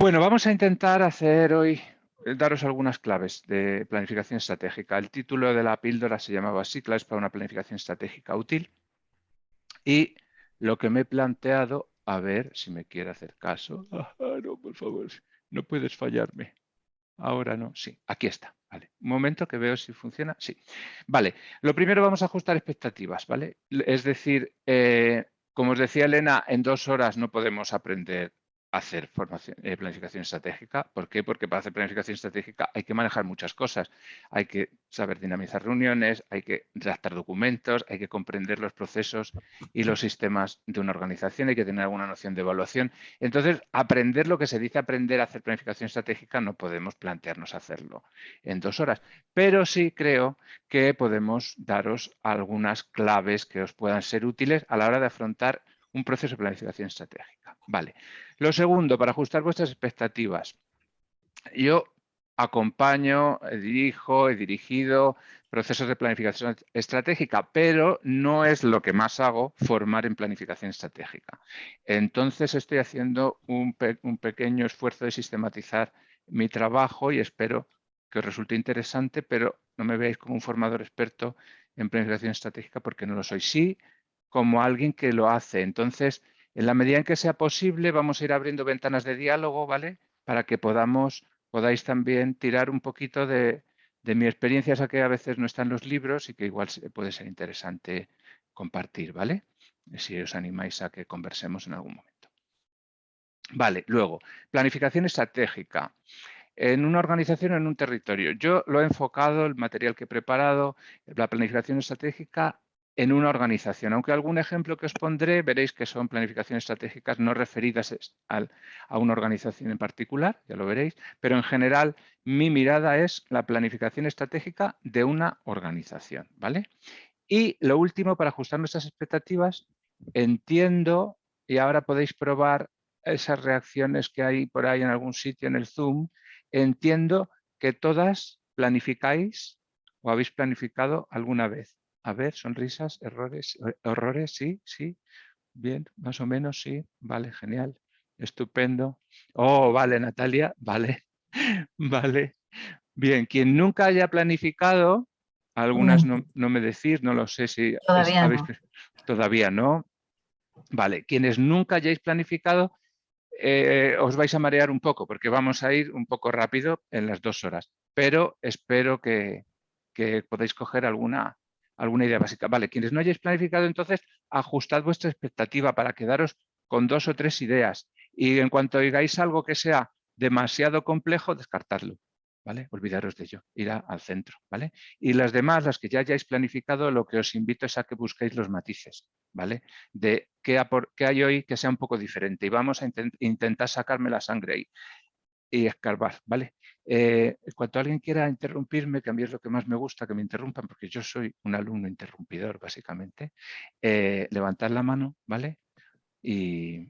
Bueno, vamos a intentar hacer hoy, eh, daros algunas claves de planificación estratégica. El título de la píldora se llamaba así, claves para una planificación estratégica útil. Y lo que me he planteado, a ver si me quiere hacer caso. Ah, no, por favor, no puedes fallarme. Ahora no, sí, aquí está. Vale, un momento que veo si funciona. Sí, vale. Lo primero vamos a ajustar expectativas, ¿vale? Es decir, eh, como os decía Elena, en dos horas no podemos aprender hacer eh, planificación estratégica. ¿Por qué? Porque para hacer planificación estratégica hay que manejar muchas cosas. Hay que saber dinamizar reuniones, hay que redactar documentos, hay que comprender los procesos y los sistemas de una organización, hay que tener alguna noción de evaluación. Entonces, aprender lo que se dice aprender a hacer planificación estratégica no podemos plantearnos hacerlo en dos horas. Pero sí creo que podemos daros algunas claves que os puedan ser útiles a la hora de afrontar un proceso de planificación estratégica. Vale. Lo segundo, para ajustar vuestras expectativas. Yo acompaño, dirijo, he dirigido procesos de planificación estratégica, pero no es lo que más hago formar en planificación estratégica. Entonces estoy haciendo un, un pequeño esfuerzo de sistematizar mi trabajo y espero que os resulte interesante, pero no me veáis como un formador experto en planificación estratégica porque no lo soy. Sí, como alguien que lo hace. Entonces, en la medida en que sea posible, vamos a ir abriendo ventanas de diálogo, ¿vale? Para que podamos, podáis también tirar un poquito de, mi experiencia, esa que a veces no está en los libros y que igual puede ser interesante compartir, ¿vale? Si os animáis a que conversemos en algún momento. Vale, luego, planificación estratégica en una organización o en un territorio. Yo lo he enfocado, el material que he preparado, la planificación estratégica en una organización. Aunque algún ejemplo que os pondré, veréis que son planificaciones estratégicas no referidas a una organización en particular, ya lo veréis, pero en general mi mirada es la planificación estratégica de una organización. ¿vale? Y lo último, para ajustar nuestras expectativas, entiendo, y ahora podéis probar esas reacciones que hay por ahí en algún sitio en el Zoom, entiendo que todas planificáis o habéis planificado alguna vez. A ver, sonrisas, errores, horrores, sí, sí. Bien, más o menos, sí. Vale, genial. Estupendo. Oh, vale, Natalia, vale, vale. Bien, quien nunca haya planificado, algunas no, me decís, no lo sé si todavía no. Todavía no. Vale, quienes nunca hayáis planificado, eh, os vais a marear un poco porque vamos a ir un poco rápido en las dos horas, pero espero que, que podáis coger alguna, alguna idea básica. Vale, quienes no hayáis planificado, entonces ajustad vuestra expectativa para quedaros con dos o tres ideas. Y en cuanto oigáis algo que sea demasiado complejo, descartadlo. ¿Vale? Olvidaros de ello, ir al centro. ¿vale? Y las demás, las que ya hayáis planificado, lo que os invito es a que busquéis los matices. ¿vale? De qué, hay hoy que sea un poco diferente. Y vamos a intentar sacarme la sangre ahí y escarbar, ¿vale? Eh, cuando alguien quiera interrumpirme, que a mí es lo que más me gusta, que me interrumpan, porque yo soy un alumno interrumpidor, básicamente, eh, levantad la mano, ¿vale? Y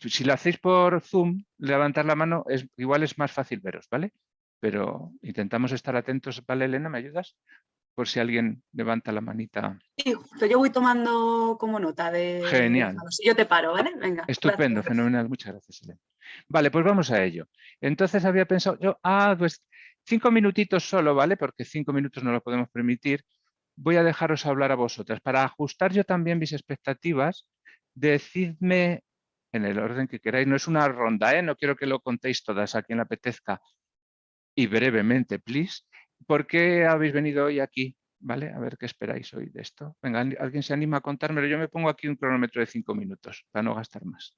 si lo hacéis por Zoom, levantar la mano, es, igual es más fácil veros, ¿vale? Pero intentamos estar atentos, ¿vale, Elena? ¿Me ayudas? Por si alguien levanta la manita. Sí, yo voy tomando como nota de... Genial. Si yo te paro, ¿vale? Venga. Estupendo, fenomenal. Muchas gracias, Elena. Vale, pues vamos a ello. Entonces había pensado yo, ah, pues cinco minutitos solo, ¿vale? Porque cinco minutos no lo podemos permitir. Voy a dejaros hablar a vosotras. Para ajustar yo también mis expectativas, decidme en el orden que queráis. No es una ronda, ¿eh? No quiero que lo contéis todas a quien le apetezca. Y brevemente, please. ¿Por qué habéis venido hoy aquí? ¿Vale? A ver qué esperáis hoy de esto. Venga, alguien se anima a contármelo. Yo me pongo aquí un cronómetro de cinco minutos para no gastar más.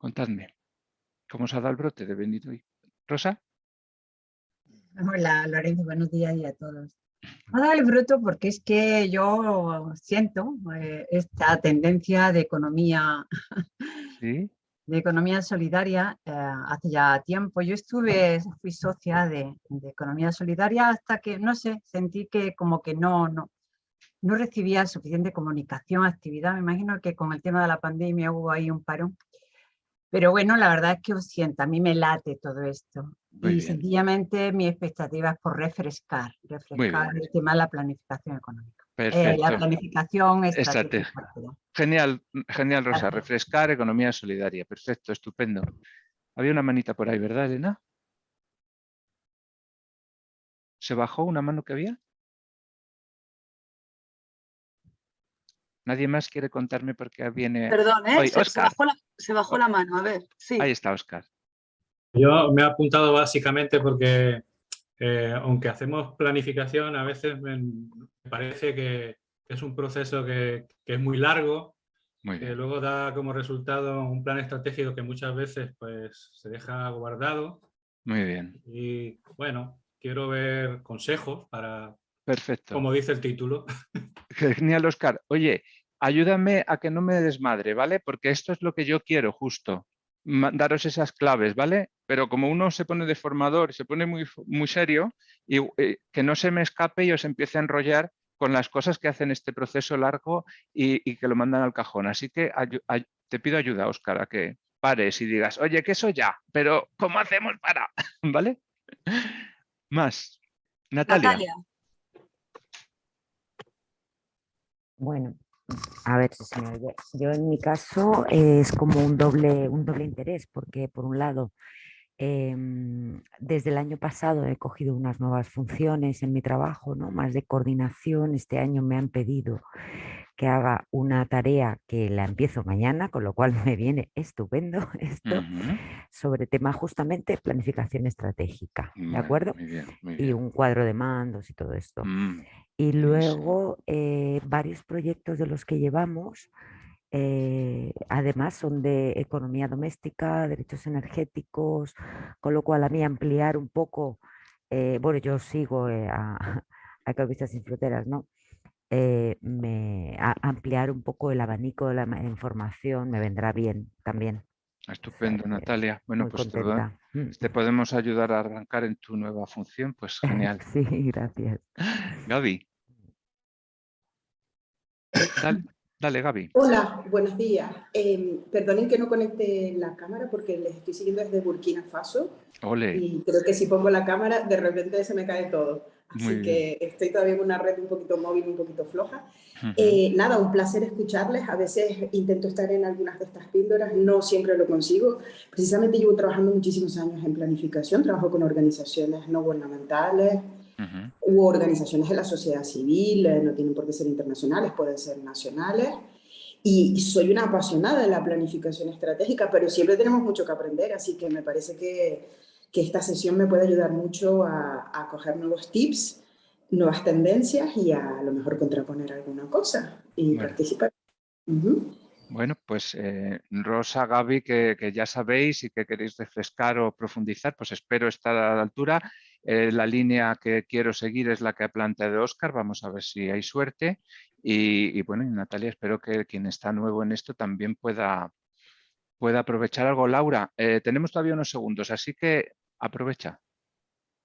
Contadme, ¿cómo se ha dado el brote de venir hoy? ¿Rosa? Hola Lorenzo, buenos días y a todos. Ha dado el brote porque es que yo siento eh, esta tendencia de economía, de economía solidaria eh, hace ya tiempo. Yo estuve, fui socia de, economía solidaria hasta que, no sé, sentí que como que no, no, no recibía suficiente comunicación, actividad. Me imagino que con el tema de la pandemia hubo ahí un parón Pero bueno, la verdad es que os siento, a mí me late todo esto. y sencillamente mi expectativa es por refrescar, refrescar el tema de la planificación económica. Eh, la planificación estratégica. Genial, genial Rosa, refrescar economía solidaria, perfecto, estupendo. Había una manita por ahí, ¿verdad Elena? ¿Se bajó una mano que había? Nadie más quiere contarme por qué viene. Perdón, ¿eh? se, bajó la, mano, a ver. Sí. Ahí está, Oscar. Yo me he apuntado básicamente porque, eh, aunque hacemos planificación, a veces me, parece que es un proceso que, es muy largo, que luego da como resultado un plan estratégico que muchas veces pues, se deja guardado. Muy bien. Y bueno, quiero ver consejos para, Perfecto. como dice el título. Genial, Oscar. Oye, ayúdame a que no me desmadre, ¿vale? Porque esto es lo que yo quiero justo, daros esas claves, ¿vale? Pero como uno se pone de formador, se pone muy, muy serio, y eh, que no se me escape y os empiece a enrollar con las cosas que hacen este proceso largo y, que lo mandan al cajón. Así que te pido ayuda, Oscar, a que pares y digas, oye, que eso ya, pero ¿cómo hacemos para? ¿Vale? Más. Natalia. Natalia. Bueno, a ver si se. Yo en mi caso es como un doble, un doble interés, porque por un lado, em, desde el año pasado he cogido unas nuevas funciones en mi trabajo, ¿no? más de coordinación. Este año me han pedido que haga una tarea que la empiezo mañana, con lo cual me viene estupendo esto, sobre tema justamente planificación estratégica, ¿de acuerdo? Y un cuadro de mandos y todo esto. Mm. Y luego eh, varios proyectos de los que llevamos, eh, además son de economía doméstica, derechos energéticos, con lo cual a mí ampliar un poco, eh, bueno, yo sigo a, a Economistas sin Fronteras, ¿no? me, ampliar un poco el abanico de la información me vendrá bien también. Estupendo, Natalia. Bueno, pues mm. te, podemos ayudar a arrancar en tu nueva función, pues genial. sí, gracias. Gaby. Dale, Gaby. Hola, buenos días. Em, perdonen que no conecte la cámara porque les estoy siguiendo desde Burkina Faso. Y creo que si pongo la cámara, de repente se me cae todo. Así que estoy todavía en una red un poquito móvil, un poquito floja. Eh, nada, un placer escucharles. A veces intento estar en algunas de estas píldoras, no siempre lo consigo. Precisamente llevo trabajando muchísimos años en planificación, trabajo con organizaciones no gubernamentales, Hubo organizaciones de la sociedad civil, eh, no tienen por qué ser internacionales, pueden ser nacionales. Y soy una apasionada de la planificación estratégica, pero siempre tenemos mucho que aprender, así que me parece que, que esta sesión me puede ayudar mucho a, a coger nuevos tips, nuevas tendencias y a, lo mejor contraponer alguna cosa y participar. Bueno, pues eh, Rosa, Gaby, que, que, ya sabéis y que queréis refrescar o profundizar, pues espero estar a la altura eh, la línea que quiero seguir es la que ha planteado Oscar, vamos a ver si hay suerte. Y, bueno, Natalia, espero que quien está nuevo en esto también pueda, pueda aprovechar algo. Laura, eh, tenemos todavía unos segundos, así que aprovecha.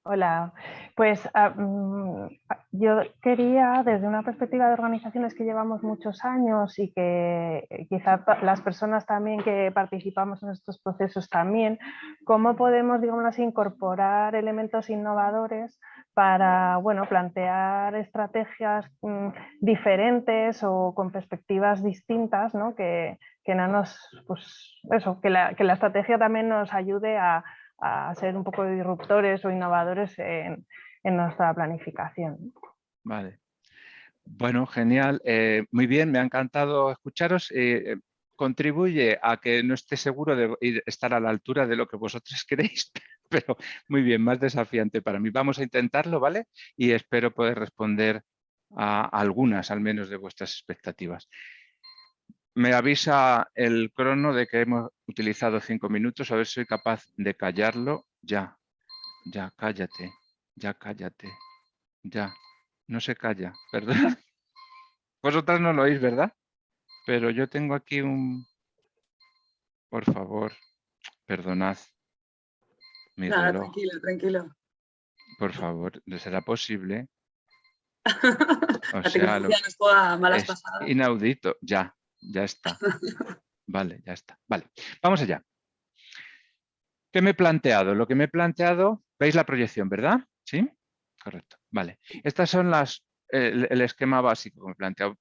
Hola, pues ah, mm, yo quería desde una perspectiva de organizaciones que llevamos muchos años y que eh, quizás las personas también que participamos en estos procesos también, cómo podemos, digamos incorporar elementos innovadores para bueno, plantear estrategias mm, diferentes o con perspectivas distintas, ¿no? que, que, no nos, pues eso, que la, que la estrategia también nos ayude a a ser un poco disruptores o innovadores en, nuestra planificación. Vale. Bueno, genial. Eh, muy bien, me ha encantado escucharos. Eh, contribuye a que no esté seguro de estar a la altura de lo que vosotros queréis, pero muy bien, más desafiante para mí. Vamos a intentarlo, ¿vale? Y espero poder responder a algunas, al menos, de vuestras expectativas. Me avisa el crono de que hemos utilizado cinco minutos, a ver si soy capaz de callarlo. Ya, ya, cállate, ya, cállate, ya. No se calla, perdón. Vosotras no lo oís, ¿verdad? Pero yo tengo aquí un... Por favor, perdonad. Mi tranquilo, tranquilo. Por favor, ¿será posible? O sea, lo... Inaudito, ya, ya está. Vale, ya está. Vale, vamos allá. ¿Qué me he planteado? Lo que me he planteado, veis la proyección, ¿verdad? ¿Sí? Correcto. Vale. Estas son las, el, esquema básico que me he planteado.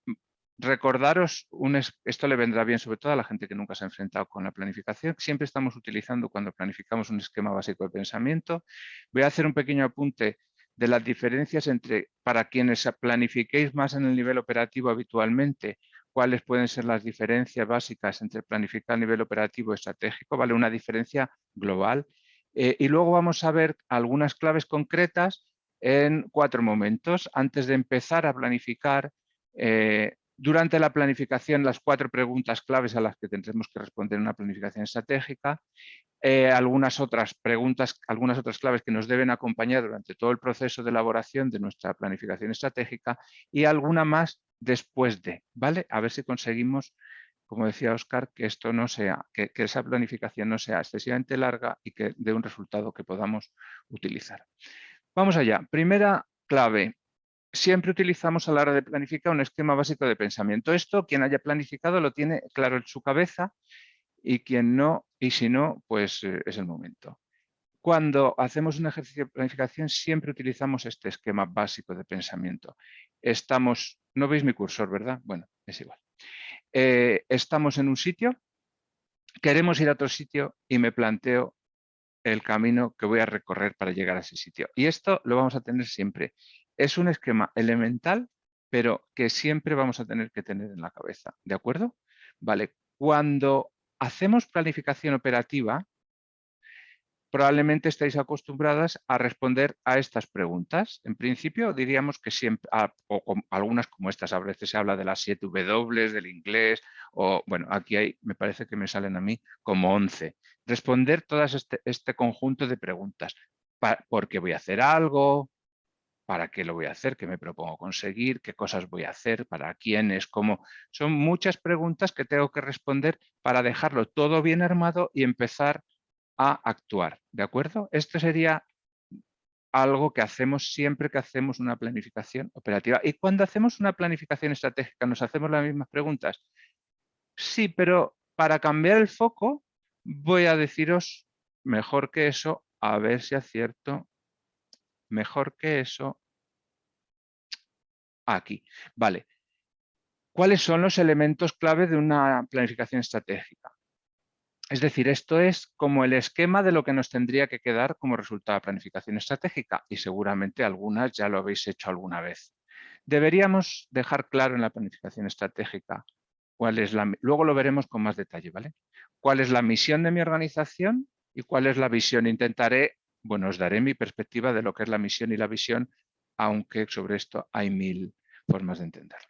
Recordaros, un esto le vendrá bien sobre todo a la gente que nunca se ha enfrentado con la planificación. Siempre estamos utilizando cuando planificamos un esquema básico de pensamiento. Voy a hacer un pequeño apunte de las diferencias entre, para quienes planifiquéis más en el nivel operativo habitualmente, cuáles pueden ser las diferencias básicas entre planificar a nivel operativo y estratégico, ¿vale? Una diferencia global. Eh, y luego vamos a ver algunas claves concretas en cuatro momentos. Antes de empezar a planificar, eh, durante la planificación, las cuatro preguntas claves a las que tendremos que responder en una planificación estratégica, eh, algunas otras preguntas, algunas otras claves que nos deben acompañar durante todo el proceso de elaboración de nuestra planificación estratégica y alguna más después de, ¿vale? A ver si conseguimos, como decía Oscar, que esto no sea, que, esa planificación no sea excesivamente larga y que dé un resultado que podamos utilizar. Vamos allá. Primera clave. Siempre utilizamos a la hora de planificar un esquema básico de pensamiento. Esto, quien haya planificado, lo tiene claro en su cabeza y quien no, y si no, pues eh, es el momento. Cuando hacemos un ejercicio de planificación siempre utilizamos este esquema básico de pensamiento. Estamos, no veis mi cursor, ¿verdad? Bueno, es igual. Eh, estamos en un sitio, queremos ir a otro sitio y me planteo el camino que voy a recorrer para llegar a ese sitio. Y esto lo vamos a tener siempre. Es un esquema elemental, pero que siempre vamos a tener que tener en la cabeza. ¿De acuerdo? Vale, cuando hacemos planificación operativa, probablemente estáis acostumbradas a responder a estas preguntas. En principio diríamos que siempre, o algunas como estas, a veces se habla de las 7 W, del inglés, o bueno, aquí hay, me parece que me salen a mí como 11. Responder todo este, este, conjunto de preguntas. ¿Por qué voy a hacer algo? ¿Para qué lo voy a hacer? ¿Qué me propongo conseguir? ¿Qué cosas voy a hacer? ¿Para quiénes? ¿Cómo? Son muchas preguntas que tengo que responder para dejarlo todo bien armado y empezar a actuar, ¿de acuerdo? Esto sería algo que hacemos siempre que hacemos una planificación operativa. Y cuando hacemos una planificación estratégica, ¿nos hacemos las mismas preguntas? Sí, pero para cambiar el foco voy a deciros mejor que eso, a ver si acierto, mejor que eso, aquí. Vale. ¿Cuáles son los elementos clave de una planificación estratégica? Es decir, esto es como el esquema de lo que nos tendría que quedar como resultado de planificación estratégica y seguramente algunas ya lo habéis hecho alguna vez. Deberíamos dejar claro en la planificación estratégica cuál es la... Luego lo veremos con más detalle, ¿vale? ¿Cuál es la misión de mi organización y cuál es la visión? Intentaré, bueno, os daré mi perspectiva de lo que es la misión y la visión, aunque sobre esto hay mil formas de entenderlo.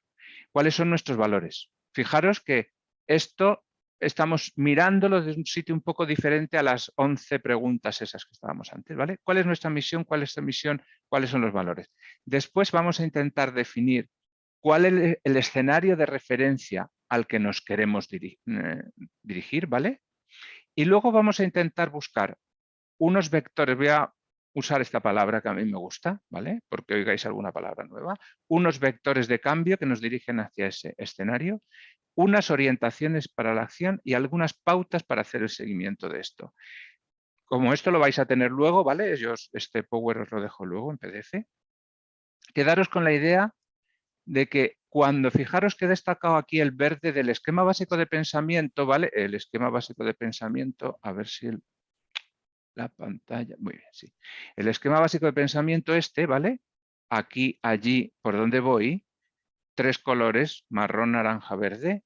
¿Cuáles son nuestros valores? Fijaros que esto estamos mirándolo desde un sitio un poco diferente a las 11 preguntas esas que estábamos antes. ¿vale? ¿Cuál es nuestra misión? ¿Cuál es la misión? ¿Cuáles son los valores? Después vamos a intentar definir cuál es el escenario de referencia al que nos queremos eh, dirigir. ¿vale? Y luego vamos a intentar buscar unos vectores. Voy a usar esta palabra que a mí me gusta, ¿vale? Porque oigáis alguna palabra nueva. Unos vectores de cambio que nos dirigen hacia ese escenario unas orientaciones para la acción y algunas pautas para hacer el seguimiento de esto. Como esto lo vais a tener luego, ¿vale? Yo este Power os lo dejo luego en PDF. Quedaros con la idea de que cuando fijaros que he destacado aquí el verde del esquema básico de pensamiento, ¿vale? El esquema básico de pensamiento, a ver si la pantalla, muy bien, sí. El esquema básico de pensamiento este, ¿vale? Aquí, allí, por donde voy, tres colores, marrón, naranja, verde.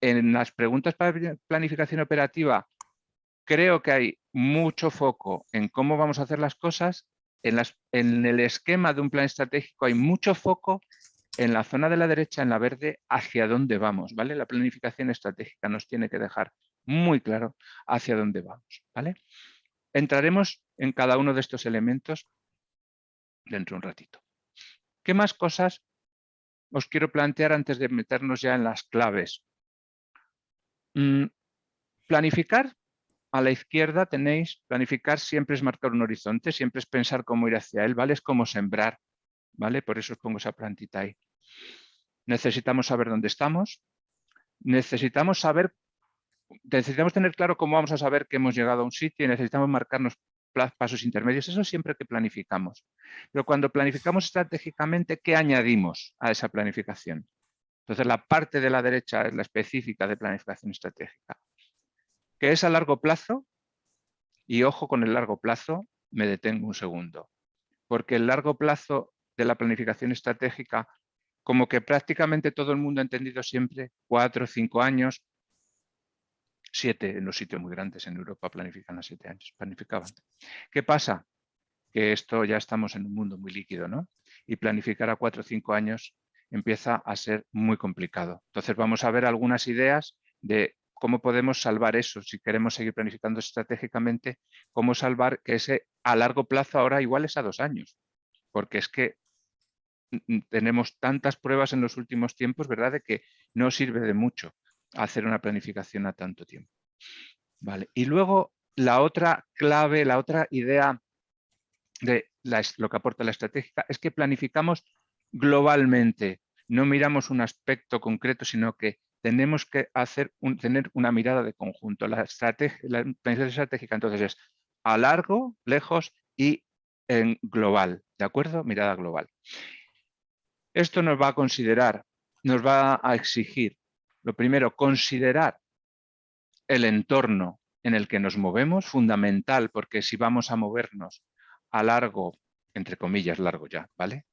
En las preguntas para planificación operativa creo que hay mucho foco en cómo vamos a hacer las cosas. En, las, en el esquema de un plan estratégico hay mucho foco en la zona de la derecha, en la verde, hacia dónde vamos. ¿vale? La planificación estratégica nos tiene que dejar muy claro hacia dónde vamos. ¿vale? Entraremos en cada uno de estos elementos dentro de un ratito. ¿Qué más cosas os quiero plantear antes de meternos ya en las claves. Mm, planificar, a la izquierda tenéis, planificar siempre es marcar un horizonte, siempre es pensar cómo ir hacia él, ¿vale? Es como sembrar, ¿vale? Por eso os pongo esa plantita ahí. Necesitamos saber dónde estamos, necesitamos saber necesitamos tener claro cómo vamos a saber que hemos llegado a un sitio y necesitamos marcarnos pasos intermedios. Eso siempre que planificamos. Pero cuando planificamos estratégicamente, ¿qué añadimos a esa planificación? Entonces, la parte de la derecha es la específica de planificación estratégica. ¿Qué es a largo plazo? Y ojo con el largo plazo, me detengo un segundo. Porque el largo plazo de la planificación estratégica, como que prácticamente todo el mundo ha entendido siempre, cuatro o cinco años, siete en los sitios muy grandes en Europa planifican a siete años, planificaban. ¿Qué pasa? Que esto ya estamos en un mundo muy líquido, ¿no? Y planificar a cuatro o cinco años empieza a ser muy complicado. Entonces vamos a ver algunas ideas de cómo podemos salvar eso, si queremos seguir planificando estratégicamente, cómo salvar que ese a largo plazo ahora igual es a dos años, porque es que tenemos tantas pruebas en los últimos tiempos, ¿verdad?, de que no sirve de mucho hacer una planificación a tanto tiempo. Vale. Y luego la otra clave, la otra idea de lo que aporta la estratégica es que planificamos globalmente, no miramos un aspecto concreto, sino que tenemos que hacer tener una mirada de conjunto. La, estrategia, la planificación estratégica entonces es a largo, lejos y en global, ¿de acuerdo? Mirada global. Esto nos va a considerar, nos va a exigir, lo primero, considerar el entorno en el que nos movemos, fundamental, porque si vamos a movernos a largo, entre comillas, largo ya, ¿vale?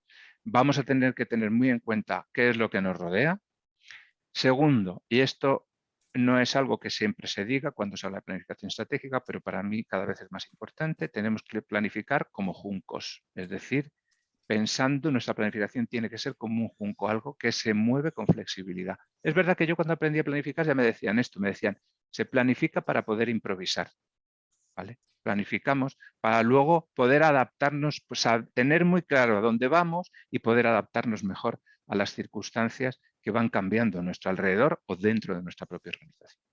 vamos a tener que tener muy en cuenta qué es lo que nos rodea. Segundo, y esto no es algo que siempre se diga cuando se habla de planificación estratégica, pero para mí cada vez es más importante, tenemos que planificar como juncos, es decir, pensando nuestra planificación tiene que ser como un junco, algo que se mueve con flexibilidad. Es verdad que yo cuando aprendí a planificar ya me decían esto, me decían, se planifica para poder improvisar. ¿vale? planificamos para luego poder adaptarnos, pues a tener muy claro a dónde vamos y poder adaptarnos mejor a las circunstancias que van cambiando a nuestro alrededor o dentro de nuestra propia organización.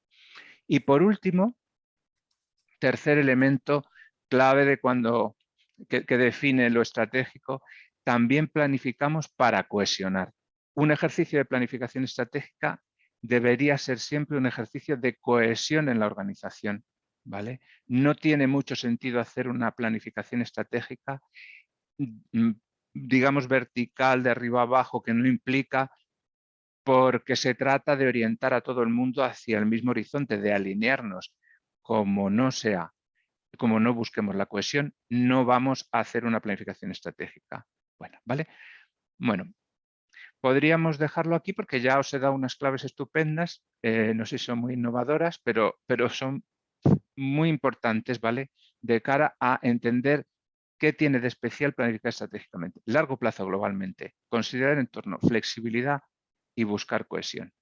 Y por último, tercer elemento clave de cuando que, define lo estratégico, también planificamos para cohesionar. Un ejercicio de planificación estratégica debería ser siempre un ejercicio de cohesión en la organización ¿vale? No tiene mucho sentido hacer una planificación estratégica, mm, digamos, vertical, de arriba abajo, que no implica porque se trata de orientar a todo el mundo hacia el mismo horizonte, de alinearnos. Como no sea, como no busquemos la cohesión, no vamos a hacer una planificación estratégica. Bueno, ¿vale? Bueno, podríamos dejarlo aquí porque ya os he dado unas claves estupendas, eh, no sé si son muy innovadoras, pero, pero son muy importantes, ¿vale? De cara a entender qué tiene de especial planificar estratégicamente. Largo plazo globalmente, considerar el entorno, flexibilidad y buscar cohesión.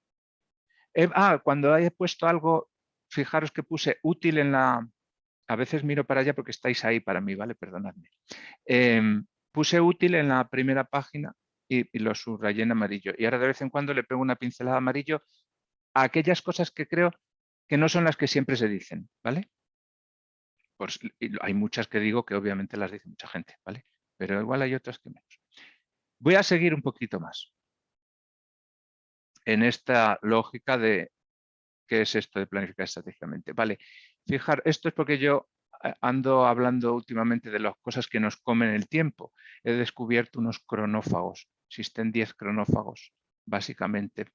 Eh, ah, cuando haya puesto algo, fijaros que puse útil en la... A veces miro para allá porque estáis ahí para mí, ¿vale? Perdonadme. Em, puse útil en la primera página y, y, lo subrayé en amarillo. Y ahora de vez en cuando le pego una pincelada amarillo a aquellas cosas que creo que no son las que siempre se dicen, ¿vale? Pues, hay muchas que digo que obviamente las dice mucha gente, ¿vale? Pero igual hay otras que menos. Voy a seguir un poquito más en esta lógica de qué es esto de planificar estratégicamente. Vale, fijar, esto es porque yo eh, ando hablando últimamente de las cosas que nos comen el tiempo. He descubierto unos cronófagos. Existen 10 cronófagos básicamente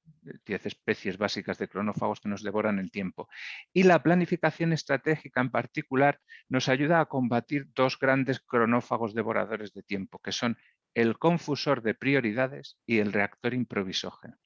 10 especies básicas de cronófagos que nos devoran el tiempo. Y la planificación estratégica en particular nos ayuda a combatir dos grandes cronófagos devoradores de tiempo, que son el confusor de prioridades y el reactor improvisógeno.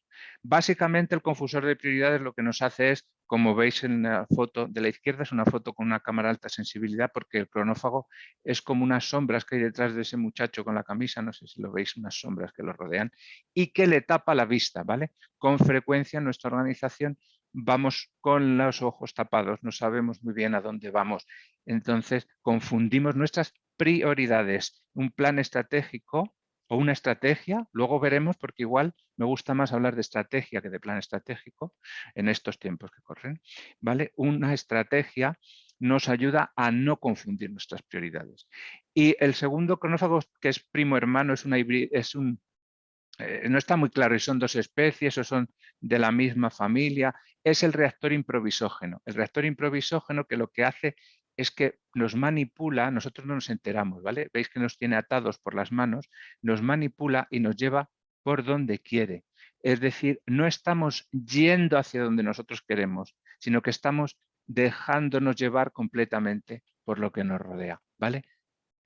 Básicamente el confusor de prioridades lo que nos hace es, como veis en la foto de la izquierda, es una foto con una cámara alta sensibilidad porque el cronófago es como unas sombras que hay detrás de ese muchacho con la camisa, no sé si lo veis, unas sombras que lo rodean y que le tapa la vista, ¿vale? Con frecuencia en nuestra organización vamos con los ojos tapados, no sabemos muy bien a dónde vamos. Entonces confundimos nuestras prioridades. Un plan estratégico o una estrategia, luego veremos porque igual me gusta más hablar de estrategia que de plan estratégico en estos tiempos que corren, ¿vale? Una estrategia nos ayuda a no confundir nuestras prioridades. Y el segundo cronófago, que es primo hermano, es, es un eh, no está muy claro si son dos especies o son de la misma familia, es el reactor improvisógeno. El reactor improvisógeno que lo que hace es que nos manipula, nosotros no nos enteramos, ¿vale? Veis que nos tiene atados por las manos, nos manipula y nos lleva por donde quiere. Es decir, no estamos yendo hacia donde nosotros queremos, sino que estamos dejándonos llevar completamente por lo que nos rodea, ¿vale?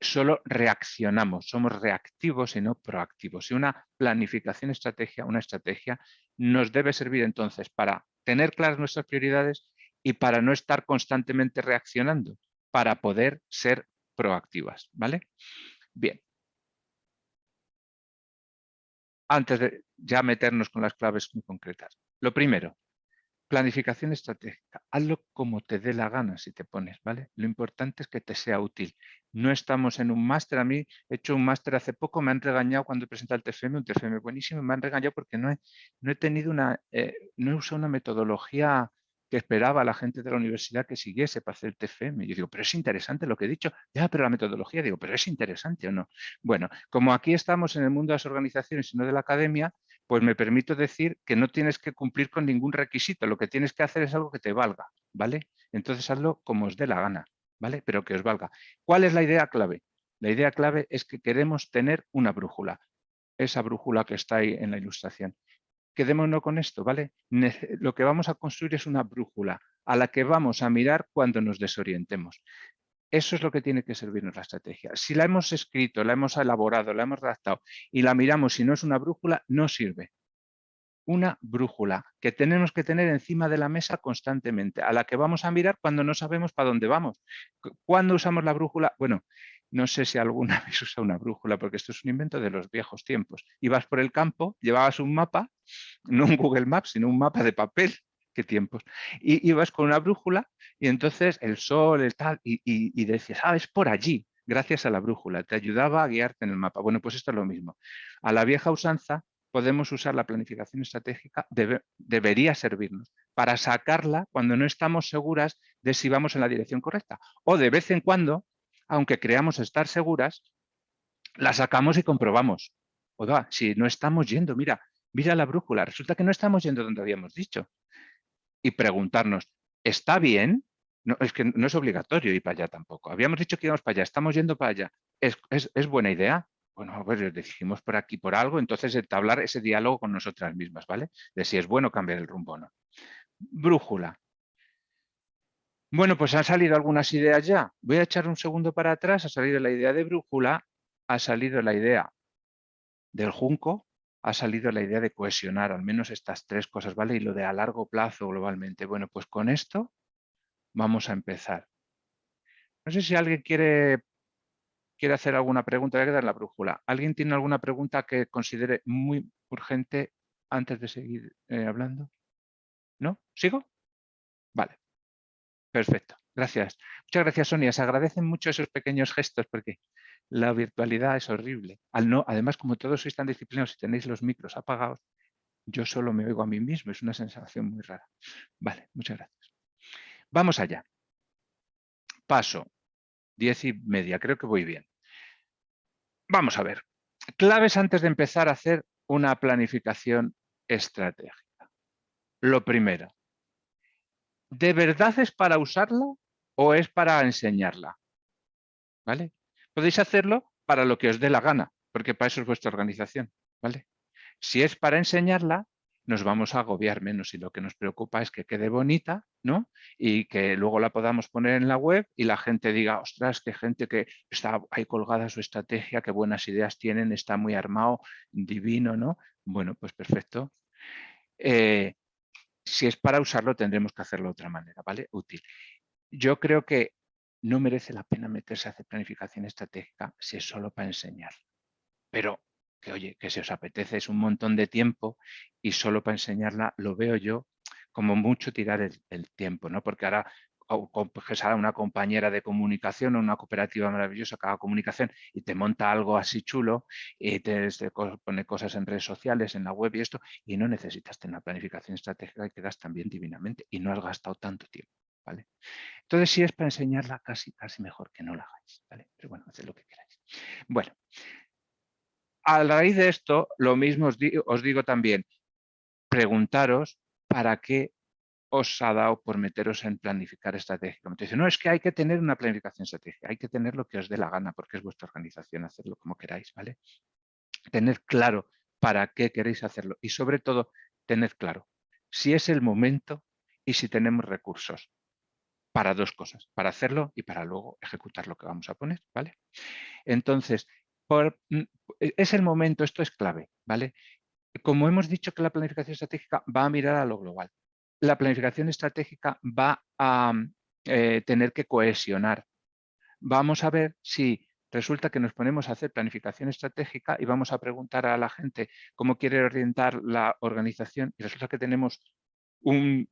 Solo reaccionamos, somos reactivos y no proactivos. Y una planificación estrategia, una estrategia, nos debe servir entonces para tener claras nuestras prioridades y para no estar constantemente reaccionando, para poder ser proactivas, ¿vale? Bien. Antes de ya meternos con las claves muy concretas. Lo primero, planificación estratégica. Hazlo como te dé la gana si te pones, ¿vale? Lo importante es que te sea útil. No estamos en un máster. A mí he hecho un máster hace poco, me han regañado cuando he presentado el TFM, un TFM buenísimo, me han regañado porque no he, no he tenido una, eh, no he usado una metodología que esperaba la gente de la universidad que siguiese para hacer TFM. Yo digo, pero es interesante lo que he dicho. Ya, pero la metodología, digo, pero es interesante o no. Bueno, como aquí estamos en el mundo de las organizaciones y no de la academia, pues me permito decir que no tienes que cumplir con ningún requisito. Lo que tienes que hacer es algo que te valga, ¿vale? Entonces hazlo como os dé la gana, ¿vale? Pero que os valga. ¿Cuál es la idea clave? La idea clave es que queremos tener una brújula. Esa brújula que está ahí en la ilustración quedémonos con esto, ¿vale? Lo que vamos a construir es una brújula a la que vamos a mirar cuando nos desorientemos. Eso es lo que tiene que servirnos la estrategia. Si la hemos escrito, la hemos elaborado, la hemos redactado y la miramos y no es una brújula, no sirve. Una brújula que tenemos que tener encima de la mesa constantemente, a la que vamos a mirar cuando no sabemos para dónde vamos. ¿Cuándo usamos la brújula? Bueno, no sé si alguna vez usa una brújula, porque esto es un invento de los viejos tiempos. Ibas por el campo, llevabas un mapa, no un Google Maps, sino un mapa de papel, qué tiempos, y ibas con una brújula y entonces el sol, el tal, y, decías, ah, es por allí, gracias a la brújula, te ayudaba a guiarte en el mapa. Bueno, pues esto es lo mismo. A la vieja usanza podemos usar la planificación estratégica, debería servirnos para sacarla cuando no estamos seguras de si vamos en la dirección correcta. O de vez en cuando aunque creamos estar seguras, la sacamos y comprobamos. Oiga, si no estamos yendo, mira, mira la brújula, resulta que no estamos yendo donde habíamos dicho. Y preguntarnos, ¿está bien? No, es que no es obligatorio ir para allá tampoco. Habíamos dicho que íbamos para allá, estamos yendo para allá. ¿Es, buena idea? Bueno, pues dijimos por aquí por algo, entonces entablar ese diálogo con nosotras mismas, ¿vale? De si es bueno cambiar el rumbo o no. Brújula. Bueno, pues han salido algunas ideas ya. Voy a echar un segundo para atrás. Ha salido la idea de brújula, ha salido la idea del junco, ha salido la idea de cohesionar al menos estas tres cosas, ¿vale? Y lo de a largo plazo globalmente. Bueno, pues con esto vamos a empezar. No sé si alguien quiere, quiere hacer alguna pregunta. Voy a quedar la brújula. ¿Alguien tiene alguna pregunta que considere muy urgente antes de seguir eh, hablando? ¿No? ¿Sigo? Vale. Perfecto, gracias. Muchas gracias, Sonia. Se agradecen mucho esos pequeños gestos porque la virtualidad es horrible. Al no, además, como todos sois tan disciplinados y tenéis los micros apagados, yo solo me oigo a mí mismo. Es una sensación muy rara. Vale, muchas gracias. Vamos allá. Paso. Diez y media, creo que voy bien. Vamos a ver. Claves antes de empezar a hacer una planificación estratégica. Lo primero, ¿de verdad es para usarla o es para enseñarla? ¿Vale? Podéis hacerlo para lo que os dé la gana, porque para eso es vuestra organización. ¿vale? Si es para enseñarla, nos vamos a agobiar menos y lo que nos preocupa es que quede bonita ¿no? y que luego la podamos poner en la web y la gente diga, ostras, qué gente que está ahí colgada su estrategia, qué buenas ideas tienen, está muy armado, divino, ¿no? Bueno, pues perfecto. Eh, si es para usarlo tendremos que hacerlo de otra manera, ¿vale? Útil. Yo creo que no merece la pena meterse a hacer planificación estratégica si es solo para enseñar. Pero que oye, que si os apetece es un montón de tiempo y solo para enseñarla lo veo yo como mucho tirar el tiempo, ¿no? Porque ahora coges a una compañera de comunicación o una cooperativa maravillosa que haga comunicación y te monta algo así chulo y te, pone cosas en redes sociales, en la web y esto, y no necesitas tener una planificación estratégica y quedas también divinamente y no has gastado tanto tiempo. ¿vale? Entonces, si es para enseñarla, casi, casi mejor que no la hagáis. ¿vale? Pero bueno, haced lo que queráis. Bueno, a raíz de esto, lo mismo os os digo también, preguntaros para qué os ha dado por meteros en planificar estratégicamente. Dice, no, es que hay que tener una planificación estratégica, hay que tener lo que os dé la gana porque es vuestra organización, hacerlo como queráis, ¿vale? Tener claro para qué queréis hacerlo y sobre todo tener claro si es el momento y si tenemos recursos para dos cosas, para hacerlo y para luego ejecutar lo que vamos a poner, ¿vale? Entonces, mm, es el momento, esto es clave, ¿vale? Como hemos dicho que la planificación estratégica va a mirar a lo global, la planificación estratégica va a eh, tener que cohesionar. Vamos a ver si resulta que nos ponemos a hacer planificación estratégica y vamos a preguntar a la gente cómo quiere orientar la organización y resulta que tenemos un,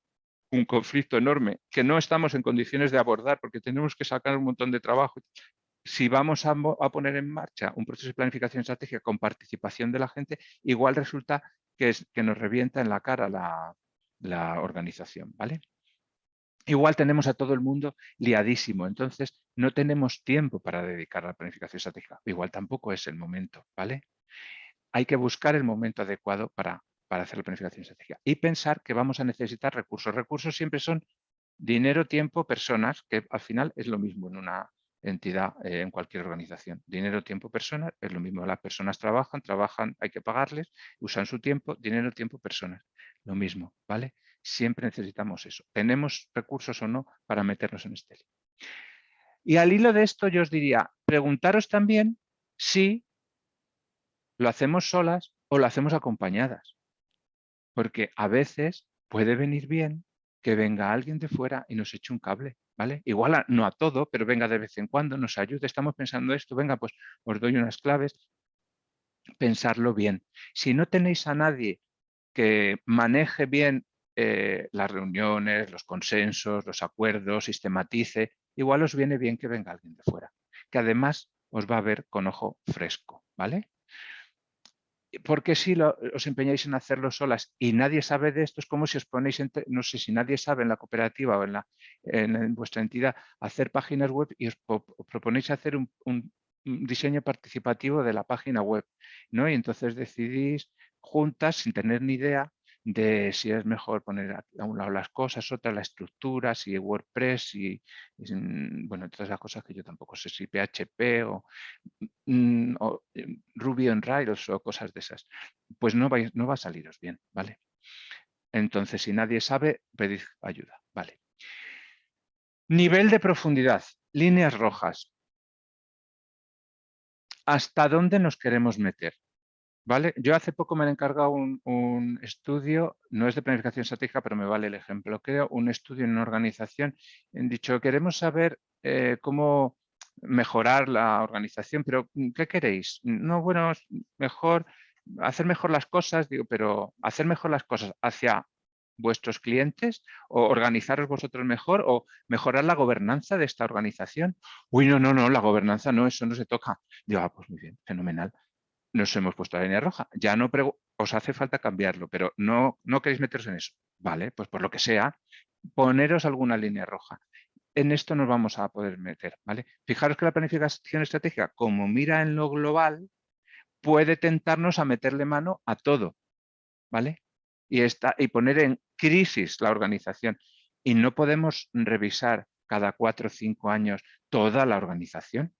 conflicto enorme que no estamos en condiciones de abordar porque tenemos que sacar un montón de trabajo. Si vamos a, poner en marcha un proceso de planificación estratégica con participación de la gente, igual resulta que, es, que nos revienta en la cara la, la organización, ¿vale? Igual tenemos a todo el mundo liadísimo, entonces no tenemos tiempo para dedicar a la planificación estratégica. Igual tampoco es el momento, ¿vale? Hay que buscar el momento adecuado para, para hacer la planificación estratégica y pensar que vamos a necesitar recursos. Recursos siempre son dinero, tiempo, personas, que al final es lo mismo en una entidad, eh, en cualquier organización. Dinero, tiempo, personas, es lo mismo. Las personas trabajan, trabajan, hay que pagarles, usan su tiempo, dinero, tiempo, personas lo mismo, ¿vale? Siempre necesitamos eso. Tenemos recursos o no para meternos en este lío. Y al hilo de esto yo os diría, preguntaros también si lo hacemos solas o lo hacemos acompañadas. Porque a veces puede venir bien que venga alguien de fuera y nos eche un cable, ¿vale? Igual no a todo, pero venga de vez en cuando, nos ayude, estamos pensando esto, venga, pues os doy unas claves, pensarlo bien. Si no tenéis a nadie que maneje bien eh, las reuniones, los consensos, los acuerdos, sistematice, igual os viene bien que venga alguien de fuera, que además os va a ver con ojo fresco, ¿vale? Porque si os empeñáis en hacerlo solas y nadie sabe de esto, es como si os ponéis, no sé si nadie sabe en la cooperativa o en, la, en, vuestra entidad hacer páginas web y os, proponéis hacer un, un, diseño participativo de la página web, ¿no? Y entonces decidís juntas sin tener ni idea de si es mejor poner a un lado las cosas, otra la estructura, si WordPress, y, bueno, todas las cosas que yo tampoco sé, si PHP o, mm, eh, Ruby on Rails o cosas de esas. Pues no va, no va a saliros bien, ¿vale? Entonces, si nadie sabe, pedid ayuda, ¿vale? Nivel de profundidad, líneas rojas. ¿Hasta dónde nos queremos meter? ¿Vale? Yo hace poco me he encargado un, estudio, no es de planificación estratégica, pero me vale el ejemplo. Creo un estudio en una organización. En dicho, queremos saber eh, cómo mejorar la organización, pero mm, ¿qué queréis? No, bueno, mejor hacer mejor las cosas, digo, pero hacer mejor las cosas hacia vuestros clientes o organizaros vosotros mejor o mejorar la gobernanza de esta organización. Uy, no, no, no, la gobernanza no, eso no se toca. Digo, ah, pues muy bien, fenomenal nos hemos puesto la línea roja. Ya no os hace falta cambiarlo, pero no, no queréis meteros en eso. Vale, pues por lo que sea, poneros alguna línea roja. En esto nos vamos a poder meter, ¿vale? Fijaros que la planificación estratégica, como mira en lo global, puede tentarnos a meterle mano a todo, ¿vale? Y, está, y poner en crisis la organización. Y no podemos revisar cada cuatro o cinco años toda la organización.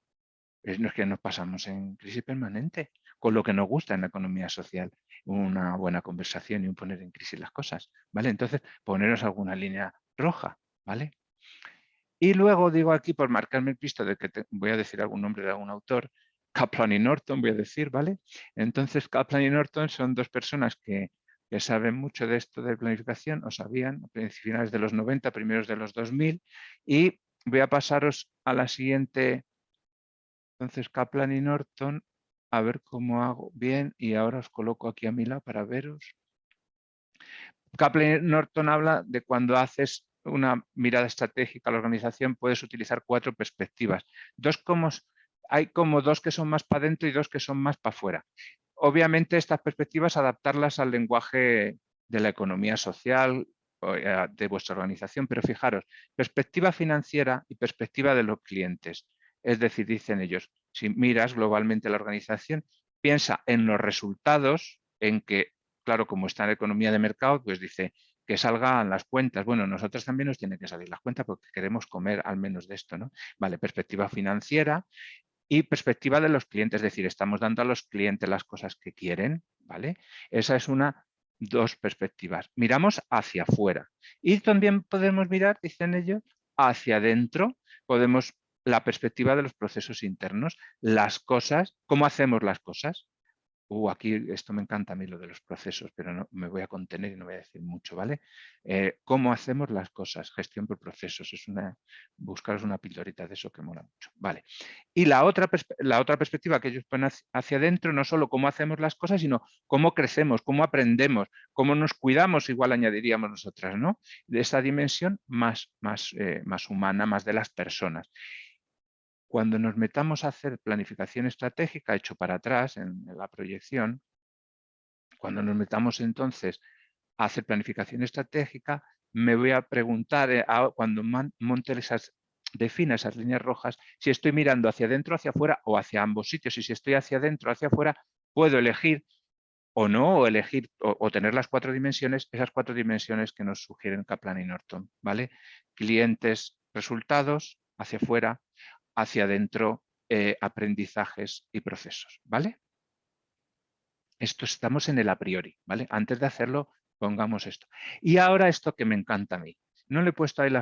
Es que nos pasamos en crisis permanente con lo que nos gusta en la economía social, una buena conversación y un poner en crisis las cosas, ¿vale? Entonces, poneros alguna línea roja, ¿vale? Y luego digo aquí, por marcarme el pisto de que voy a decir algún nombre de algún autor, Kaplan y Norton voy a decir, ¿vale? Entonces, Kaplan y Norton son dos personas que, que saben mucho de esto de planificación, o sabían, a finales de los 90, primeros de los 2000, y voy a pasaros a la siguiente. Entonces, Kaplan y Norton a ver cómo hago bien y ahora os coloco aquí a mi lado para veros. Kaplan Norton habla de cuando haces una mirada estratégica a la organización puedes utilizar cuatro perspectivas. Dos como, hay como dos que son más para adentro y dos que son más para afuera. Obviamente estas perspectivas adaptarlas al lenguaje de la economía social eh, de vuestra organización, pero fijaros, perspectiva financiera y perspectiva de los clientes. Es decir, dicen ellos, si miras globalmente la organización, piensa en los resultados, en que, claro, como está en economía de mercado, pues dice que salgan las cuentas. Bueno, nosotros también nos tienen que salir las cuentas porque queremos comer al menos de esto, ¿no? Vale, perspectiva financiera y perspectiva de los clientes, es decir, estamos dando a los clientes las cosas que quieren, ¿vale? Esa es una, dos perspectivas. Miramos hacia afuera y también podemos mirar, dicen ellos, hacia adentro, podemos la perspectiva de los procesos internos, las cosas, cómo hacemos las cosas, Uh, aquí esto me encanta a mí lo de los procesos, pero no, me voy a contener y no voy a decir mucho, ¿vale? Eh, ¿Cómo hacemos las cosas? Gestión por procesos, es una, buscaros una pildorita de eso que mola mucho, ¿vale? Y la otra, la otra perspectiva que ellos ponen hacia adentro, no solo cómo hacemos las cosas, sino cómo crecemos, cómo aprendemos, cómo nos cuidamos, igual añadiríamos nosotras, ¿no? De esa dimensión más, más, eh, más humana, más de las personas. Cuando nos metamos a hacer planificación estratégica, hecho para atrás en, la proyección, cuando nos metamos entonces a hacer planificación estratégica, me voy a preguntar, eh, cuando monte esas, defina esas líneas rojas, si estoy mirando hacia adentro, hacia afuera o hacia ambos sitios. Y si estoy hacia adentro, hacia afuera, puedo elegir o no, o elegir o, tener las cuatro dimensiones, esas cuatro dimensiones que nos sugieren Kaplan y Norton. ¿vale? Clientes, resultados, hacia afuera, hacia adentro eh, aprendizajes y procesos, ¿vale? Esto estamos en el a priori, ¿vale? Antes de hacerlo, pongamos esto. Y ahora esto que me encanta a mí. No le he puesto ahí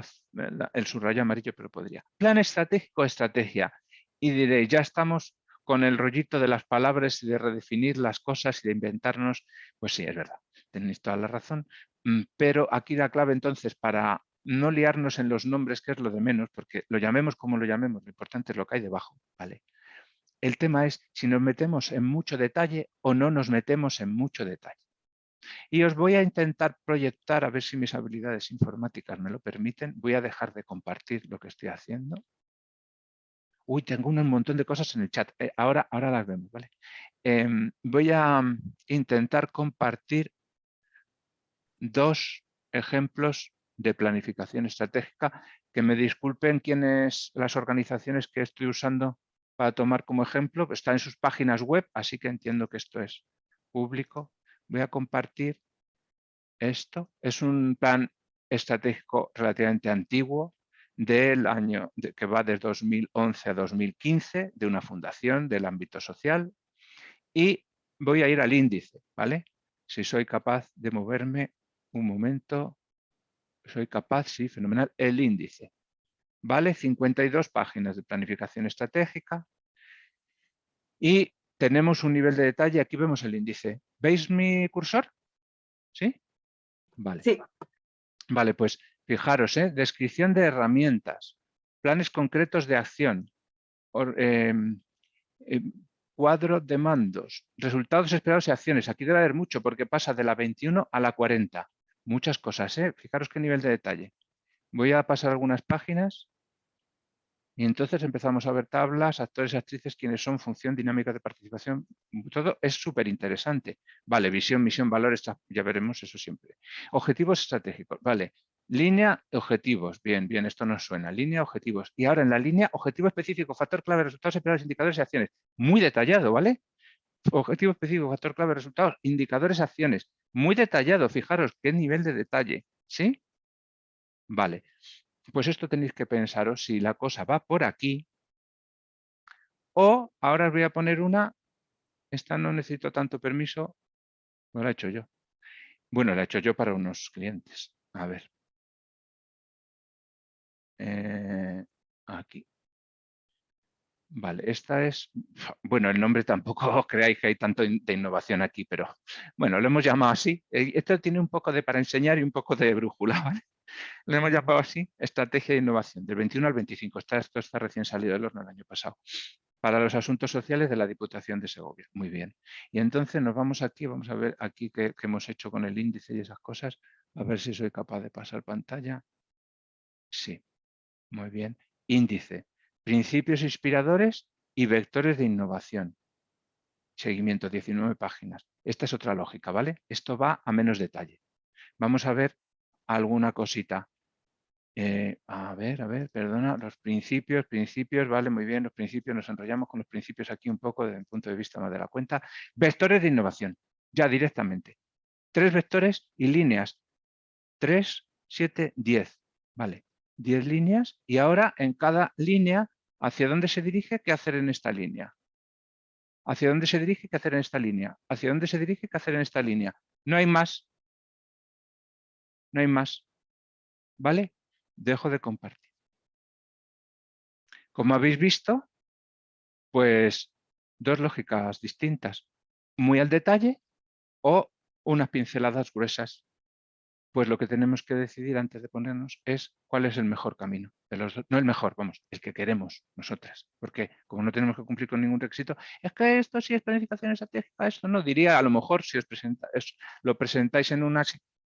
el subrayo amarillo, pero podría. Plan estratégico, estrategia. Y diré, ya estamos con el rollito de las palabras y de redefinir las cosas y de inventarnos. Pues sí, es verdad, tenéis toda la razón. Mm, pero aquí la clave entonces para no liarnos en los nombres, que es lo de menos, porque lo llamemos como lo llamemos, lo importante es lo que hay debajo. ¿vale? El tema es si nos metemos en mucho detalle o no nos metemos en mucho detalle. Y os voy a intentar proyectar, a ver si mis habilidades informáticas me lo permiten. Voy a dejar de compartir lo que estoy haciendo. Uy, tengo un montón de cosas en el chat. Eh, ahora, ahora las vemos, ¿vale? Em, voy a mm, intentar compartir dos ejemplos de planificación estratégica, que me disculpen quienes, las organizaciones que estoy usando para tomar como ejemplo, está en sus páginas web, así que entiendo que esto es público. Voy a compartir esto. Es un plan estratégico relativamente antiguo del año que va de 2011 a 2015 de una fundación del ámbito social y voy a ir al índice, ¿vale? Si soy capaz de moverme un momento soy capaz, sí, fenomenal, el índice. ¿Vale? 52 páginas de planificación estratégica y tenemos un nivel de detalle, aquí vemos el índice. ¿Veis mi cursor? ¿Sí? Vale. Sí. Vale, pues fijaros, ¿eh? descripción de herramientas, planes concretos de acción, em, em, cuadro de mandos, resultados esperados y acciones. Aquí debe haber mucho porque pasa de la 21 a la 40 muchas cosas. ¿eh? Fijaros qué nivel de detalle. Voy a pasar algunas páginas y entonces empezamos a ver tablas, actores y actrices, quiénes son, función, dinámica de participación. Todo es súper interesante. Vale, visión, misión, valores, ya veremos eso siempre. Objetivos estratégicos. Vale, línea, objetivos. Bien, bien, esto nos suena. Línea, objetivos. Y ahora en la línea, objetivo específico, factor clave, resultados esperados, indicadores y acciones. Muy detallado, ¿vale? Objetivo específico, factor clave, resultados, indicadores, acciones. Muy detallado, fijaros qué nivel de detalle. ¿Sí? Vale. Pues esto tenéis que pensaros si la cosa va por aquí o ahora os voy a poner una, esta no necesito tanto permiso, no la he hecho yo. Bueno, la he hecho yo para unos clientes. A ver. Eh, aquí. Vale, esta es, bueno, el nombre tampoco creáis que hay tanto de innovación aquí, pero bueno, lo hemos llamado así. Eh, esto tiene un poco de para enseñar y un poco de brújula, ¿vale? Lo hemos llamado así, estrategia de innovación, del 21 al 25. esto está recién salido del horno el año pasado. Para los asuntos sociales de la Diputación de Segovia. Muy bien. Y entonces nos vamos aquí, vamos a ver aquí qué, qué hemos hecho con el índice y esas cosas. A ver si soy capaz de pasar pantalla. Sí, muy bien. Índice Principios inspiradores y vectores de innovación. Seguimiento, 19 páginas. Esta es otra lógica, ¿vale? Esto va a menos detalle. Vamos a ver alguna cosita. Eh, a ver, a ver, perdona, los principios, principios, vale, muy bien, los principios, nos enrollamos con los principios aquí un poco desde el punto de vista más de la cuenta. Vectores de innovación, ya directamente. Tres vectores y líneas. Tres, siete, diez. Vale, diez líneas y ahora en cada línea, ¿hacia dónde se dirige? ¿Qué hacer en esta línea? ¿Hacia dónde se dirige? ¿Qué hacer en esta línea? ¿Hacia dónde se dirige? ¿Qué hacer en esta línea? No hay más. No hay más. ¿Vale? dejo de compartir. Como habéis visto, pues dos lógicas distintas, muy al detalle o unas pinceladas gruesas. Pues lo que tenemos que decidir antes de ponernos es cuál es el mejor camino. no el mejor, vamos, el que queremos nosotras. Porque como no tenemos que cumplir con ningún requisito, es que esto sí es planificación estratégica, esto no. Diría a lo mejor si os presenta, lo presentáis en una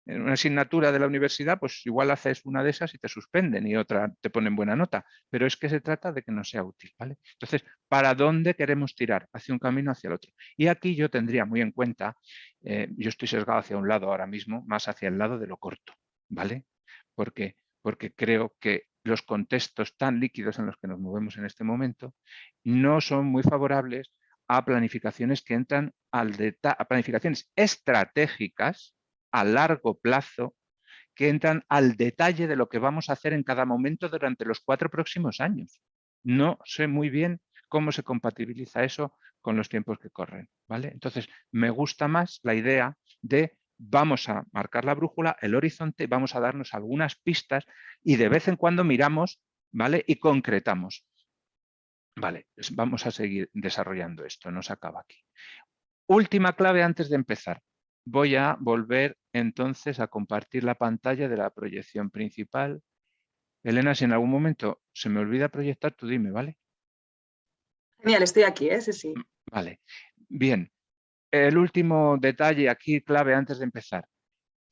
en una asignatura de la universidad, pues igual haces una de esas y te suspenden y otra te ponen buena nota, pero es que se trata de que no sea útil, ¿vale? Entonces, ¿para dónde queremos tirar? Hacia un camino, hacia el otro. Y aquí yo tendría muy en cuenta, eh, yo estoy sesgado hacia un lado ahora mismo, más hacia el lado de lo corto, ¿vale? Porque, porque creo que los contextos tan líquidos en los que nos movemos en este momento no son muy favorables a planificaciones que entran al a planificaciones estratégicas a largo plazo que entran al detalle de lo que vamos a hacer en cada momento durante los cuatro próximos años. No sé muy bien cómo se compatibiliza eso con los tiempos que corren. ¿vale? Entonces, me gusta más la idea de vamos a marcar la brújula, el horizonte, vamos a darnos algunas pistas y de vez en cuando miramos ¿vale? y concretamos. Vale, vamos a seguir desarrollando esto, no se acaba aquí. Última clave antes de empezar voy a volver entonces a compartir la pantalla de la proyección principal. Elena, si en algún momento se me olvida proyectar, tú dime, ¿vale? Genial, estoy aquí, ¿eh? sí, sí. Vale, bien. El último detalle aquí, clave antes de empezar.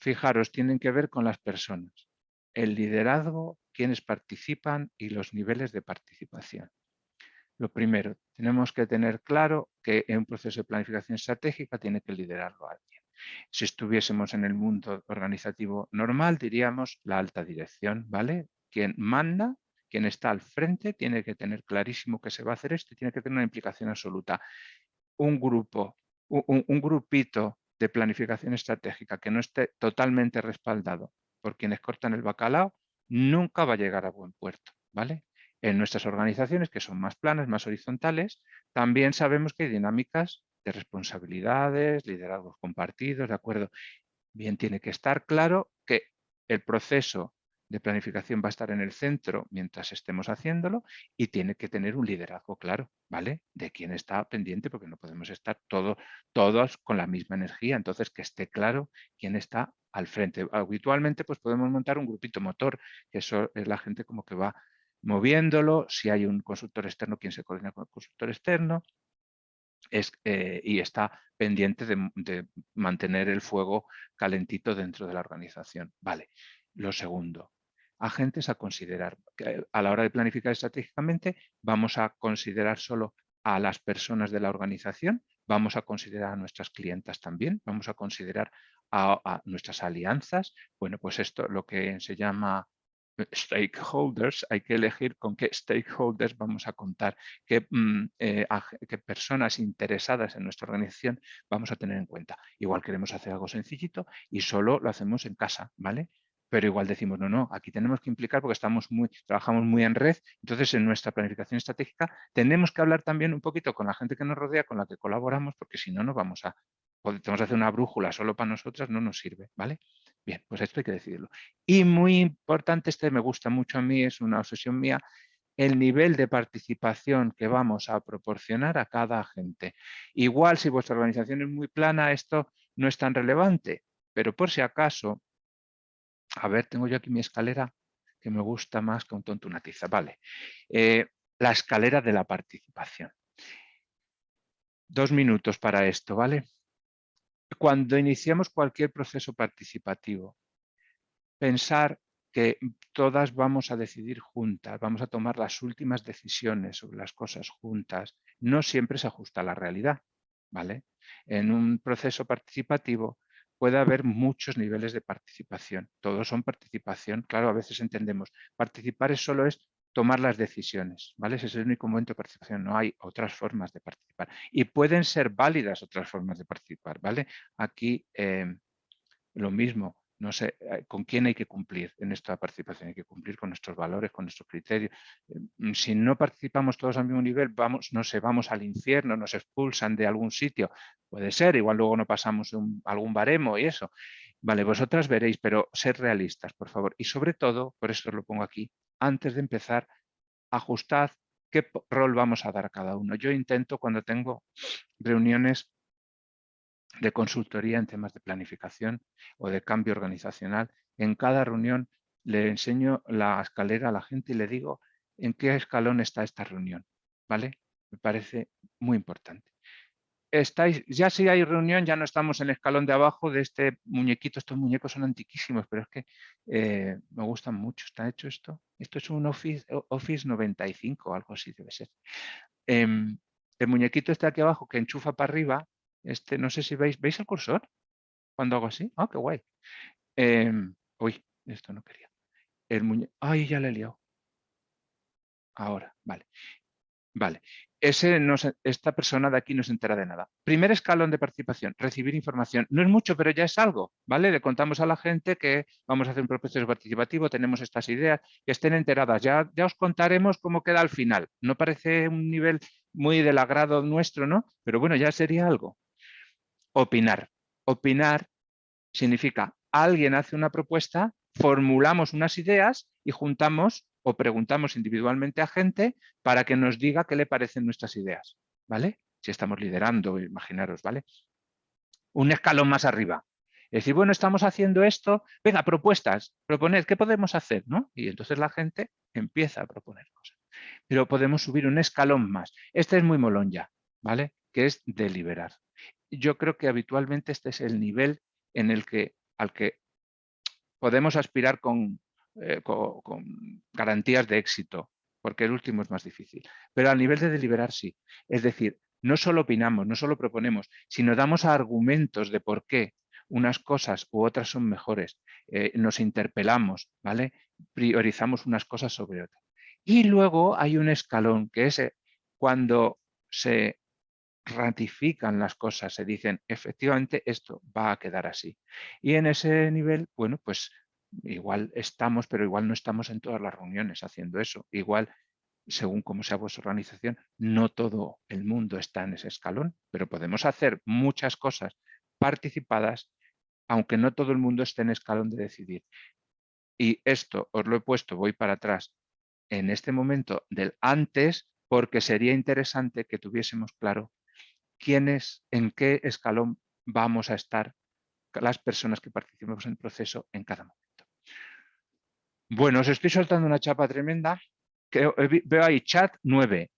Fijaros, tienen que ver con las personas. El liderazgo, quienes participan y los niveles de participación. Lo primero, tenemos que tener claro que en un proceso de planificación estratégica tiene que liderarlo alguien. Si estuviésemos en el mundo organizativo normal, diríamos la alta dirección, ¿vale? Quien manda, quien está al frente, tiene que tener clarísimo que se va a hacer esto y tiene que tener una implicación absoluta. Un grupo, un, grupito de planificación estratégica que no esté totalmente respaldado por quienes cortan el bacalao, nunca va a llegar a buen puerto, ¿vale? En nuestras organizaciones, que son más planas, más horizontales, también sabemos que hay dinámicas de responsabilidades, liderazgos compartidos, ¿de acuerdo? Bien, tiene que estar claro que el proceso de planificación va a estar en el centro mientras estemos haciéndolo y tiene que tener un liderazgo claro, ¿vale? De quién está pendiente porque no podemos estar todo, todos con la misma energía, entonces que esté claro quién está al frente. Habitualmente pues podemos montar un grupito motor, que eso es la gente como que va moviéndolo, si hay un consultor externo, quien se coordina con el consultor externo, es, eh, y está pendiente de, mantener el fuego calentito dentro de la organización. Vale. Lo segundo, agentes a considerar. A la hora de planificar estratégicamente vamos a considerar solo a las personas de la organización, vamos a considerar a nuestras clientas también, vamos a considerar a, a nuestras alianzas. Bueno, pues esto lo que se llama stakeholders, hay que elegir con qué stakeholders vamos a contar, qué, mm, eh, qué, personas interesadas en nuestra organización vamos a tener en cuenta. Igual queremos hacer algo sencillito y solo lo hacemos en casa, ¿vale? Pero igual decimos, no, no, aquí tenemos que implicar porque estamos muy, trabajamos muy en red, entonces en nuestra planificación estratégica tenemos que hablar también un poquito con la gente que nos rodea, con la que colaboramos, porque si no, no vamos a, podemos hacer una brújula solo para nosotras, no nos sirve, ¿vale? Bien, pues esto hay que decidirlo. Y muy importante, este me gusta mucho a mí, es una obsesión mía, el nivel de participación que vamos a proporcionar a cada agente. Igual si vuestra organización es muy plana, esto no es tan relevante, pero por si acaso, a ver, tengo yo aquí mi escalera que me gusta más que un tonto una tiza. Vale, eh, la escalera de la participación. Dos minutos para esto, ¿vale? Cuando iniciamos cualquier proceso participativo, pensar que todas vamos a decidir juntas, vamos a tomar las últimas decisiones sobre las cosas juntas, no siempre se ajusta a la realidad. ¿vale? En un proceso participativo puede haber muchos niveles de participación. Todos son participación. Claro, a veces entendemos, participar es solo es tomar las decisiones, ¿vale? Ese es el único momento de participación, no hay otras formas de participar. Y pueden ser válidas otras formas de participar, ¿vale? Aquí eh, lo mismo, no sé eh, con quién hay que cumplir en esta participación, hay que cumplir con nuestros valores, con nuestros criterios. Mm, si no participamos todos al mismo nivel, vamos, no sé, vamos al infierno, nos expulsan de algún sitio, puede ser, igual luego no pasamos algún baremo y eso. Vale, vosotras veréis, pero ser realistas, por favor. Y sobre todo, por eso os lo pongo aquí, antes de empezar, ajustad qué rol vamos a dar a cada uno. Yo intento cuando tengo reuniones de consultoría en temas de planificación o de cambio organizacional. En cada reunión le enseño la escalera a la gente y le digo en qué escalón está esta reunión. ¿vale? Me parece muy importante. Estáis, ya si hay reunión, ya no estamos en el escalón de abajo de este muñequito. Estos muñecos son antiquísimos, pero es que eh, me gustan mucho. ¿Está hecho esto? Esto es un Office, Office 95 o algo así debe ser. Em, el muñequito está aquí abajo que enchufa para arriba este, no sé si veis, ¿veis el cursor? Cuando hago así, ah, qué guay. Em, uy, esto no quería. El ay, ya le he liado. Ahora, vale. Vale, Ese no esta persona de aquí no se entera de nada. Primer escalón de participación, recibir información. No es mucho, pero ya es algo, ¿vale? Le contamos a la gente que vamos a hacer un proceso participativo, tenemos estas ideas, que estén enteradas. Ya, ya os contaremos cómo queda al final. No parece un nivel muy del agrado nuestro, ¿no? Pero bueno, ya sería algo, Opinar. Opinar significa alguien hace una propuesta, formulamos unas ideas y juntamos o preguntamos individualmente a gente para que nos diga qué le parecen nuestras ideas. ¿Vale? Si estamos liderando, imaginaros, ¿vale? Un escalón más arriba. Es decir, bueno, estamos haciendo esto, venga, propuestas, proponed, ¿qué podemos hacer? ¿no? Y entonces la gente empieza a proponer cosas. Pero podemos subir un escalón más. Este es muy molón ya, ¿vale? Que es deliberar yo creo que habitualmente este es el nivel en el que, al que podemos aspirar eh, con, garantías de éxito, porque el último es más difícil. Pero al nivel de deliberar sí. Es decir, no solo opinamos, no solo proponemos, sino damos argumentos de por qué unas cosas u otras son mejores, eh, nos interpelamos, ¿vale? priorizamos unas cosas sobre otras. Y luego hay un escalón que es eh, cuando se ratifican las cosas, se dicen, efectivamente, esto va a quedar así. Y en ese nivel, bueno, pues igual estamos, pero igual no estamos en todas las reuniones haciendo eso. Igual, según cómo sea vuestra organización, no todo el mundo está en ese escalón, pero podemos hacer muchas cosas participadas, aunque no todo el mundo esté en escalón de decidir. Y esto os lo he puesto, voy para atrás, en este momento del antes, porque sería interesante que tuviésemos claro quiénes, en qué escalón vamos a estar las personas que participemos en el proceso en cada momento. Bueno, os estoy soltando una chapa tremenda. Que veo ahí chat 9.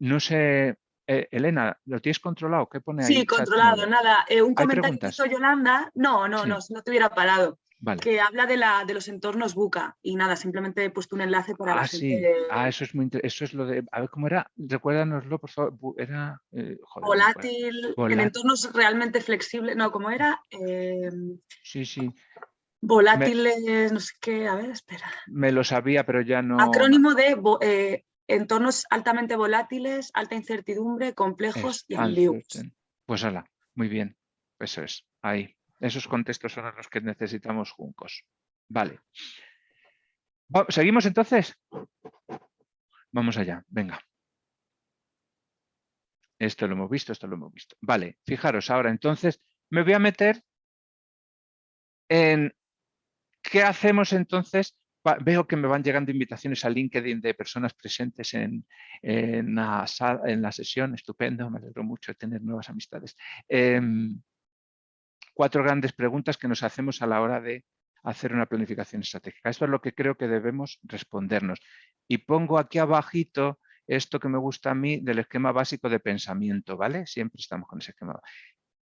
No sé, eh, Elena, ¿lo tienes controlado? ¿Qué pone ahí? Sí, controlado, nada. Eh, un comentario que hizo Yolanda. No, no, no, si no te hubiera parado que habla de, la, de los entornos buca y nada, simplemente he puesto un enlace para ah, la sí. Ah, eso es muy eso es lo de, a ver cómo era, recuérdanoslo por favor, era... Eh, volátil, en entornos realmente flexibles, no, ¿cómo era? Em, sí, sí. Volátiles, no sé qué, a ver, espera. Me lo sabía, pero ya no... Acrónimo de eh, entornos altamente volátiles, alta incertidumbre, complejos y ambiguos. Pues hala, muy bien, eso es, ahí. Esos contextos son los que necesitamos juncos. Vale. ¿Seguimos entonces? Vamos allá, venga. Esto lo hemos visto, esto lo hemos visto. Vale, fijaros ahora entonces, me voy a meter en qué hacemos entonces. Veo que me van llegando invitaciones a LinkedIn de personas presentes en, la, sesión. Estupendo, me alegro mucho de tener nuevas amistades. Em, cuatro grandes preguntas que nos hacemos a la hora de hacer una planificación estratégica. Esto es lo que creo que debemos respondernos. Y pongo aquí abajito esto que me gusta a mí del esquema básico de pensamiento, ¿vale? Siempre estamos con ese esquema.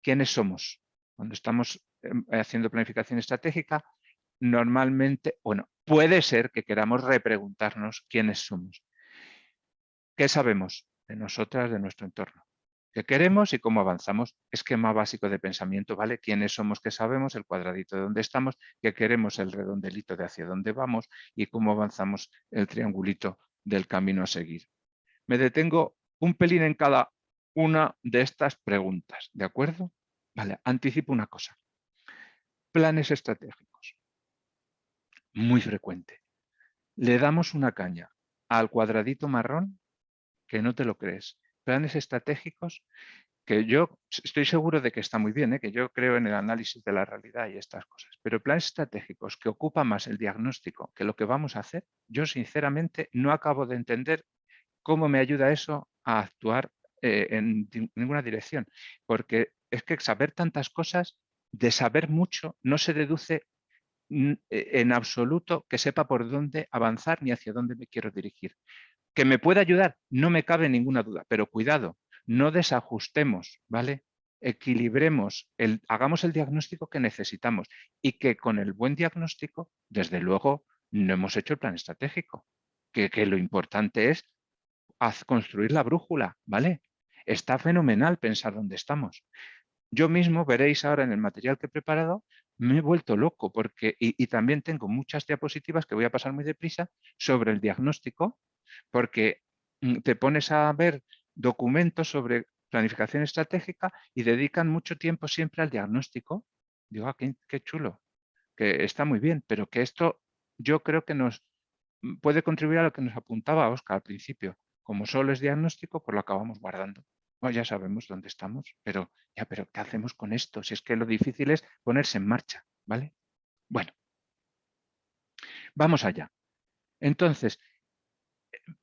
¿Quiénes somos? Cuando estamos em, haciendo planificación estratégica, normalmente, bueno, puede ser que queramos repreguntarnos quiénes somos. ¿Qué sabemos de nosotras, de nuestro entorno? qué queremos y cómo avanzamos. Esquema básico de pensamiento, ¿vale? Quiénes somos, qué sabemos, el cuadradito de dónde estamos, qué queremos, el redondelito de hacia dónde vamos y cómo avanzamos el triangulito del camino a seguir. Me detengo un pelín en cada una de estas preguntas, ¿de acuerdo? Vale, anticipo una cosa. Planes estratégicos. Muy frecuente. Le damos una caña al cuadradito marrón que no te lo crees. Planes estratégicos que yo estoy seguro de que está muy bien, ¿eh? que yo creo en el análisis de la realidad y estas cosas, pero planes estratégicos que ocupan más el diagnóstico que lo que vamos a hacer, yo sinceramente no acabo de entender cómo me ayuda eso a actuar eh, en ninguna dirección, porque es que saber tantas cosas, de saber mucho, no se deduce en absoluto que sepa por dónde avanzar ni hacia dónde me quiero dirigir. Que me pueda ayudar, no me cabe ninguna duda, pero cuidado, no desajustemos, ¿vale? Equilibremos, el, hagamos el diagnóstico que necesitamos y que con el buen diagnóstico, desde luego, no hemos hecho el plan estratégico, que, que lo importante es construir la brújula, ¿vale? Está fenomenal pensar dónde estamos. Yo mismo, veréis ahora en el material que he preparado, me he vuelto loco porque, y, también tengo muchas diapositivas que voy a pasar muy deprisa sobre el diagnóstico, porque mm, te pones a ver documentos sobre planificación estratégica y dedican mucho tiempo siempre al diagnóstico. Digo, ah, qué, qué chulo, que está muy bien, pero que esto yo creo que nos mm, puede contribuir a lo que nos apuntaba Oscar al principio. Como solo es diagnóstico, pues lo acabamos guardando. Ya sabemos dónde estamos, pero ya, pero ¿qué hacemos con esto? Si es que lo difícil es ponerse en marcha, ¿vale? Bueno, vamos allá. Entonces,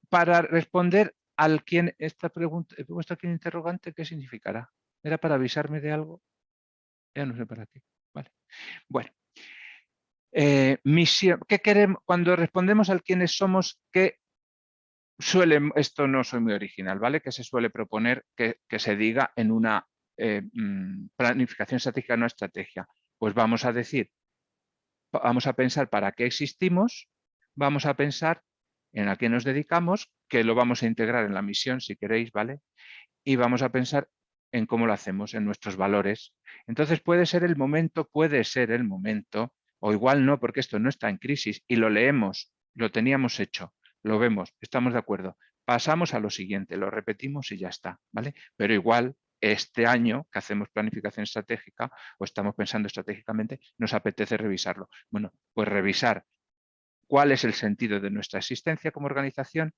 para responder al quien esta pregunta, he puesto aquí un interrogante, ¿qué significará? ¿Era para avisarme de algo? Ya no sé para qué. Vale. Bueno, eh, misión, ¿qué queremos? Cuando respondemos al quiénes somos, ¿qué suele, esto no soy muy original, ¿vale? Que se suele proponer que, se diga en una eh, mm, planificación estratégica, no estrategia. Pues vamos a decir, vamos a pensar para qué existimos, vamos a pensar en a qué nos dedicamos, que lo vamos a integrar en la misión, si queréis, ¿vale? Y vamos a pensar en cómo lo hacemos, en nuestros valores. Entonces puede ser el momento, puede ser el momento, o igual no, porque esto no está en crisis, y lo leemos, lo teníamos hecho, lo vemos, estamos de acuerdo. Pasamos a lo siguiente, lo repetimos y ya está, ¿vale? Pero igual este año que hacemos planificación estratégica o estamos pensando estratégicamente, nos apetece revisarlo. Bueno, pues revisar cuál es el sentido de nuestra existencia como organización,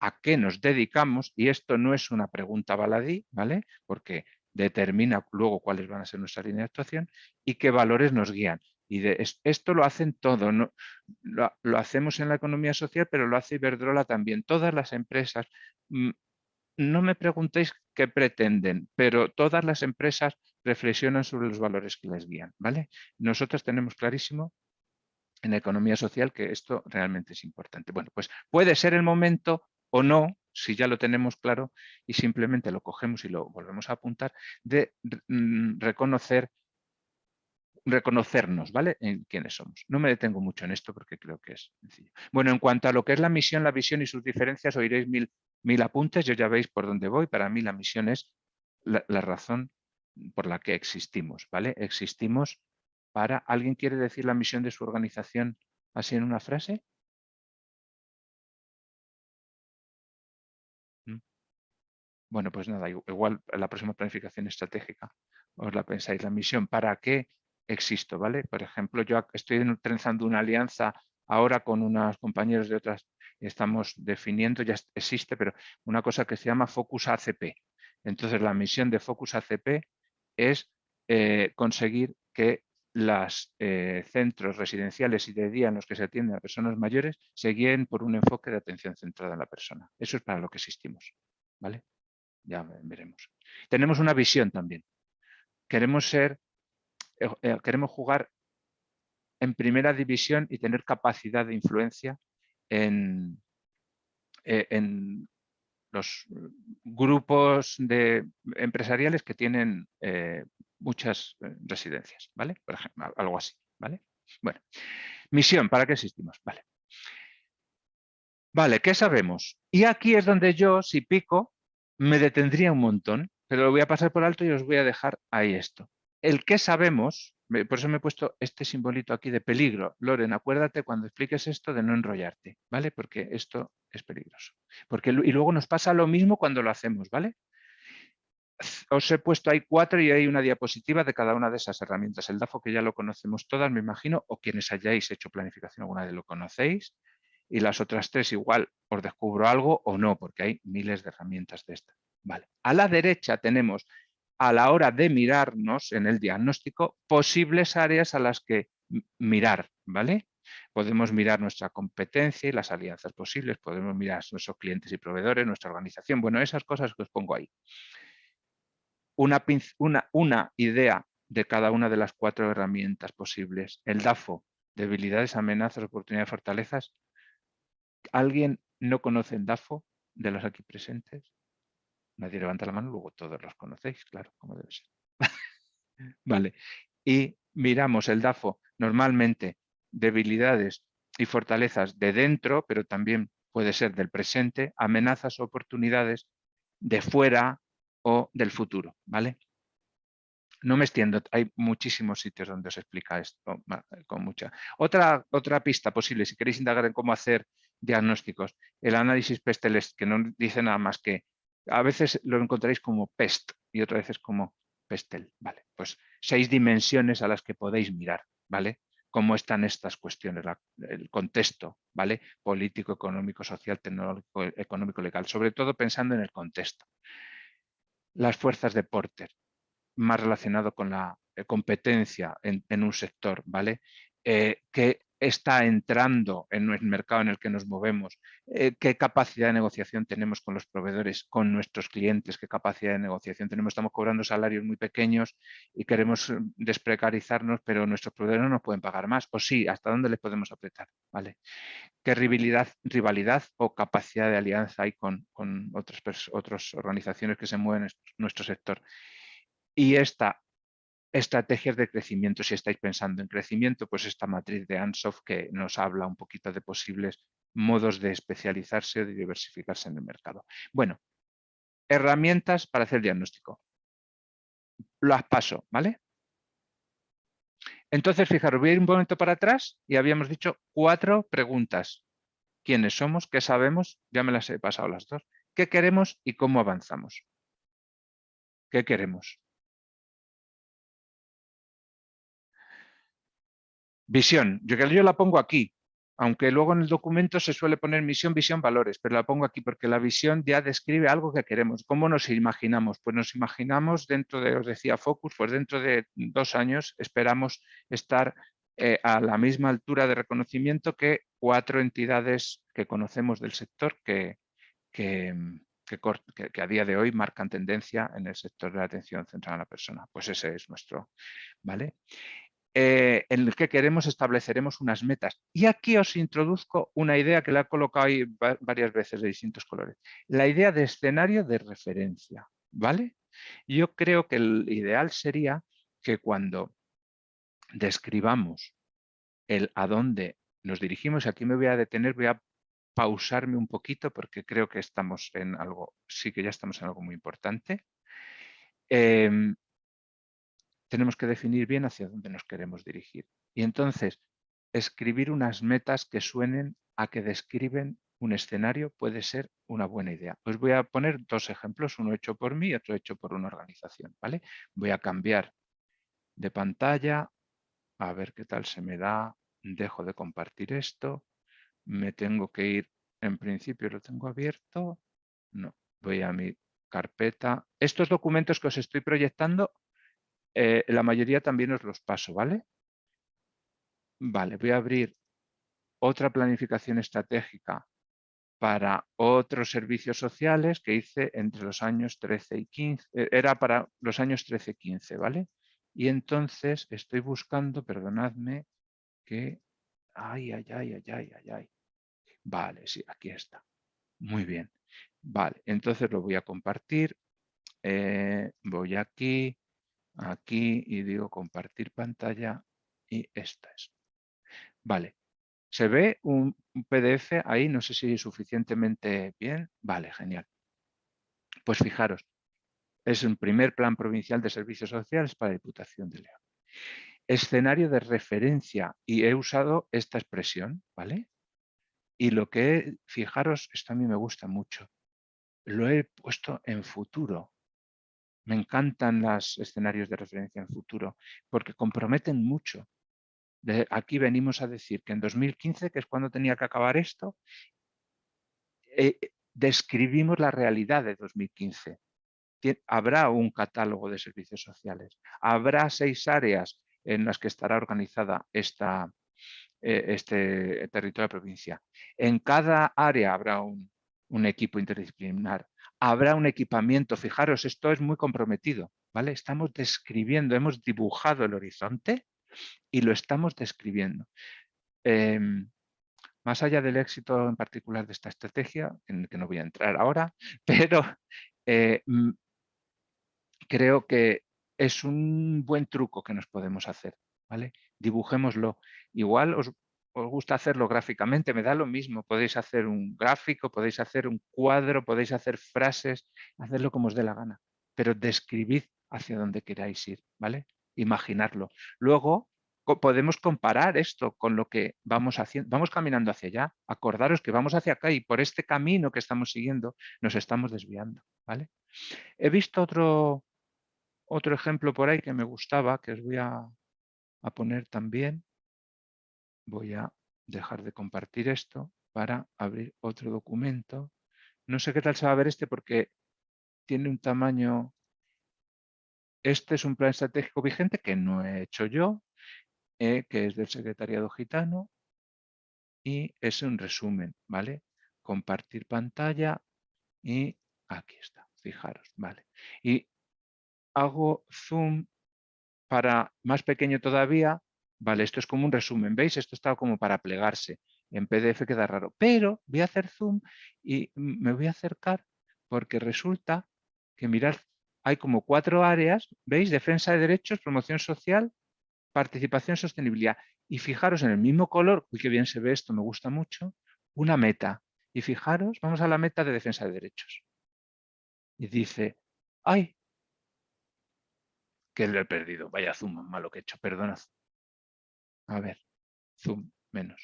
a qué nos dedicamos, y esto no es una pregunta baladí, ¿vale? Porque determina luego cuáles van a ser nuestra línea de actuación y qué valores nos guían. Y de, esto lo hacen todo, ¿no? Lo, hacemos en la economía social, pero lo hace Iberdrola también. Todas las empresas, mm, no me preguntéis qué pretenden, pero todas las empresas reflexionan sobre los valores que les guían. ¿vale? Nosotros tenemos clarísimo en economía social que esto realmente es importante. Bueno, pues puede ser el momento o no, si ya lo tenemos claro y simplemente lo cogemos y lo volvemos a apuntar, de mm, reconocer reconocernos, ¿vale? En quiénes somos. No me detengo mucho en esto porque creo que es sencillo. Bueno, en cuanto a lo que es la misión, la visión y sus diferencias, oiréis mil, mil apuntes, yo ya veis por dónde voy. Para mí la misión es la, razón por la que existimos, ¿vale? Existimos para... ¿Alguien quiere decir la misión de su organización así en una frase? ¿Mm? Bueno, pues nada, igual la próxima planificación estratégica os la pensáis. La misión, ¿para qué existo, ¿vale? Por ejemplo, yo estoy trenzando una alianza ahora con unos compañeros de otras, estamos definiendo, ya existe, pero una cosa que se llama Focus ACP. Entonces, la misión de Focus ACP es eh, conseguir que los eh, centros residenciales y de día en los que se atienden a personas mayores se guíen por un enfoque de atención centrada en la persona. Eso es para lo que existimos. ¿vale? Ya veremos. Tenemos una visión también. Queremos ser eh, eh, queremos jugar en primera división y tener capacidad de influencia en, eh, los grupos de empresariales que tienen muchas residencias, ¿vale? Por ejemplo, algo así, ¿vale? Bueno, misión, ¿para qué existimos? Vale. Vale, ¿qué sabemos? Y aquí es donde yo, si pico, me detendría un montón, pero lo voy a pasar por alto y os voy a dejar ahí esto. El que sabemos, por eso me he puesto este simbolito aquí de peligro. Loren, acuérdate cuando expliques esto de no enrollarte, ¿vale? Porque esto es peligroso. Porque, y luego nos pasa lo mismo cuando lo hacemos, ¿vale? Os he puesto ahí cuatro y hay una diapositiva de cada una de esas herramientas. El DAFO que ya lo conocemos todas, me imagino, o quienes hayáis hecho planificación alguna de lo conocéis. Y las otras tres igual os descubro algo o no, porque hay miles de herramientas de estas. Vale. A la derecha tenemos a la hora de mirarnos en el diagnóstico posibles áreas a las que mirar, ¿vale? Podemos mirar nuestra competencia y las alianzas posibles, podemos mirar nuestros clientes y proveedores, nuestra organización, bueno, esas cosas que os pongo ahí. Una, una idea de cada una de las cuatro herramientas posibles. El DAFO, debilidades, amenazas, oportunidades, fortalezas. ¿Alguien no conoce el DAFO de los aquí presentes? Nadie levanta la mano, luego todos los conocéis, claro, como debe ser. vale. Y miramos el DAFO normalmente debilidades y fortalezas de dentro, pero también puede ser del presente, amenazas o oportunidades de fuera o del futuro, ¿vale? No me extiendo, hay muchísimos sitios donde os explica esto con mucha. Otra, otra pista posible, si queréis indagar en cómo hacer diagnósticos, el análisis PESTELEST, que no dice nada más que a veces lo encontráis como PEST y otras veces como PESTEL. Vale, pues seis dimensiones a las que podéis mirar, ¿vale? Cómo están estas cuestiones, el contexto, ¿vale? Político, económico, social, tecnológico, económico, legal, sobre todo pensando en el contexto. Las fuerzas de Porter, más relacionado con la eh, competencia en, un sector, ¿vale? Eh, que está entrando en el mercado en el que nos movemos, eh, qué capacidad de negociación tenemos con los proveedores, con nuestros clientes, qué capacidad de negociación tenemos. Estamos cobrando salarios muy pequeños y queremos eh, desprecarizarnos, pero nuestros proveedores no nos pueden pagar más. O sí, ¿hasta dónde les podemos apretar? ¿Vale? ¿Qué rivalidad, o capacidad de alianza hay con, con otras, otras organizaciones que se mueven en nuestro sector? Y esta Estrategias de crecimiento, si estáis pensando en crecimiento, pues esta matriz de Ansoff que nos habla un poquito de posibles modos de especializarse o de diversificarse en el mercado. Bueno, herramientas para hacer diagnóstico. Las paso, ¿vale? Entonces, fijaros, voy a ir un momento para atrás y habíamos dicho cuatro preguntas. ¿Quiénes somos? ¿Qué sabemos? Ya me las he pasado las dos. ¿Qué queremos y cómo avanzamos? ¿Qué queremos? Visión, yo, yo la pongo aquí, aunque luego en el documento se suele poner misión, visión, valores, pero la pongo aquí porque la visión ya describe algo que queremos. ¿Cómo nos imaginamos? Pues nos imaginamos dentro de, os decía Focus, pues dentro de dos años esperamos estar eh, a la misma altura de reconocimiento que cuatro entidades que conocemos del sector que, que, que, a día de hoy marcan tendencia en el sector de la atención centrada a la persona. Pues ese es nuestro, ¿vale? Eh, en el que queremos estableceremos unas metas. Y aquí os introduzco una idea que la he colocado ahí varias veces de distintos colores. La idea de escenario de referencia, ¿vale? Yo creo que el ideal sería que cuando describamos el a dónde nos dirigimos, aquí me voy a detener, voy a pausarme un poquito porque creo que estamos en algo, sí que ya estamos en algo muy importante. Em, tenemos que definir bien hacia dónde nos queremos dirigir. Y entonces, escribir unas metas que suenen a que describen un escenario puede ser una buena idea. Os voy a poner dos ejemplos, uno hecho por mí y otro hecho por una organización. ¿vale? Voy a cambiar de pantalla, a ver qué tal se me da, dejo de compartir esto, me tengo que ir, en principio lo tengo abierto, no, voy a mi carpeta. Estos documentos que os estoy proyectando eh, la mayoría también os los paso, ¿vale? Vale, voy a abrir otra planificación estratégica para otros servicios sociales que hice entre los años 13 y 15, eh, era para los años 13 y 15, ¿vale? Y entonces estoy buscando, perdonadme, que... Ay, ay, ay, ay, ay, ay, ay. Vale, sí, aquí está. Muy bien. Vale, entonces lo voy a compartir. Eh, voy aquí, aquí y digo compartir pantalla y esta es. Vale, ¿se ve un, PDF ahí? No sé si es suficientemente bien. Vale, genial. Pues fijaros, Es un primer plan provincial de servicios sociales para la Diputación de León. Escenario de referencia, y he usado esta expresión, ¿vale? Y lo que, fijaros, esto a mí me gusta mucho, lo he puesto en futuro. Me encantan los escenarios de referencia en futuro porque comprometen mucho. aquí venimos a decir que en 2015, que es cuando tenía que acabar esto, eh, describimos la realidad de 2015. Habrá un catálogo de servicios sociales, habrá seis áreas en las que estará organizada esta, eh, este territorio de provincia. En cada área habrá un, un equipo interdisciplinar. Habrá un equipamiento, fijaros, esto es muy comprometido, ¿vale? Estamos describiendo, hemos dibujado el horizonte y lo estamos describiendo. Em, más allá del éxito en particular de esta estrategia, en el que no voy a entrar ahora, pero eh, creo que es un buen truco que nos podemos hacer, ¿vale? Dibujémoslo. Igual os os gusta hacerlo gráficamente, me da lo mismo. Podéis hacer un gráfico, podéis hacer un cuadro, podéis hacer frases, hacerlo como os dé la gana. Pero describid hacia dónde queráis ir, ¿vale? Imaginarlo. Luego podemos comparar esto con lo que vamos haciendo. Vamos caminando hacia allá. Acordaros que vamos hacia acá y por este camino que estamos siguiendo nos estamos desviando, ¿vale? He visto otro, otro ejemplo por ahí que me gustaba, que os voy a poner también voy a dejar de compartir esto para abrir otro documento. No sé qué tal se va a ver este porque tiene un tamaño... Este es un plan estratégico vigente que no he hecho yo, eh, que es del Secretariado Gitano y es un resumen, ¿vale? Compartir pantalla y aquí está, fijaros, ¿vale? Y hago zoom para más pequeño todavía Vale, esto es como un resumen, ¿veis? Esto está como para plegarse. En PDF queda raro, pero voy a hacer zoom y me voy a acercar porque resulta que mirad, hay como cuatro áreas, ¿veis? Defensa de derechos, promoción social, participación, sostenibilidad. Y fijaros en el mismo color, uy, qué bien se ve esto, me gusta mucho, una meta. Y fijaros, vamos a la meta de defensa de derechos. Y dice, ¡ay! Que lo he perdido, vaya zoom malo que he hecho, perdonad. A ver, zoom menos.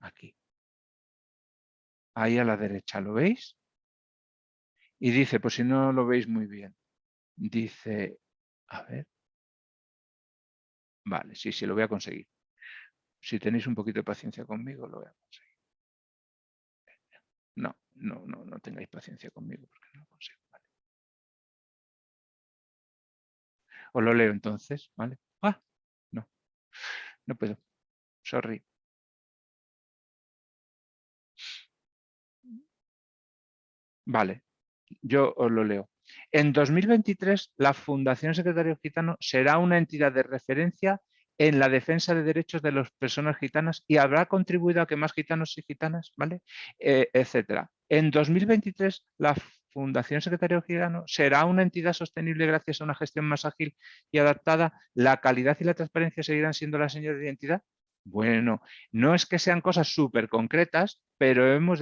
Aquí. Ahí a la derecha, ¿lo veis? Y dice, pues si no lo veis muy bien, dice, a ver. Vale, sí, sí, lo voy a conseguir. Si tenéis un poquito de paciencia conmigo, lo voy a conseguir. No, no, no, no tengáis paciencia conmigo porque no lo consigo. Vale. Os lo leo entonces, ¿vale? Ah, no. No puedo. Sorry. Vale, yo os lo leo. En 2023, la Fundación Secretario Gitano será una entidad de referencia en la defensa de derechos de las personas gitanas y habrá contribuido a que más gitanos y gitanas, ¿vale? Eh, etcétera. En 2023, la Fundación Secretario Gitano será una entidad sostenible gracias a una gestión más ágil y adaptada. ¿La calidad y la transparencia seguirán siendo la señal de identidad? Bueno, no es que sean cosas súper concretas, pero hemos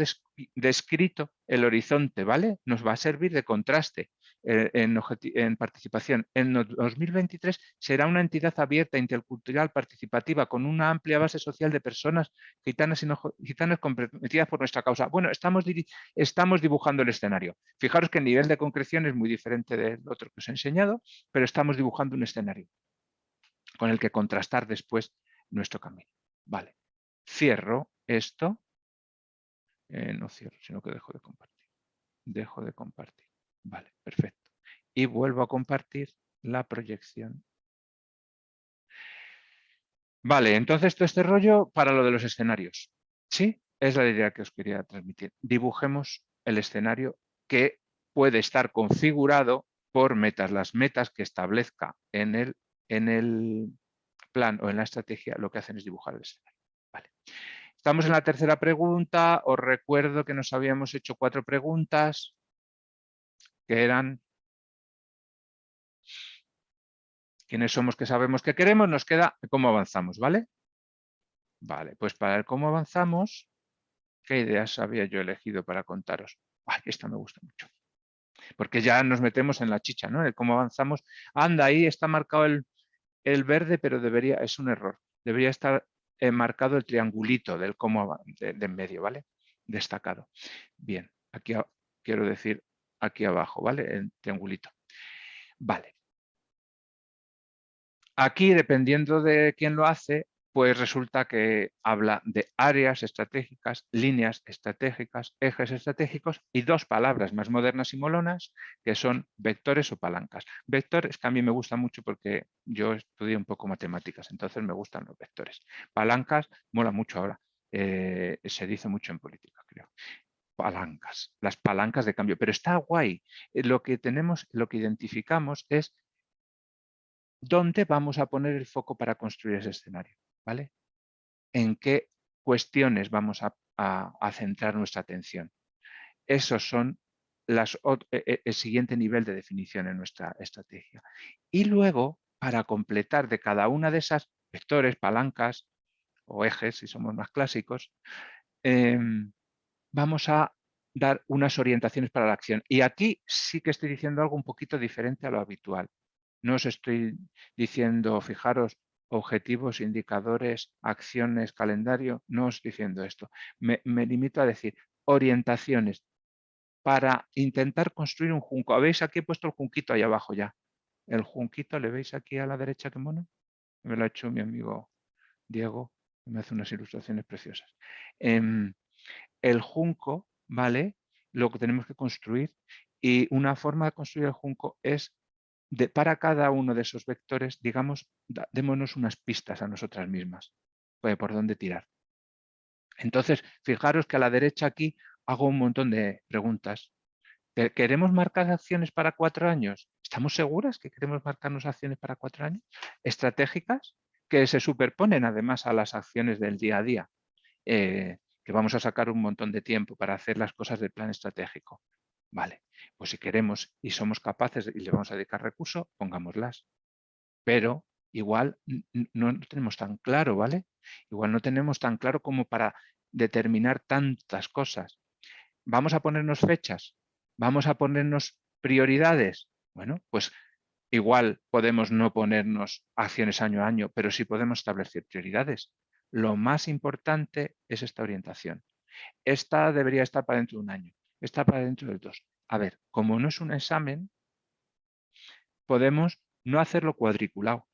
descrito el horizonte, ¿vale? Nos va a servir de contraste. Eh, en, participación. En 2023 será una entidad abierta, intercultural, participativa, con una amplia base social de personas gitanas y no gitanas comprometidas por nuestra causa. Bueno, estamos, estamos dibujando el escenario. Fijaros que el nivel de concreción es muy diferente del otro que os he enseñado, pero estamos dibujando un escenario con el que contrastar después nuestro camino. Vale, cierro esto. Eh, no cierro, sino que dejo de compartir. Dejo de compartir. Vale, perfecto. Y vuelvo a compartir la proyección. Vale, entonces todo este rollo para lo de los escenarios. ¿Sí? Es la idea que os quería transmitir. Dibujemos el escenario que puede estar configurado por metas. Las metas que establezca en el, en el plan o en la estrategia lo que hacen es dibujar el escenario. Vale. Estamos en la tercera pregunta. Os recuerdo que nos habíamos hecho cuatro preguntas que eran quiénes somos, que sabemos que queremos, nos queda cómo avanzamos, ¿vale? Vale, pues para ver cómo avanzamos, ¿qué ideas había yo elegido para contaros? Ay, esta me gusta mucho. porque ya nos metemos en la chicha, ¿no? El cómo avanzamos. Anda, ahí está marcado el, el verde, pero debería, es un error. Debería estar eh, marcado el triangulito del cómo de, en medio, ¿vale? Destacado. Bien, aquí quiero decir aquí abajo, ¿vale? El triangulito. Vale. Aquí, dependiendo de quién lo hace, pues resulta que habla de áreas estratégicas, líneas estratégicas, ejes estratégicos y dos palabras más modernas y molonas que son vectores o palancas. Vectores que a mí me gusta mucho porque yo estudié un poco matemáticas, entonces me gustan los vectores. Palancas mola mucho ahora, eh, se dice mucho en política, creo. Palancas, las palancas de cambio, pero está guay. Eh, lo que tenemos, lo que identificamos es dónde vamos a poner el foco para construir ese escenario. ¿vale? En qué cuestiones vamos a, centrar nuestra atención. Esos son las, e, e, el siguiente nivel de definición en nuestra estrategia. Y luego, para completar de cada una de esas vectores, palancas o ejes, si somos más clásicos, em, vamos a dar unas orientaciones para la acción. Y aquí sí que estoy diciendo algo un poquito diferente a lo habitual. No os estoy diciendo, fijaros, objetivos, indicadores, acciones, calendario, no os diciendo esto. Me, limito a decir orientaciones para intentar construir un junco. ¿Habéis aquí he puesto el junquito ahí abajo ya? El junquito, ¿le veis aquí a la derecha qué mono? Me lo ha hecho mi amigo Diego, me hace unas ilustraciones preciosas. Em, el junco, ¿vale? Lo que tenemos que construir y una forma de construir el junco es para cada uno de esos vectores, digamos, démonos unas pistas a nosotras mismas pues, por dónde tirar. Entonces, fijaros que a la derecha aquí hago un montón de preguntas. ¿Queremos marcar acciones para cuatro años? ¿Estamos seguras que queremos marcarnos acciones para cuatro años? ¿Estratégicas? Que se superponen además a las acciones del día a día. Eh, vamos a sacar un montón de tiempo para hacer las cosas del plan estratégico. Vale, pues si queremos y somos capaces y le vamos a dedicar recursos, pongámoslas. Pero igual no tenemos tan claro, ¿vale? Igual no tenemos tan claro como para determinar tantas cosas. ¿Vamos a ponernos fechas? ¿Vamos a ponernos prioridades? Bueno, pues igual podemos no ponernos acciones año a año, pero sí podemos establecer prioridades. Lo más importante es esta orientación. Esta debería estar para dentro de un año está para dentro del 2. A ver, como no es un examen, podemos no hacerlo cuadriculado.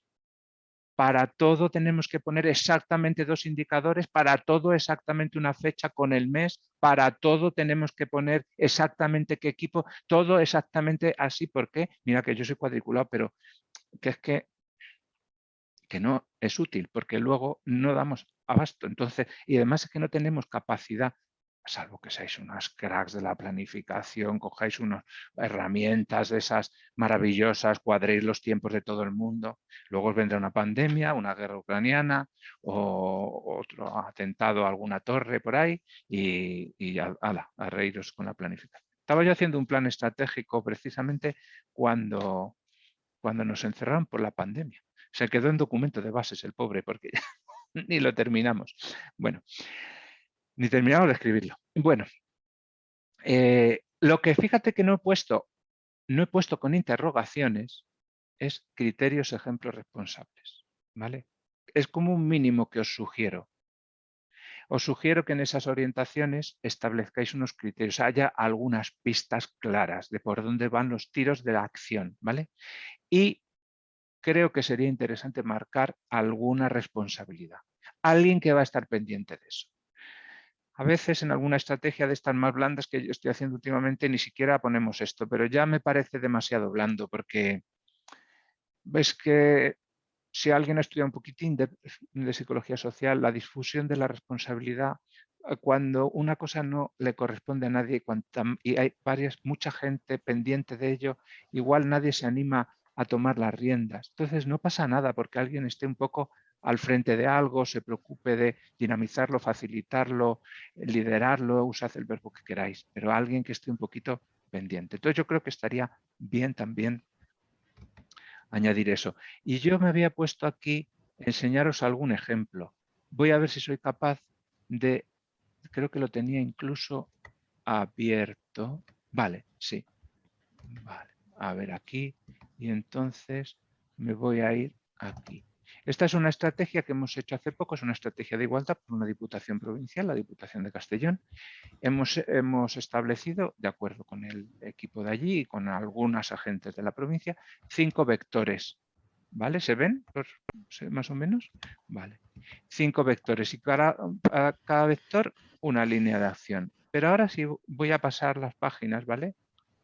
Para todo tenemos que poner exactamente dos indicadores, para todo exactamente una fecha con el mes, para todo tenemos que poner exactamente qué equipo, todo exactamente así. ¿Por qué? Mira que yo soy cuadriculado, pero que es que, que no es útil, porque luego no damos abasto. Entonces, y además es que no tenemos capacidad salvo que seáis unas cracks de la planificación, cojáis unas herramientas de esas maravillosas, cuadréis los tiempos de todo el mundo, luego os vendrá una pandemia, una guerra ucraniana o otro atentado a alguna torre por ahí y, y a, a reíros con la planificación. Estaba yo haciendo un plan estratégico precisamente cuando, cuando nos encerraron por la pandemia. Se quedó en documento de bases el pobre porque ni lo terminamos. Bueno, ni terminado de escribirlo. Bueno, eh, lo que fíjate que no he puesto, no he puesto con interrogaciones es criterios, ejemplos responsables. ¿vale? Es como un mínimo que os sugiero. Os sugiero que en esas orientaciones establezcáis unos criterios, haya algunas pistas claras de por dónde van los tiros de la acción. ¿vale? Y creo que sería interesante marcar alguna responsabilidad. Alguien que va a estar pendiente de eso. A veces en alguna estrategia de estas más blandas que yo estoy haciendo últimamente ni siquiera ponemos esto, pero ya me parece demasiado blando porque ves que si alguien ha estudiado un poquitín de, psicología social, la difusión de la responsabilidad, eh, cuando una cosa no le corresponde a nadie y hay varias, mucha gente pendiente de ello, igual nadie se anima a tomar las riendas. Entonces no pasa nada porque alguien esté un poco al frente de algo, se preocupe de dinamizarlo, facilitarlo, liderarlo, usad el verbo que queráis, pero alguien que esté un poquito pendiente. Entonces yo creo que estaría bien también añadir eso. Y yo me había puesto aquí enseñaros algún ejemplo. Voy a ver si soy capaz de, creo que lo tenía incluso abierto. Vale, sí. Vale, a ver aquí. Y entonces me voy a ir aquí. Esta es una estrategia que hemos hecho hace poco, es una estrategia de igualdad por una diputación provincial, la Diputación de Castellón. Hemos, hemos establecido, de acuerdo con el equipo de allí y con algunas agentes de la provincia, cinco vectores. ¿Vale? ¿Se ven más o menos? Vale. Cinco vectores y cada, cada vector una línea de acción. Pero ahora sí voy a pasar las páginas, ¿vale?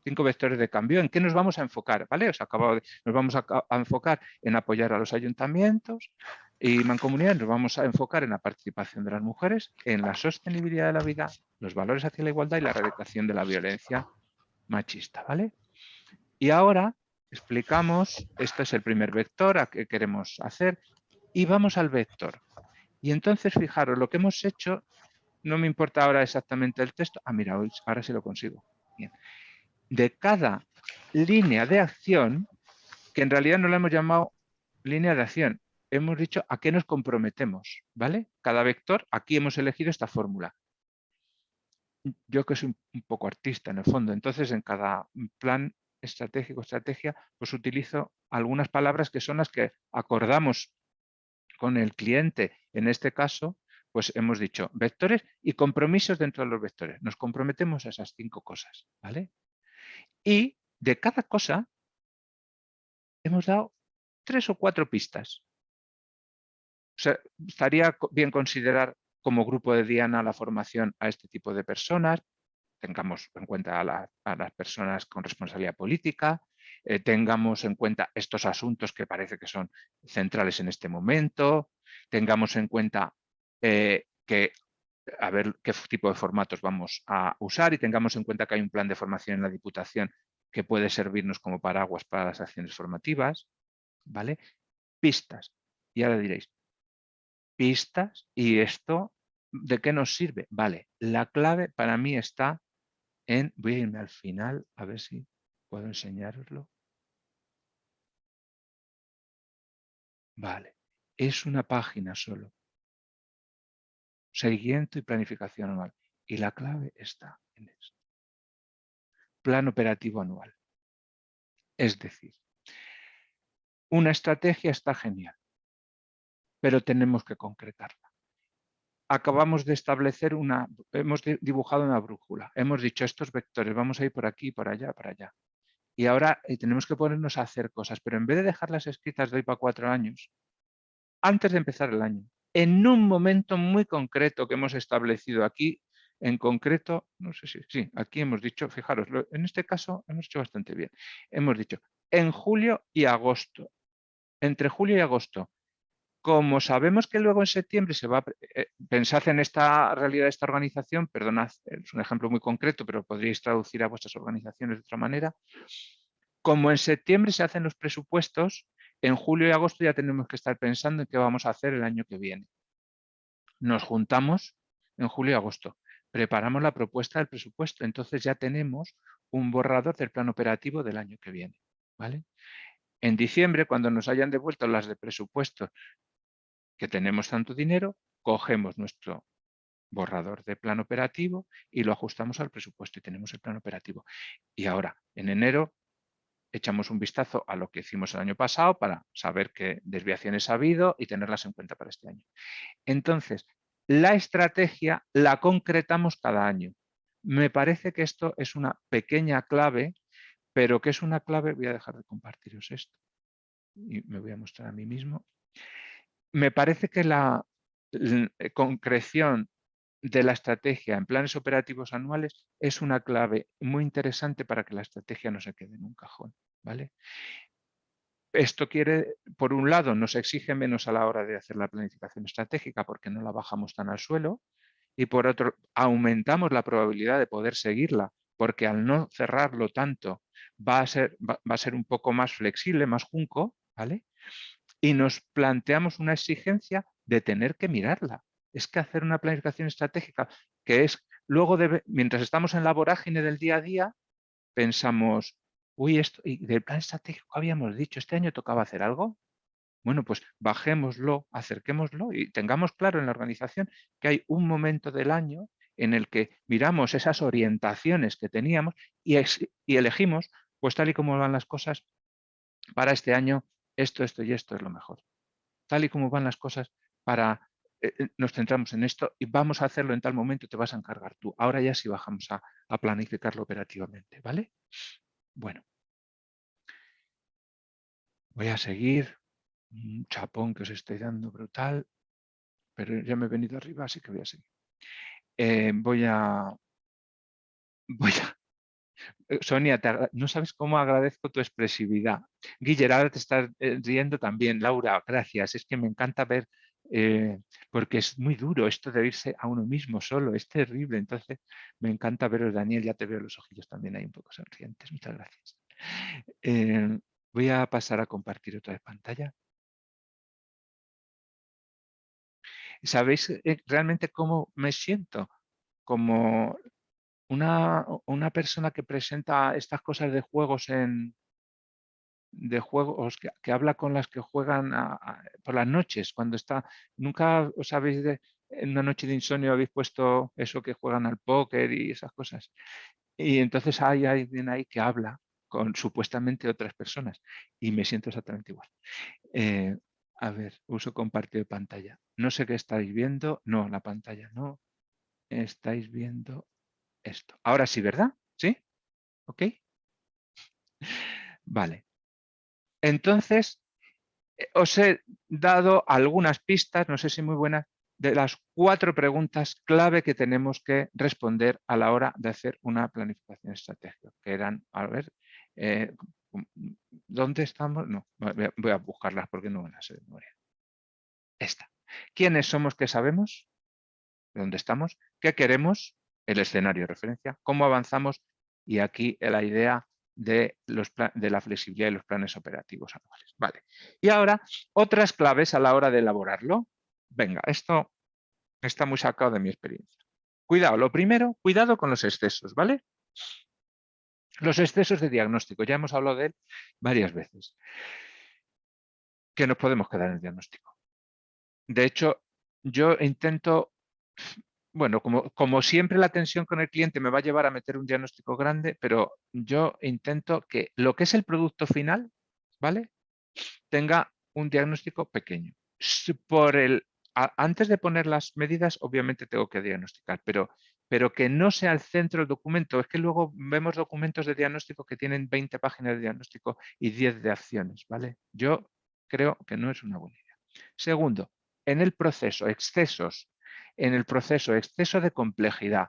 Cinco vectores de cambio. ¿En qué nos vamos a enfocar? ¿Vale? Os acabo de, nos vamos a, enfocar en apoyar a los ayuntamientos y mancomunidades, nos vamos a enfocar en la participación de las mujeres, en la sostenibilidad de la vida, los valores hacia la igualdad y la erradicación de la violencia machista. ¿vale? Y ahora explicamos, este es el primer vector a que queremos hacer y vamos al vector. Y entonces, fijaros, lo que hemos hecho, no me importa ahora exactamente el texto. Ah, mira, ahora sí lo consigo. Bien de cada línea de acción, que en realidad no la hemos llamado línea de acción, hemos dicho a qué nos comprometemos, ¿vale? Cada vector, aquí hemos elegido esta fórmula. Yo que soy un poco artista en el fondo, entonces en cada plan estratégico, estrategia, pues utilizo algunas palabras que son las que acordamos con el cliente. En este caso, pues hemos dicho vectores y compromisos dentro de los vectores. Nos comprometemos a esas cinco cosas, ¿vale? Y de cada cosa hemos dado tres o cuatro pistas. O sea, estaría bien considerar como grupo de Diana la formación a este tipo de personas, tengamos en cuenta a, las personas con responsabilidad política, eh, tengamos en cuenta estos asuntos que parece que son centrales en este momento, tengamos en cuenta eh, que a ver qué tipo de formatos vamos a usar y tengamos en cuenta que hay un plan de formación en la Diputación que puede servirnos como paraguas para las acciones formativas. ¿vale? Pistas. Y ahora diréis, pistas, ¿y esto de qué nos sirve? Vale, la clave para mí está en, voy a irme al final, a ver si puedo enseñaroslo. Vale, es una página solo seguimiento y planificación anual. Y la clave está en esto. Plan operativo anual. Es decir, una estrategia está genial, pero tenemos que concretarla. Acabamos de establecer una, hemos dibujado una brújula, hemos dicho estos vectores, vamos a ir por aquí, por allá, por allá. Y ahora eh, tenemos que ponernos a hacer cosas, pero en vez de dejarlas escritas de hoy para cuatro años, antes de empezar el año, en un momento muy concreto que hemos establecido aquí, en concreto, no sé si, sí, aquí hemos dicho, fijaros, en este caso hemos hecho bastante bien. Hemos dicho en julio y agosto, entre julio y agosto. Como sabemos que luego en septiembre se va a eh, pensar en esta realidad de esta organización, perdonad, es un ejemplo muy concreto, pero podríais traducir a vuestras organizaciones de otra manera. Como en septiembre se hacen los presupuestos, en julio y agosto ya tenemos que estar pensando en qué vamos a hacer el año que viene. Nos juntamos en julio y agosto, preparamos la propuesta del presupuesto, entonces ya tenemos un borrador del plan operativo del año que viene. ¿vale? En diciembre, cuando nos hayan devuelto las de presupuesto que tenemos tanto dinero, cogemos nuestro borrador de plan operativo y lo ajustamos al presupuesto y tenemos el plan operativo. Y ahora, en enero, echamos un vistazo a lo que hicimos el año pasado para saber qué desviaciones ha habido y tenerlas en cuenta para este año. Entonces, la estrategia la concretamos cada año. Me parece que esto es una pequeña clave, pero que es una clave, voy a dejar de compartiros esto y me voy a mostrar a mí mismo. Me parece que la concreción de la estrategia en planes operativos anuales es una clave muy interesante para que la estrategia no se quede en un cajón. ¿vale? Esto quiere, por un lado, nos exige menos a la hora de hacer la planificación estratégica porque no la bajamos tan al suelo y por otro, aumentamos la probabilidad de poder seguirla porque al no cerrarlo tanto va a ser, va, a ser un poco más flexible, más junco, ¿vale? Y nos planteamos una exigencia de tener que mirarla es que hacer una planificación estratégica que es luego, de, mientras estamos en la vorágine del día a día, pensamos, uy, esto, y del plan estratégico habíamos dicho, este año tocaba hacer algo. Bueno, pues bajémoslo, acerquémoslo y tengamos claro en la organización que hay un momento del año en el que miramos esas orientaciones que teníamos y, y elegimos pues tal y como van las cosas, para este año esto, esto y esto es lo mejor. Tal y como van las cosas, para eh, eh, nos centramos en esto y vamos a hacerlo en tal momento te vas a encargar tú. Ahora ya sí bajamos a, planificarlo operativamente, ¿vale? Bueno. Voy a seguir. Un chapón que os estoy dando brutal. Pero ya me he venido arriba, así que voy a seguir. Eh, voy a... Voy a... Sonia, no sabes cómo agradezco tu expresividad. Guillermo, ahora te estás riendo también. Laura, gracias. Es que me encanta ver eh, porque es muy duro esto de irse a uno mismo solo, es terrible. Entonces, me encanta veros, Daniel, ya te veo los ojillos también ahí un poco sonrientes. Muchas gracias. Eh, voy a pasar a compartir otra vez pantalla. ¿Sabéis eh, realmente cómo me siento? Como una, una persona que presenta estas cosas de juegos en, de juegos que, habla con las que juegan por las noches, cuando está, nunca os habéis de, en una noche de insomnio habéis puesto eso que juegan al póker y esas cosas. Y entonces hay alguien ahí que habla con supuestamente otras personas y me siento exactamente igual. Eh, a ver, uso compartido de pantalla. No sé qué estáis viendo. No, la pantalla no. Estáis viendo esto. Ahora sí, ¿verdad? ¿Sí? ¿Ok? Vale. Entonces, eh, os he dado algunas pistas, no sé si muy buenas, de las cuatro preguntas clave que tenemos que responder a la hora de hacer una planificación estratégica, que eran, a ver, eh, ¿dónde estamos? No, voy a buscarlas porque no van a ser de memoria. Esta. ¿Quiénes somos que sabemos? ¿Dónde estamos? ¿Qué queremos? El escenario de referencia. ¿Cómo avanzamos? Y aquí la idea de, los, de la flexibilidad y los planes operativos anuales. Vale. Y ahora, otras claves a la hora de elaborarlo. Venga, esto está muy sacado de mi experiencia. Cuidado, lo primero, cuidado con los excesos, ¿vale? Los excesos de diagnóstico, ya hemos hablado de él varias veces. Que nos podemos quedar en el diagnóstico. De hecho, yo intento bueno, como, siempre la tensión con el cliente me va a llevar a meter un diagnóstico grande, pero yo intento que lo que es el producto final, ¿vale? Tenga un diagnóstico pequeño. Por el, antes de poner las medidas, obviamente tengo que diagnosticar, pero, pero que no sea el centro del documento. Es que luego vemos documentos de diagnóstico que tienen 20 páginas de diagnóstico y 10 de acciones, ¿vale? Yo creo que no es una buena idea. Segundo, en el proceso, excesos en el proceso, exceso de complejidad.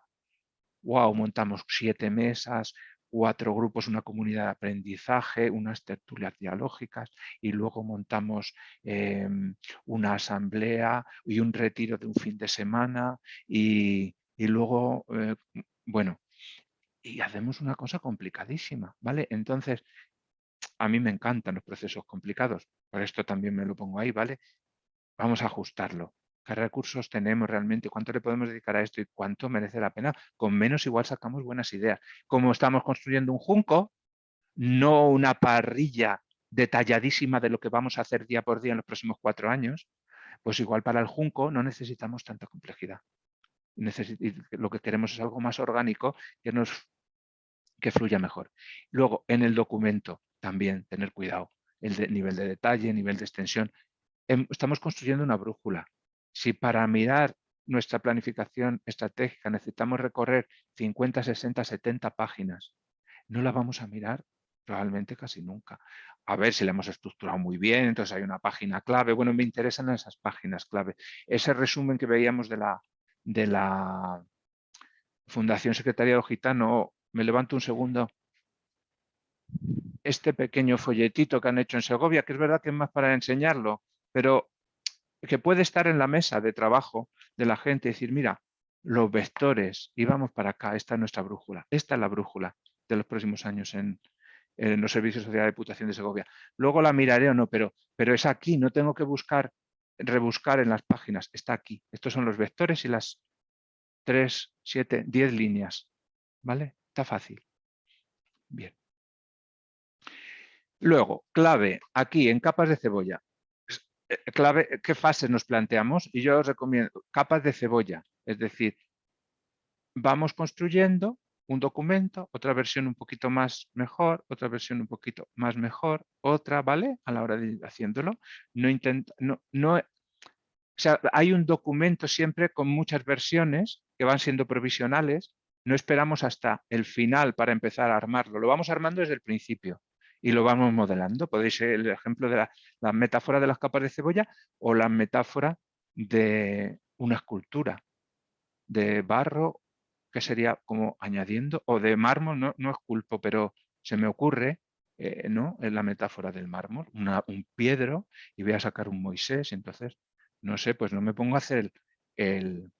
Wow, montamos siete mesas, cuatro grupos, una comunidad de aprendizaje, unas tertulias dialógicas y luego montamos em, una asamblea y un retiro de un fin de semana y, luego, eh, bueno, y hacemos una cosa complicadísima, ¿vale? Entonces, a mí me encantan los procesos complicados, por esto también me lo pongo ahí, ¿vale? Vamos a ajustarlo qué recursos tenemos realmente, cuánto le podemos dedicar a esto y cuánto merece la pena. Con menos igual sacamos buenas ideas. Como estamos construyendo un junco, no una parrilla detalladísima de lo que vamos a hacer día por día en los próximos cuatro años, pues igual para el junco no necesitamos tanta complejidad. lo que queremos es algo más orgánico que, fluya mejor. Luego, en el documento también tener cuidado. El nivel de detalle, nivel de extensión. Em, estamos construyendo una brújula. Si para mirar nuestra planificación estratégica necesitamos recorrer 50, 60, 70 páginas, no la vamos a mirar probablemente casi nunca. A ver si la hemos estructurado muy bien, entonces hay una página clave. Bueno, me interesan esas páginas clave. Ese resumen que veíamos de la, Fundación Secretaría Gitano, me levanto un segundo. Este pequeño folletito que han hecho en Segovia, que es verdad que es más para enseñarlo, pero que puede estar en la mesa de trabajo de la gente y decir, mira, los vectores, y vamos para acá, esta es nuestra brújula, esta es la brújula de los próximos años en, los servicios sociales de Diputación de Segovia. Luego la miraré o no, pero, pero es aquí, no tengo que buscar, rebuscar en las páginas, está aquí. Estos son los vectores y las 3, 7, 10 líneas. ¿Vale? Está fácil. Bien. Luego, clave, aquí en capas de cebolla. Eh, clave, ¿qué fases nos planteamos? Y yo os recomiendo capas de cebolla, es decir, vamos construyendo un documento, otra versión un poquito más mejor, otra versión un poquito más mejor, otra, ¿vale? A la hora de ir haciéndolo. No intenta, no, no, o sea, hay un documento siempre con muchas versiones que van siendo provisionales. No esperamos hasta el final para empezar a armarlo. Lo vamos armando desde el principio y lo vamos modelando. Podéis el ejemplo de la, la metáfora de las capas de cebolla o la metáfora de una escultura de barro que sería como añadiendo, o de mármol, no, no culpo pero se me ocurre eh, ¿no? en la metáfora del mármol, un piedro y voy a sacar un Moisés, entonces, no sé, pues no me pongo a hacer el,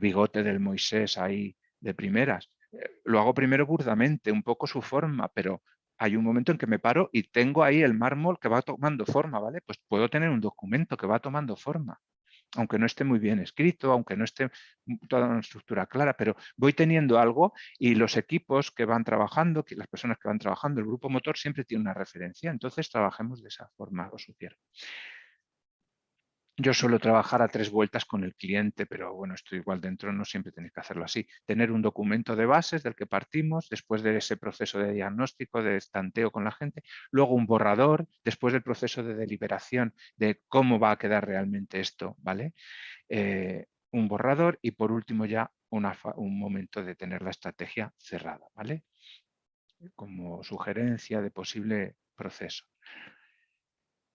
bigote del Moisés ahí de primeras. Eh, lo hago primero burdamente, un poco su forma, pero hay un momento en que me paro y tengo ahí el mármol que va tomando forma, ¿vale? Pues puedo tener un documento que va tomando forma aunque no esté muy bien escrito, aunque no esté toda una estructura clara, pero voy teniendo algo y los equipos que van trabajando, las personas que van trabajando, el grupo motor siempre tiene una referencia, entonces trabajemos de esa forma, os sugiero. Yo suelo trabajar a tres vueltas con el cliente, pero bueno, esto igual dentro no siempre tenéis que hacerlo así. Tener un documento de bases del que partimos, después de ese proceso de diagnóstico, de estanteo con la gente, luego un borrador, después del proceso de deliberación de cómo va a quedar realmente esto, ¿vale? Eh, un borrador y por último ya un momento de tener la estrategia cerrada, ¿vale? Como sugerencia de posible proceso.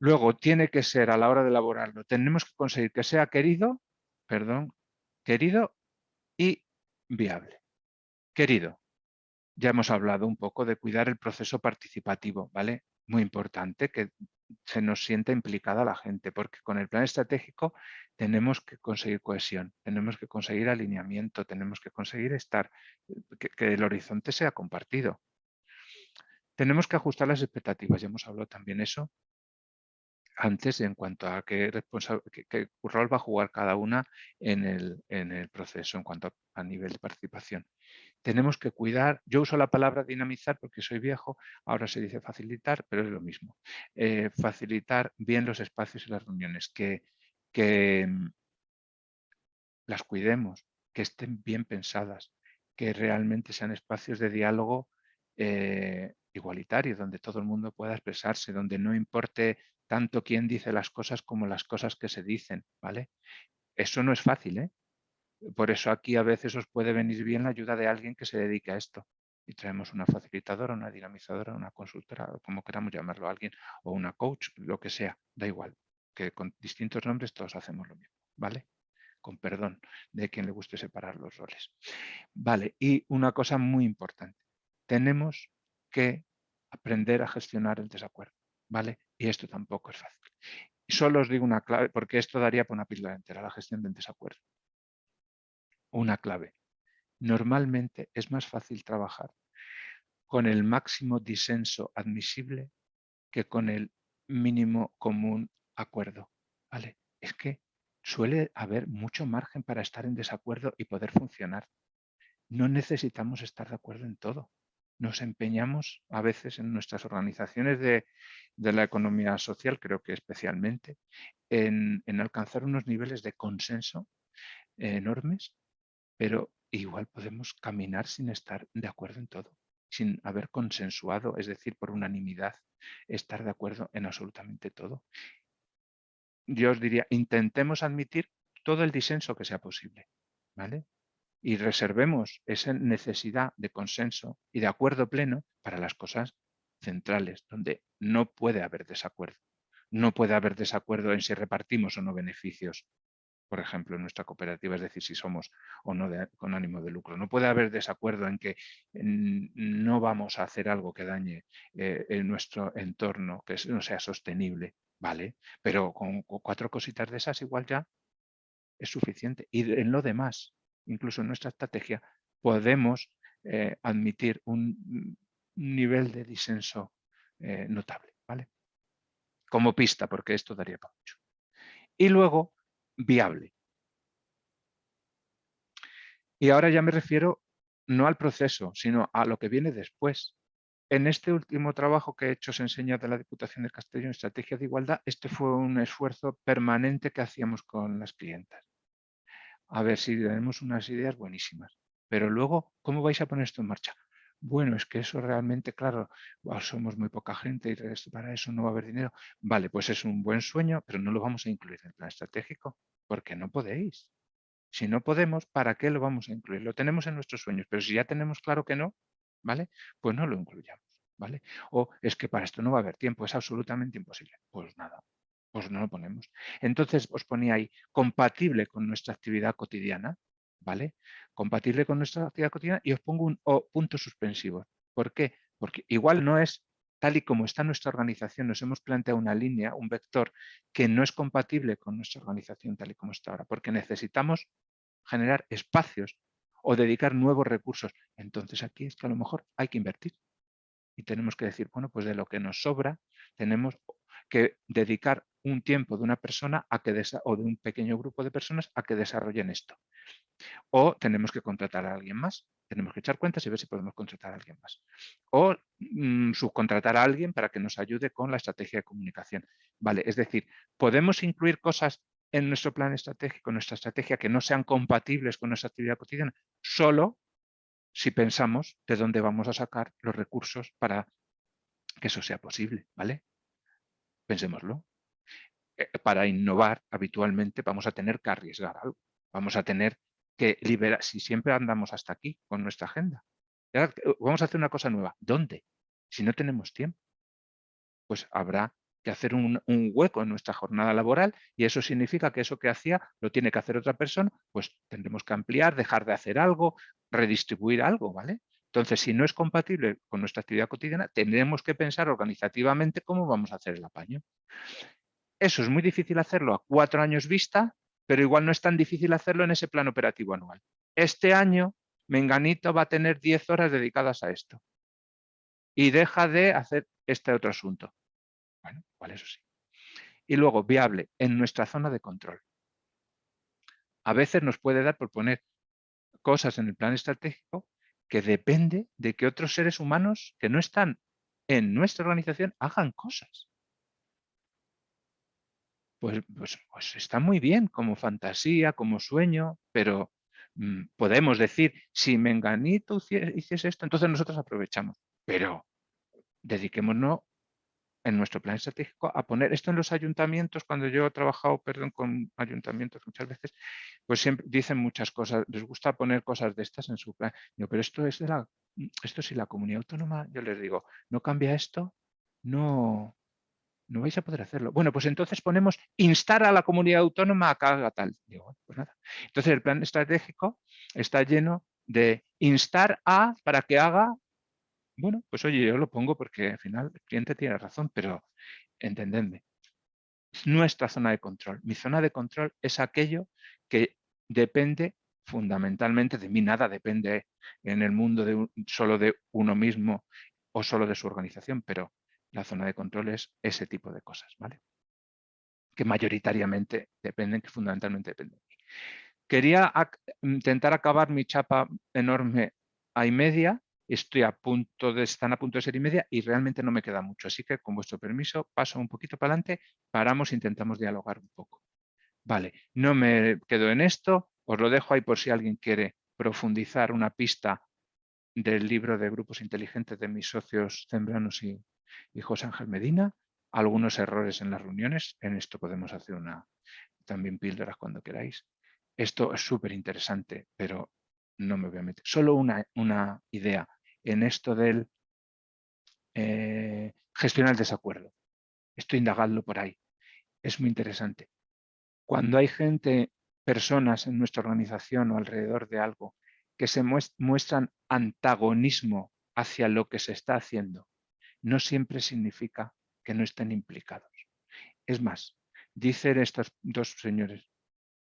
Luego tiene que ser a la hora de elaborarlo, tenemos que conseguir que sea querido, perdón, querido y viable. Querido, ya hemos hablado un poco de cuidar el proceso participativo, ¿vale? Muy importante que se nos sienta implicada la gente, porque con el plan estratégico tenemos que conseguir cohesión, tenemos que conseguir alineamiento, tenemos que conseguir estar, que, que el horizonte sea compartido. Tenemos que ajustar las expectativas, ya hemos hablado también eso, antes en cuanto a qué, qué, rol va a jugar cada una en el, en el proceso en cuanto a, nivel de participación. Tenemos que cuidar, yo uso la palabra dinamizar porque soy viejo, ahora se dice facilitar, pero es lo mismo. Eh, facilitar bien los espacios y las reuniones, que, que mm, las cuidemos, que estén bien pensadas, que realmente sean espacios de diálogo eh, igualitario, donde todo el mundo pueda expresarse, donde no importe tanto quién dice las cosas como las cosas que se dicen, ¿vale? Eso no es fácil, ¿eh? Por eso aquí a veces os puede venir bien la ayuda de alguien que se dedique a esto. Y traemos una facilitadora, una dinamizadora, una consultora, como queramos llamarlo a alguien, o una coach, lo que sea, da igual. Que con distintos nombres todos hacemos lo mismo, ¿vale? Con perdón de quien le guste separar los roles. Vale, y una cosa muy importante. Tenemos que aprender a gestionar el desacuerdo. ¿vale? Y esto tampoco es fácil. Solo os digo una clave, porque esto daría por una píldora entera, la gestión del desacuerdo. Una clave. Normalmente es más fácil trabajar con el máximo disenso admisible que con el mínimo común acuerdo. ¿vale? Es que suele haber mucho margen para estar en desacuerdo y poder funcionar. No necesitamos estar de acuerdo en todo nos empeñamos a veces en nuestras organizaciones de, la economía social, creo que especialmente, en, alcanzar unos niveles de consenso enormes, pero igual podemos caminar sin estar de acuerdo en todo, sin haber consensuado, es decir, por unanimidad, estar de acuerdo en absolutamente todo. Yo os diría, intentemos admitir todo el disenso que sea posible, ¿vale? Y reservemos esa necesidad de consenso y de acuerdo pleno para las cosas centrales, donde no puede haber desacuerdo. No puede haber desacuerdo en si repartimos o no beneficios, por ejemplo, en nuestra cooperativa, es decir, si somos o no con ánimo de lucro. No puede haber desacuerdo en que no vamos a hacer algo que dañe eh, nuestro entorno, que no sea sostenible, ¿vale? Pero con cuatro cositas de esas igual ya es suficiente. Y en lo demás, incluso en nuestra estrategia, podemos eh, admitir un nivel de disenso eh, notable, ¿vale? Como pista, porque esto daría para mucho. Y luego, viable. Y ahora ya me refiero no al proceso, sino a lo que viene después. En este último trabajo que he hecho, se enseña de la Diputación de Castellón, Estrategia de Igualdad, este fue un esfuerzo permanente que hacíamos con las clientas a ver si tenemos unas ideas buenísimas. pero luego, ¿cómo vais a poner esto en marcha? Bueno, es que eso realmente, claro, somos muy poca gente y para eso no va a haber dinero. Vale, pues es un buen sueño, pero no lo vamos a incluir en el plan estratégico, porque no podéis. Si no podemos, ¿para qué lo vamos a incluir? Lo tenemos en nuestros sueños, pero si ya tenemos claro que no, ¿vale? Pues no lo incluyamos, ¿vale? O es que para esto no va a haber tiempo, es absolutamente imposible. Pues nada, pues no lo ponemos. Entonces os ponía ahí, compatible con nuestra actividad cotidiana, ¿vale? Compatible con nuestra actividad cotidiana y os pongo un o punto suspensivo. ¿Por qué? Porque igual no es tal y como está nuestra organización, nos hemos planteado una línea, un vector que no es compatible con nuestra organización tal y como está ahora, porque necesitamos generar espacios o dedicar nuevos recursos. Entonces aquí es que a lo mejor hay que invertir. Y tenemos que decir, bueno, pues de lo que nos sobra tenemos que dedicar un tiempo de una persona a que o de un pequeño grupo de personas a que desarrollen esto. O tenemos que contratar a alguien más. Tenemos que echar cuentas y ver si podemos contratar a alguien más. O mm, subcontratar a alguien para que nos ayude con la estrategia de comunicación. Vale, es decir, podemos incluir cosas en nuestro plan estratégico, en nuestra estrategia, que no sean compatibles con nuestra actividad cotidiana, solo si pensamos de dónde vamos a sacar los recursos para que eso sea posible, ¿vale? Pensémoslo. Eh, para innovar, habitualmente vamos a tener que arriesgar algo. Vamos a tener que liberar, si siempre andamos hasta aquí con nuestra agenda. Vamos a hacer una cosa nueva. ¿Dónde? Si no tenemos tiempo, pues habrá que hacer un, hueco en nuestra jornada laboral y eso significa que eso que hacía lo tiene que hacer otra persona, pues tendremos que ampliar, dejar de hacer algo, redistribuir algo, ¿vale? Entonces, si no es compatible con nuestra actividad cotidiana, tendremos que pensar organizativamente cómo vamos a hacer el apaño. Eso es muy difícil hacerlo a cuatro años vista, pero igual no es tan difícil hacerlo en ese plan operativo anual. Este año, Menganito va a tener 10 horas dedicadas a esto y deja de hacer este otro asunto. Bueno, igual eso sí. Y luego, viable, en nuestra zona de control. A veces nos puede dar por poner cosas en el plan estratégico que depende de que otros seres humanos que no están en nuestra organización hagan cosas. Pues, pues, pues está muy bien como fantasía, como sueño, pero mm, podemos decir, si Menganito hiciese esto, entonces nosotros aprovechamos. Pero dediquémonos en nuestro plan estratégico a poner esto en los ayuntamientos, cuando yo he trabajado perdón, con ayuntamientos muchas veces, pues siempre dicen muchas cosas, les gusta poner cosas de estas en su plan. pero esto es de la, esto si la comunidad autónoma, yo les digo, no cambia esto, no, no vais a poder hacerlo. Bueno, pues entonces ponemos instar a la comunidad autónoma a que haga tal. Digo, pues nada. Entonces el plan estratégico está lleno de instar a para que haga bueno, pues oye, yo lo pongo porque al final el cliente tiene razón, pero entendedme, nuestra zona de control. Mi zona de control es aquello que depende fundamentalmente de mí, nada depende en el mundo de solo de uno mismo o solo de su organización, pero la zona de control es ese tipo de cosas, ¿vale? Que mayoritariamente dependen, que fundamentalmente dependen de mí. Quería intentar acabar mi chapa enorme a y media estoy a punto de, están a punto de ser y media y realmente no me queda mucho. Así que con vuestro permiso paso un poquito para adelante, paramos e intentamos dialogar un poco. Vale, no me quedo en esto, os lo dejo ahí por si alguien quiere profundizar una pista del libro de grupos inteligentes de mis socios Zembranos y, y José Ángel Medina, algunos errores en las reuniones, en esto podemos hacer una también píldoras cuando queráis. Esto es súper interesante, pero no me voy a meter. Solo una, una idea en esto del eh, gestionar el desacuerdo. Estoy indagando por ahí. Es muy interesante. Cuando hay gente, personas en nuestra organización o alrededor de algo que se muestran antagonismo hacia lo que se está haciendo, no siempre significa que no estén implicados. Es más, dicen estos dos señores,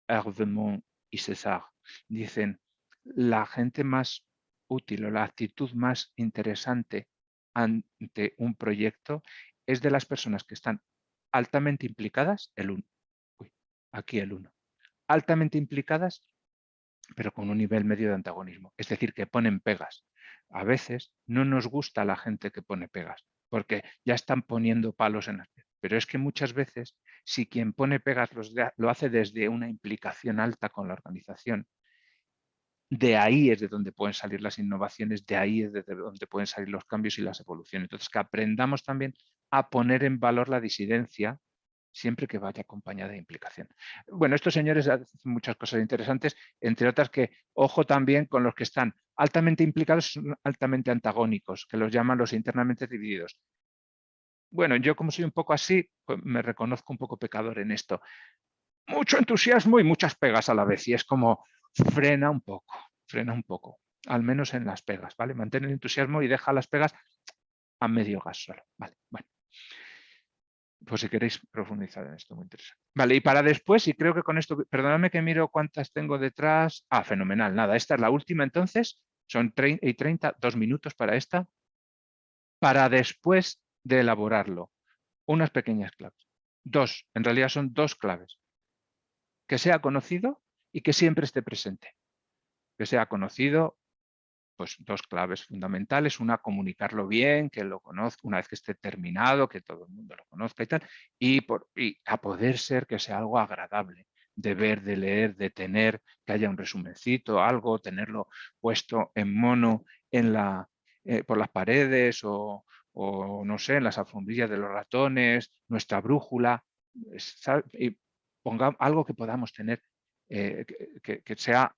Hervemont y César, dicen, la gente más útil o la actitud más interesante ante un proyecto es de las personas que están altamente implicadas, el 1. Aquí el 1. Altamente implicadas, pero con un nivel medio de antagonismo. Es decir, que ponen pegas. A veces no nos gusta la gente que pone pegas, porque ya están poniendo palos en las Pero es que muchas veces, si quien pone pegas lo hace desde una implicación alta con la organización, de ahí es de donde pueden salir las innovaciones, de ahí es de donde pueden salir los cambios y las evoluciones. Entonces, que aprendamos también a poner en valor la disidencia siempre que vaya acompañada de implicación. Bueno, estos señores hacen muchas cosas interesantes, entre otras que, ojo también con los que están altamente implicados, son altamente antagónicos, que los llaman los internamente divididos. Bueno, yo como soy un poco así, pues me reconozco un poco pecador en esto. Mucho entusiasmo y muchas pegas a la vez, y es como frena un poco, frena un poco, al menos en las pegas, ¿vale? Mantén el entusiasmo y deja las pegas a medio gas solo, ¿vale? Bueno pues si queréis profundizar en esto, muy interesante. Vale, y para después, y creo que con esto, perdóname que miro cuántas tengo detrás. Ah, fenomenal, nada, esta es la última entonces, son 30 y 30, dos minutos para esta, para después de elaborarlo, unas pequeñas claves. Dos, en realidad son dos claves. Que sea conocido y que siempre esté presente. Que sea conocido pues dos claves fundamentales. Una, comunicarlo bien, que lo conozca, una vez que esté terminado, que todo el mundo lo conozca y tal. Y, por, a poder ser que sea algo agradable de ver, de leer, de tener, que haya un resumencito, algo, tenerlo puesto en mono en la, eh, por las paredes o, no sé, en las alfombrillas de los ratones, nuestra brújula, y ponga algo que podamos tener, eh, que, sea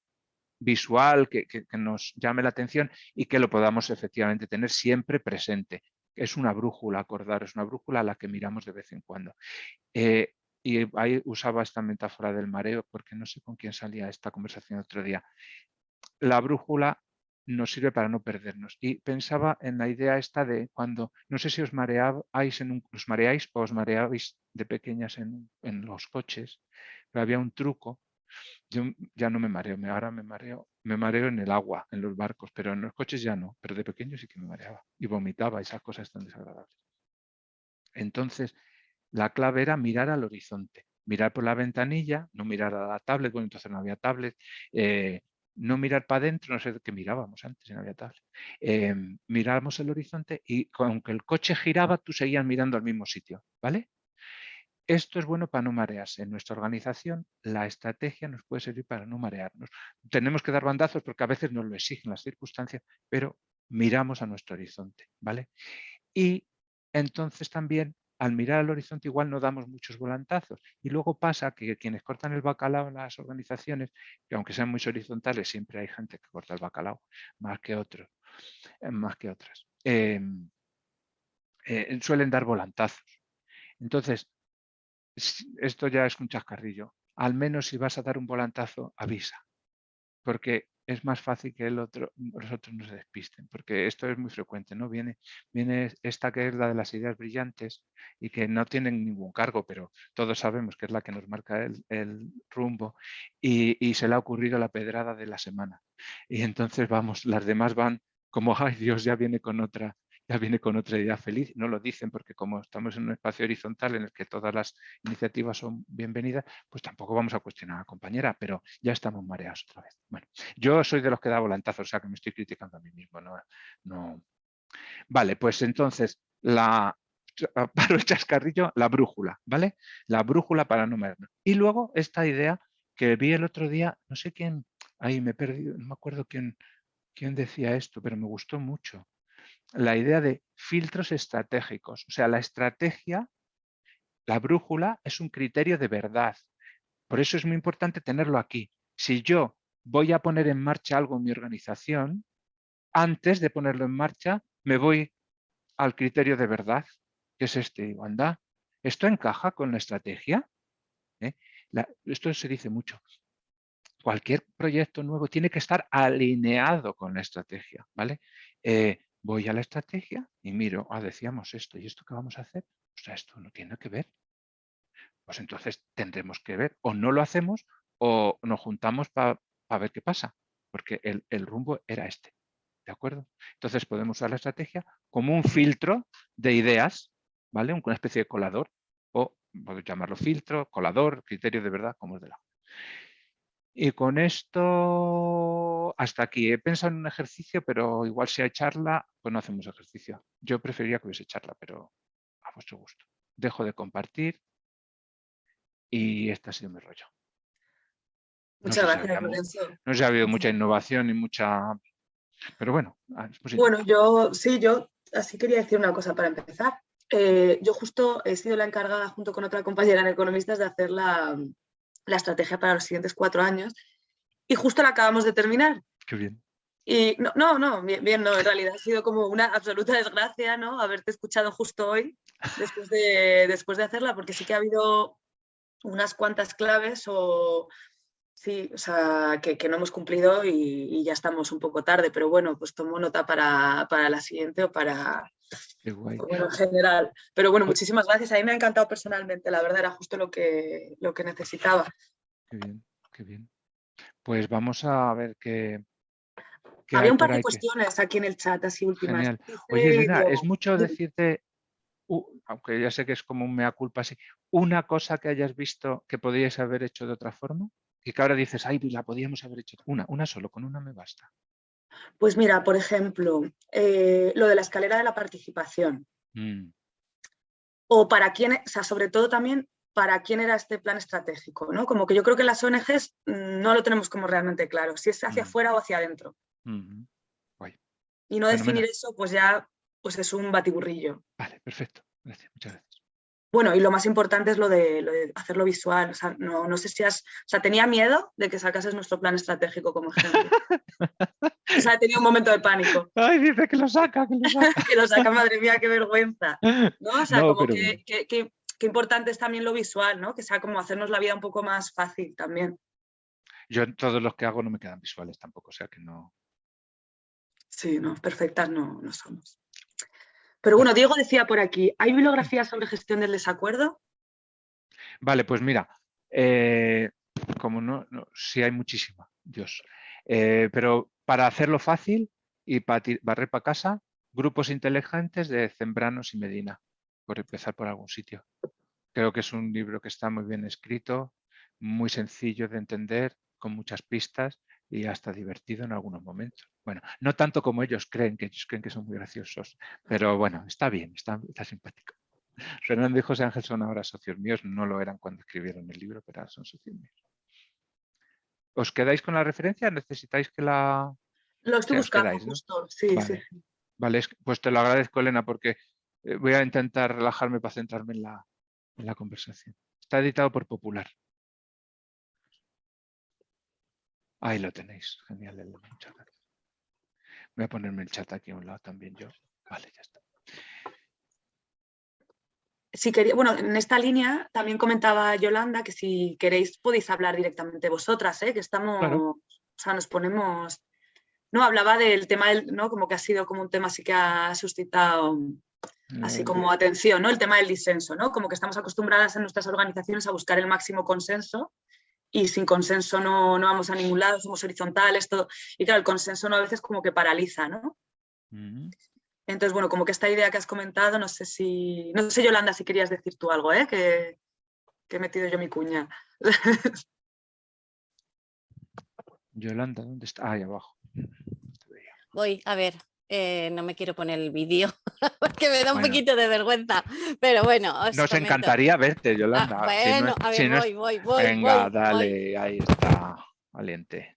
visual que, nos llame la atención y que lo podamos efectivamente tener siempre presente. Es una brújula, acordar, es una brújula a la que miramos de vez en cuando. Eh, y ahí usaba esta metáfora del mareo porque no sé con quién salía esta conversación otro día. La brújula nos sirve para no perdernos. Y pensaba en la idea esta de cuando, no sé si os mareáis, en un, os mareáis o os mareáis de pequeñas en, en los coches, pero había un truco yo ya no me mareo, ahora me mareo, me mareo en el agua, en los barcos, pero en los coches ya no, pero de pequeño sí que me mareaba y vomitaba esas cosas tan desagradables. Entonces, la clave era mirar al horizonte, mirar por la ventanilla, no mirar a la tablet, bueno, entonces no había tablet, eh, no mirar para adentro, no sé qué mirábamos antes, no había tablet. Eh, mirábamos el horizonte y aunque el coche giraba, tú seguías mirando al mismo sitio, ¿vale? Esto es bueno para no marearse. En nuestra organización la estrategia nos puede servir para no marearnos. Tenemos que dar bandazos porque a veces nos lo exigen las circunstancias, pero miramos a nuestro horizonte. ¿vale? Y entonces también al mirar al horizonte igual no damos muchos volantazos. Y luego pasa que quienes cortan el bacalao en las organizaciones, que aunque sean muy horizontales, siempre hay gente que corta el bacalao más que otros, eh, más que otras. Em, eh, suelen dar volantazos. Entonces, esto ya es un chascarrillo. Al menos si vas a dar un volantazo, avisa. Porque es más fácil que el otro, los otros no se despisten, porque esto es muy frecuente, ¿no? Viene, viene esta que es la de las ideas brillantes y que no tienen ningún cargo, pero todos sabemos que es la que nos marca el, rumbo y, y, se le ha ocurrido la pedrada de la semana. Y entonces vamos, las demás van como, ay Dios, ya viene con otra, ya viene con otra idea feliz. No lo dicen porque como estamos en un espacio horizontal en el que todas las iniciativas son bienvenidas, pues tampoco vamos a cuestionar a la compañera, pero ya estamos mareados otra vez. Bueno, yo soy de los que da volantazos, o sea que me estoy criticando a mí mismo. No, no. Vale, pues entonces, la, para el chascarrillo, la brújula, ¿vale? La brújula para no movernos. Y luego esta idea que vi el otro día, no sé quién, ahí me he perdido, no me acuerdo quién, quién decía esto, pero me gustó mucho la idea de filtros estratégicos. O sea, la estrategia, la brújula, es un criterio de verdad. Por eso es muy importante tenerlo aquí. Si yo voy a poner en marcha algo en mi organización, antes de ponerlo en marcha, me voy al criterio de verdad, que es este. Digo, ¿esto encaja con la estrategia? ¿Eh? esto se dice mucho. Cualquier proyecto nuevo tiene que estar alineado con la estrategia, ¿vale? Eh, voy a la estrategia y miro, ah, decíamos esto y esto que vamos a hacer, o sea, esto no tiene que ver. Pues entonces tendremos que ver, o no lo hacemos o nos juntamos para ver qué pasa, porque el, el, rumbo era este, ¿de acuerdo? Entonces podemos usar la estrategia como un filtro de ideas, ¿vale? Una especie de colador, o podemos llamarlo filtro, colador, criterio de verdad, como es de la. Y con esto, hasta aquí. He pensado en un ejercicio, pero igual si hay charla, pues no hacemos ejercicio. Yo preferiría que hubiese charla, pero a vuestro gusto. Dejo de compartir y este ha sido mi rollo. Muchas gracias, No sé ha habido mucha innovación y mucha... Pero bueno. Ah, bueno, yo sí, yo así quería decir una cosa para empezar. Eh, yo justo he sido la encargada junto con otra compañera en Economistas de hacer la, la estrategia para los siguientes cuatro años y justo la acabamos de terminar. Qué bien. Y no, no, no, bien, no, en realidad ha sido como una absoluta desgracia, ¿no? Haberte escuchado justo hoy, después de, después de hacerla, porque sí que ha habido unas cuantas claves o sí, o sea, que, no hemos cumplido y, ya estamos un poco tarde, pero bueno, pues tomo nota para, la siguiente o para, bueno, en general. Pero bueno, muchísimas gracias. A mí me ha encantado personalmente, la verdad era justo lo que, lo que necesitaba. Qué bien, qué bien. Pues vamos a ver qué, había un par de cuestiones aquí en el chat, así últimas. Genial. Oye, Elena, es mucho decirte, aunque ya sé que es como un mea culpa así, una cosa que hayas visto que podrías haber hecho de otra forma y que ahora dices, ay, la podíamos haber hecho. Una, una solo, con una me basta. Pues mira, por ejemplo, eh, lo de la escalera de la participación. Mm. O para quién, o sea, sobre todo también para quién era este plan estratégico, ¿no? Como que yo creo que las ONGs mm, no lo tenemos como realmente claro, si es hacia mm. afuera o hacia adentro. Y no definir eso, pues ya pues es un batiburrillo. Vale, perfecto. Gracias, muchas gracias. Bueno, y lo más importante es lo de, hacerlo visual. O sea, no, no, sé si has... O sea, tenía miedo de que sacases nuestro plan estratégico como ejemplo. o sea, he tenido un momento de pánico. Ay, dice que lo saca, que lo saca. que lo saca, madre mía, qué vergüenza. ¿No? O sea, como que, que, importante es también lo visual, ¿no? Que sea como hacernos la vida un poco más fácil también. Yo en todos los que hago no me quedan visuales tampoco, o sea que no... Sí, no, perfectas no, no somos. Pero bueno, Diego decía por aquí, ¿hay bibliografía sobre gestión del desacuerdo? Vale, pues mira, eh, como no, sí hay muchísima, Dios. Eh, pero para hacerlo fácil y para barrer para casa, grupos inteligentes de Zembranos y Medina, por empezar por algún sitio. Creo que es un libro que está muy bien escrito, muy sencillo de entender, con muchas pistas y hasta divertido en algunos momentos. Bueno, no tanto como ellos creen, que ellos creen que son muy graciosos, pero bueno, está bien, está, simpático. Fernando y José Ángel son ahora socios míos, no lo eran cuando escribieron el libro, pero ahora son socios míos. ¿Os quedáis con la referencia? ¿Necesitáis que la...? Lo estoy buscando sí, vale. sí. Vale, pues te lo agradezco, Elena, porque eh, voy a intentar relajarme para centrarme en la, en la conversación. Está editado por Popular. Ahí lo tenéis. Genial, Muchas gracias. Voy a ponerme el chat aquí a un lado también yo. Vale, ya está. Si quería, bueno, en esta línea también comentaba Yolanda que si queréis podéis hablar directamente vosotras, ¿eh? que estamos, o sea, nos ponemos... No, hablaba del tema, del, ¿no? Como que ha sido como un tema así que ha suscitado así como atención, ¿no? El tema del disenso, ¿no? Como que estamos acostumbradas en nuestras organizaciones a buscar el máximo consenso y sin consenso no, no, vamos a ningún lado, somos horizontales, todo. Y claro, el consenso no a veces como que paraliza, ¿no? Entonces, bueno, como que esta idea que has comentado, no sé si, no sé Yolanda si querías decir tú algo, ¿eh? que, que he metido yo mi cuña. Yolanda, ¿dónde está? Ahí abajo. Voy, a ver, eh, no me quiero poner el vídeo porque me da un poquito de vergüenza, pero bueno. Nos encantaría verte, Yolanda. Ah, bueno, a ver, voy, voy, voy. Venga, dale, ahí está, valiente.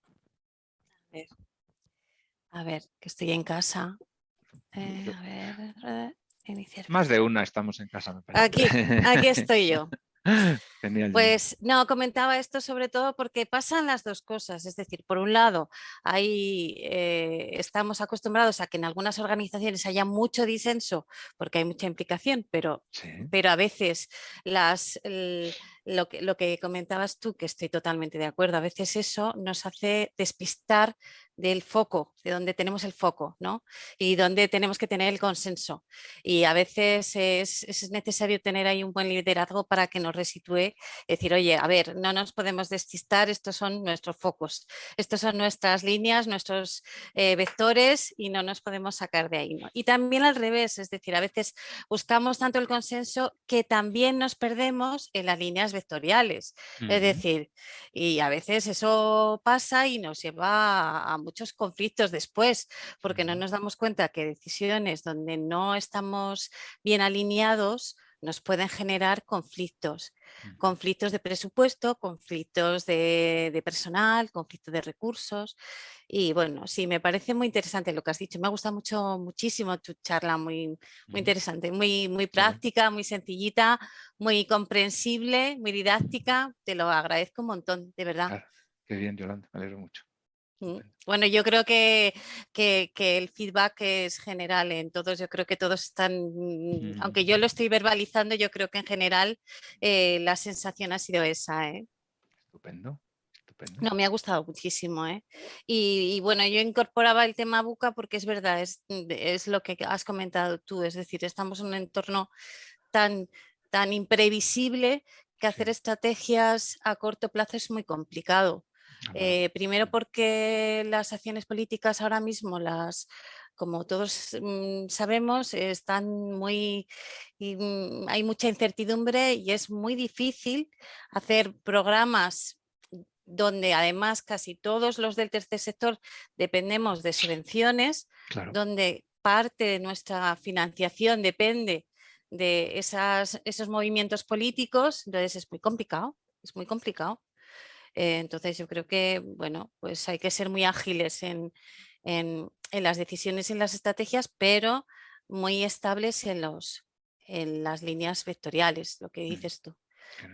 A ver. a ver, que estoy en casa. Eh, a ver, iniciar. Más de una estamos en casa, me parece. Aquí, aquí estoy yo. Pues no, comentaba esto sobre todo porque pasan las dos cosas, es decir, por un lado, ahí eh, estamos acostumbrados a que en algunas organizaciones haya mucho disenso porque hay mucha implicación, pero, pero a veces las, lo, que, lo que comentabas tú, que estoy totalmente de acuerdo, a veces eso nos hace despistar del foco, de donde tenemos el foco, ¿no? Y donde tenemos que tener el consenso. Y a veces es, necesario tener ahí un buen liderazgo para que nos resitúe, decir, oye, a ver, no nos podemos despistar, estos son nuestros focos, estos son nuestras líneas, nuestros eh, vectores y no nos podemos sacar de ahí. ¿no? Y también al revés, es decir, a veces buscamos tanto el consenso que también nos perdemos en las líneas vectoriales. Es decir, y a veces eso pasa y nos lleva a muchos conflictos después, porque no nos damos cuenta que decisiones donde no estamos bien alineados nos pueden generar conflictos, conflictos de presupuesto, conflictos de, personal, conflictos de recursos. Y bueno, sí, me parece muy interesante lo que has dicho, me ha gustado mucho, muchísimo tu charla, muy, muy interesante, muy, muy práctica, muy sencillita, muy comprensible, muy didáctica, te lo agradezco un montón, de verdad. qué bien, Yolanda, me alegro mucho. Mm, bueno, yo creo que, el feedback es general en todos, yo creo que todos están, mm, aunque yo lo estoy verbalizando, yo creo que en general eh, la sensación ha sido esa. ¿eh? Estupendo. No, me ha gustado muchísimo. ¿eh? Y, bueno, yo incorporaba el tema buca porque es verdad, es, es, lo que has comentado tú, es decir, estamos en un entorno tan, tan imprevisible que hacer estrategias a corto plazo es muy complicado. Eh, primero porque las acciones políticas ahora mismo, las, como todos mm, sabemos, están muy, mm, hay mucha incertidumbre y es muy difícil hacer programas donde además casi todos los del tercer sector dependemos de subvenciones, donde parte de nuestra financiación depende de esas, esos movimientos políticos, entonces es muy complicado, es muy complicado. Eh, entonces yo creo que, bueno, pues hay que ser muy ágiles en, las decisiones y en las estrategias, pero muy estables en, los, en las líneas vectoriales, lo que mm, dices tú.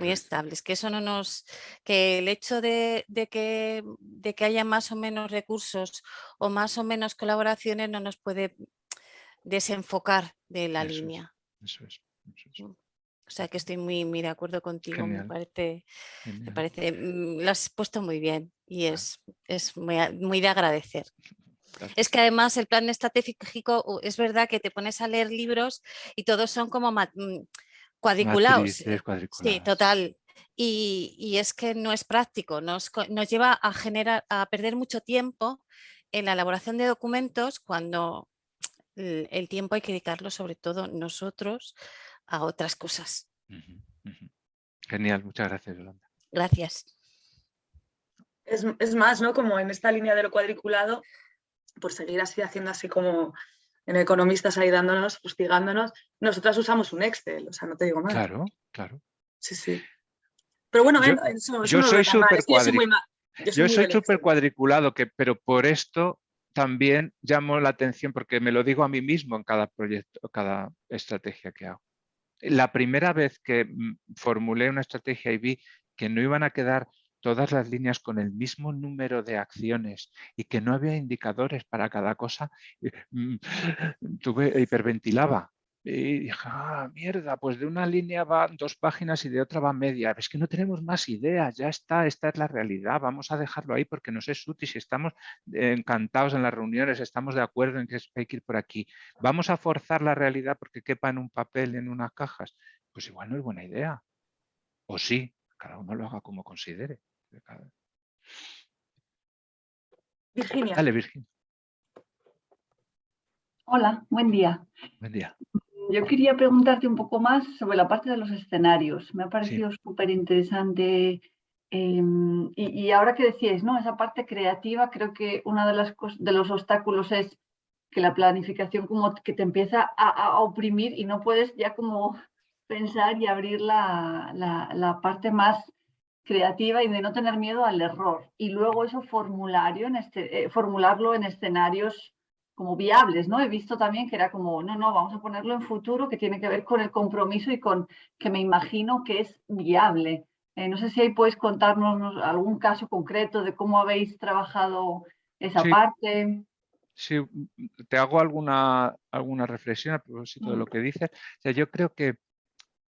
Muy estables, que eso no nos, que el hecho de, que, de que haya más o menos recursos o más o menos colaboraciones no nos puede desenfocar de la línea. eso es. Mm. O sea que estoy muy, muy de acuerdo contigo, me parece, me parece, mm, lo has puesto muy bien y es, es muy, muy de agradecer. Es que además el plan estratégico es verdad que te pones a leer libros y todos son como mm, cuadriculados. Sí, total. Y, es que no es práctico, nos, nos lleva a, generar, a perder mucho tiempo en la elaboración de documentos cuando el tiempo hay que dedicarlo sobre todo nosotros a otras cosas. Genial, muchas gracias, Yolanda. Gracias. Es, más, ¿no? Como en esta línea de lo cuadriculado, por seguir así haciendo así como en economistas ahí dándonos, fustigándonos, nosotras usamos un Excel, o sea, no te digo más. Claro, claro. Sí, sí. Pero bueno, yo, soy súper yo soy súper cuadriculado, que, pero por esto también llamo la atención porque me lo digo a mí mismo en cada proyecto, cada estrategia que hago la primera vez que mm, formulé una estrategia y vi que no iban a quedar todas las líneas con el mismo número de acciones y que no había indicadores para cada cosa, eh, mm, tuve, hiperventilaba. Y dije, ah, mierda, pues de una línea van dos páginas y de otra va media. Es que no tenemos más ideas, ya está, esta es la realidad, vamos a dejarlo ahí porque nos es útil. Si estamos encantados en las reuniones, estamos de acuerdo en que hay que ir por aquí. Vamos a forzar la realidad porque quepa en un papel, en unas cajas. Pues igual no es buena idea. O sí, cada uno lo haga como considere. Virginia. Dale, Virginia. Hola, buen día. Buen día. Yo quería preguntarte un poco más sobre la parte de los escenarios. Me ha parecido súper interesante. Em, y, ahora que decíais, ¿no? Esa parte creativa, creo que uno de, las de los obstáculos es que la planificación como que te empieza a, oprimir y no puedes ya como pensar y abrir la, la, parte más creativa y de no tener miedo al error. Y luego eso formulario en este, eh, formularlo en escenarios como viables, ¿no? He visto también que era como, no, no, vamos a ponerlo en futuro, que tiene que ver con el compromiso y con que me imagino que es viable. Eh, no sé si ahí puedes contarnos algún caso concreto de cómo habéis trabajado esa parte. Sí, te hago alguna, alguna reflexión a propósito de lo mm. que dices. O sea, yo creo que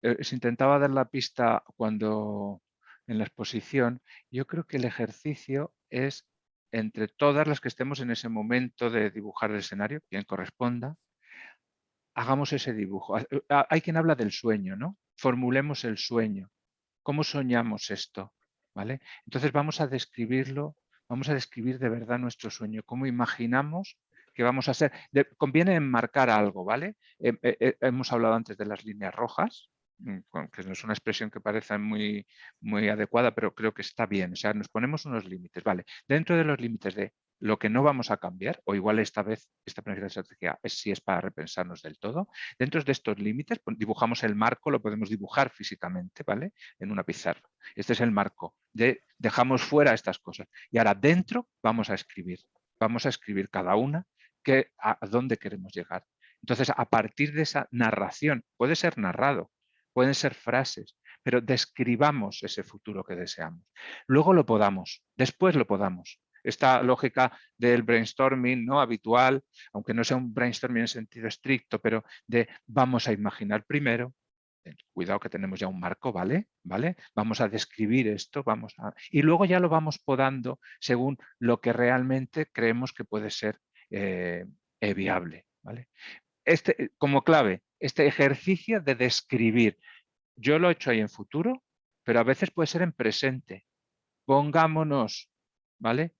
eh, se intentaba dar la pista cuando en la exposición, yo creo que el ejercicio es entre todas las que estemos en ese momento de dibujar el escenario, quien corresponda, hagamos ese dibujo. Eh, hay quien habla del sueño, ¿no? Formulemos el sueño. ¿Cómo soñamos esto? ¿Vale? Entonces vamos a describirlo, vamos a describir de verdad nuestro sueño, cómo imaginamos que vamos a ser. conviene enmarcar algo, ¿vale? Eh, eh, hemos hablado antes de las líneas rojas, que no es una expresión que parezca muy, muy adecuada, pero creo que está bien. O sea, nos ponemos unos límites. Vale, dentro de los límites de lo que no vamos a cambiar, o igual esta vez esta planificación estratégica es si es para repensarnos del todo, dentro de estos límites dibujamos el marco, lo podemos dibujar físicamente, ¿vale? En una pizarra. Este es el marco, de, dejamos fuera estas cosas. Y ahora dentro vamos a escribir, vamos a escribir cada una que, a, dónde queremos llegar. Entonces, a partir de esa narración, puede ser narrado, pueden ser frases, pero describamos ese futuro que deseamos. Luego lo podamos, después lo podamos esta lógica del brainstorming ¿no? habitual, aunque no sea un brainstorming en sentido estricto, pero de vamos a imaginar primero, eh, cuidado que tenemos ya un marco, ¿vale? ¿vale? Vamos a describir esto, vamos a... y luego ya lo vamos podando según lo que realmente creemos que puede ser eh, viable. ¿vale? Este, eh, como clave, este ejercicio de describir, yo lo he hecho ahí en futuro, pero a veces puede ser en presente. Pongámonos, ¿vale?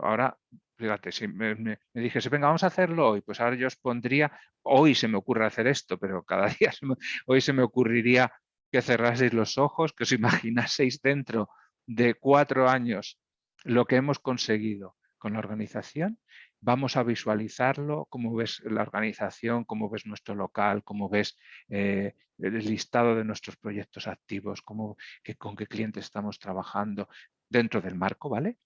ahora, fíjate, si me, me, dijese, venga, vamos a hacerlo hoy, pues ahora yo os pondría, hoy se me ocurre hacer esto, pero cada día, hoy se me ocurriría que cerraseis los ojos, que os imaginaseis dentro de cuatro años lo que hemos conseguido con la organización, vamos a visualizarlo, cómo ves la organización, cómo ves nuestro local, cómo ves eh, el listado de nuestros proyectos activos, cómo, que, con qué clientes estamos trabajando dentro del marco, ¿vale?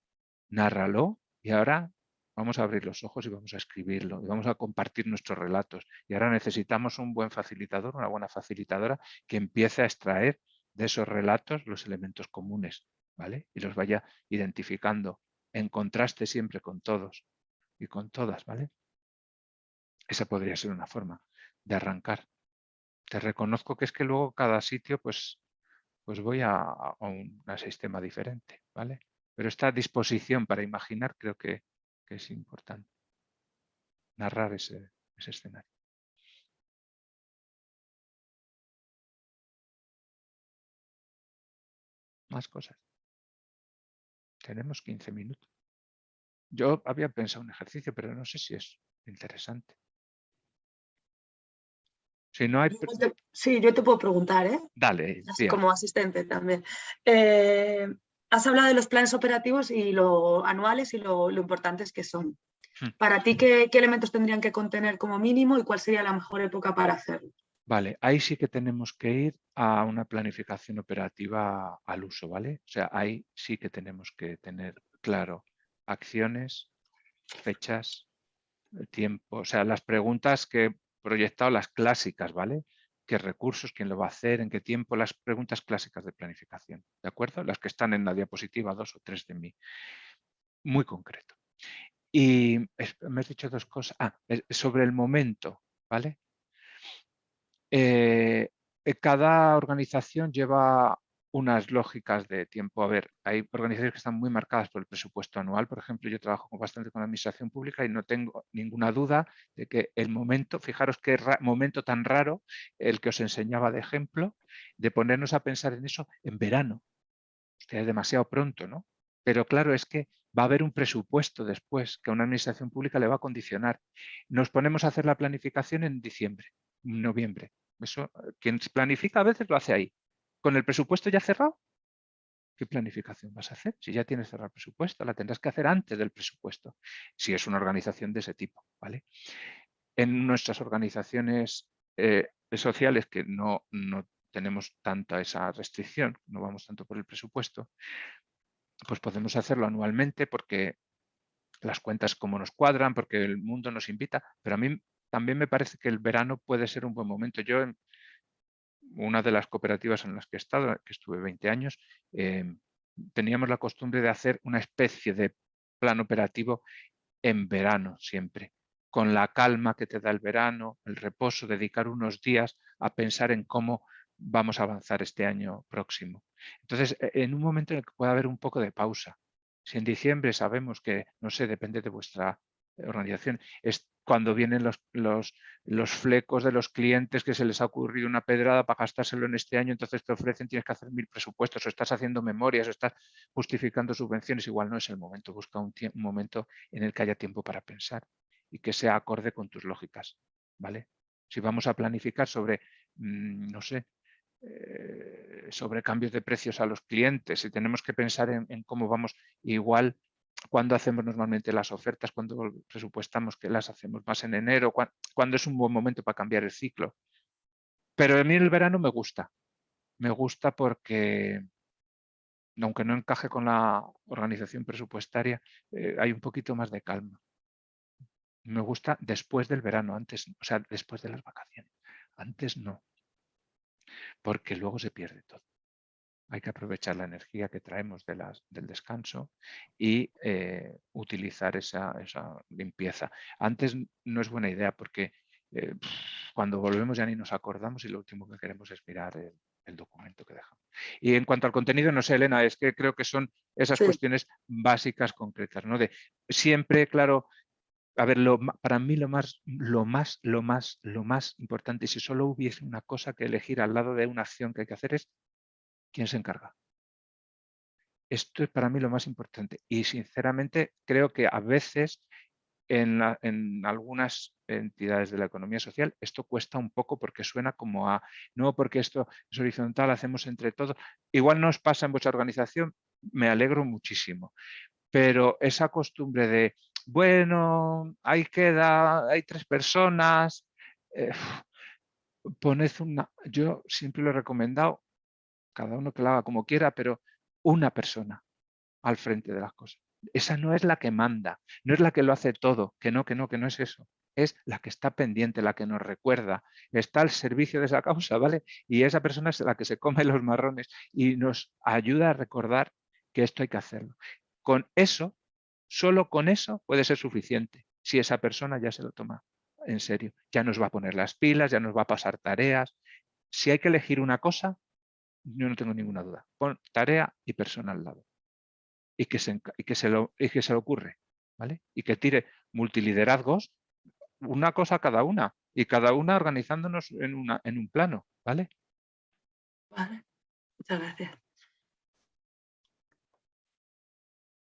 nárralo y ahora vamos a abrir los ojos y vamos a escribirlo y vamos a compartir nuestros relatos. Y ahora necesitamos un buen facilitador, una buena facilitadora que empiece a extraer de esos relatos los elementos comunes ¿vale? y los vaya identificando en contraste siempre con todos y con todas. ¿vale? Esa podría ser una forma de arrancar. Te reconozco que es que luego cada sitio pues, pues voy a, a un sistema diferente. ¿vale? Pero esta disposición para imaginar creo que, es importante. Narrar ese, escenario. Más cosas. Tenemos 15 minutos. Yo había pensado un ejercicio, pero no sé si es interesante. Si no hay... Sí, yo te puedo preguntar, ¿eh? Dale. como asistente también. Eh, has hablado de los planes operativos y lo anuales y lo, importantes que son. Hmm. Para ti, ¿qué, elementos tendrían que contener como mínimo y cuál sería la mejor época para hacerlo? Vale, ahí sí que tenemos que ir a una planificación operativa al uso, ¿vale? O sea, ahí sí que tenemos que tener claro acciones, fechas, tiempo, o sea, las preguntas que he proyectado, las clásicas, ¿vale? qué recursos, quién lo va a hacer, en qué tiempo, las preguntas clásicas de planificación, ¿de acuerdo? Las que están en la diapositiva 2 o 3 de mí. Muy concreto. Y me has dicho dos cosas. Ah, sobre el momento, ¿vale? Eh, cada organización lleva unas lógicas de tiempo. A ver, hay organizaciones que están muy marcadas por el presupuesto anual. Por ejemplo, yo trabajo bastante con la administración pública y no tengo ninguna duda de que el momento, fijaros qué momento tan raro, el que os enseñaba de ejemplo, de ponernos a pensar en eso en verano. es demasiado pronto, ¿no? Pero claro, es que va a haber un presupuesto después que a una administración pública le va a condicionar. Nos ponemos a hacer la planificación en diciembre, noviembre. Eso, quien planifica a veces lo hace ahí. ¿Con el presupuesto ya cerrado? ¿Qué planificación vas a hacer? Si ya tienes cerrado el presupuesto, la tendrás que hacer antes del presupuesto, si es una organización de ese tipo. ¿vale? En nuestras organizaciones eh, sociales que no, no tenemos tanta esa restricción, no vamos tanto por el presupuesto, pues podemos hacerlo anualmente porque las cuentas como nos cuadran, porque el mundo nos invita, pero a mí también me parece que el verano puede ser un buen momento. Yo una de las cooperativas en las que he estado, que estuve 20 años, em, teníamos la costumbre de hacer una especie de plan operativo en verano siempre, con la calma que te da el verano, el reposo, dedicar unos días a pensar en cómo vamos a avanzar este año próximo. Entonces, e, en un momento en el que pueda haber un poco de pausa. Si en diciembre sabemos que, no sé, depende de vuestra organización, es cuando vienen los, los, los, flecos de los clientes que se les ha ocurrido una pedrada para gastárselo en este año, entonces te ofrecen, tienes que hacer mil presupuestos, o estás haciendo memorias, o estás justificando subvenciones, igual no es el momento, busca un, momento en el que haya tiempo para pensar y que sea acorde con tus lógicas, ¿vale? Si vamos a planificar sobre, mm, no sé, eh, sobre cambios de precios a los clientes y tenemos que pensar en, cómo vamos igual cuando hacemos normalmente las ofertas, cuando presupuestamos que las hacemos más en enero, cuando, es un buen momento para cambiar el ciclo. Pero a mí el verano me gusta. Me gusta porque, aunque no encaje con la organización presupuestaria, eh, hay un poquito más de calma. Me gusta después del verano, antes, o sea, después de las vacaciones. Antes no porque luego se pierde todo. Hay que aprovechar la energía que traemos de las, del descanso y eh, utilizar esa, limpieza. Antes no es buena idea porque eh, cuando volvemos ya ni nos acordamos y lo último que queremos es mirar el, documento que dejamos. Y en cuanto al contenido, no sé, Elena, es que creo que son esas cuestiones básicas, concretas, ¿no? De siempre, claro, a ver, para mí lo más, lo más, lo más, lo más importante, si solo hubiese una cosa que elegir al lado de una acción que hay que hacer es quién se encarga. Esto es para mí lo más importante y sinceramente creo que a veces en, algunas entidades de la economía social esto cuesta un poco porque suena como a, no porque esto es horizontal, hacemos entre todos. Igual nos pasa en vuestra organización, me alegro muchísimo, pero esa costumbre de bueno, ahí queda, hay tres personas, eh, poned una, yo siempre lo he recomendado, cada uno que lo haga como quiera, pero una persona al frente de las cosas. Esa no es la que manda, no es la que lo hace todo, que no, que no, que no es eso. Es la que está pendiente, la que nos recuerda, está al servicio de esa causa, ¿vale? Y esa persona es la que se come los marrones y nos ayuda a recordar que esto hay que hacerlo. Con eso Solo con eso puede ser suficiente si esa persona ya se lo toma en serio. Ya nos va a poner las pilas, ya nos va a pasar tareas. Si hay que elegir una cosa, yo no tengo ninguna duda. Pon tarea y persona al lado. Y que se, que se, lo, y que se ocurre. ¿vale? Y que tire multiliderazgos, una cosa cada una. Y cada una organizándonos en, una, en un plano. ¿vale? Vale, muchas gracias.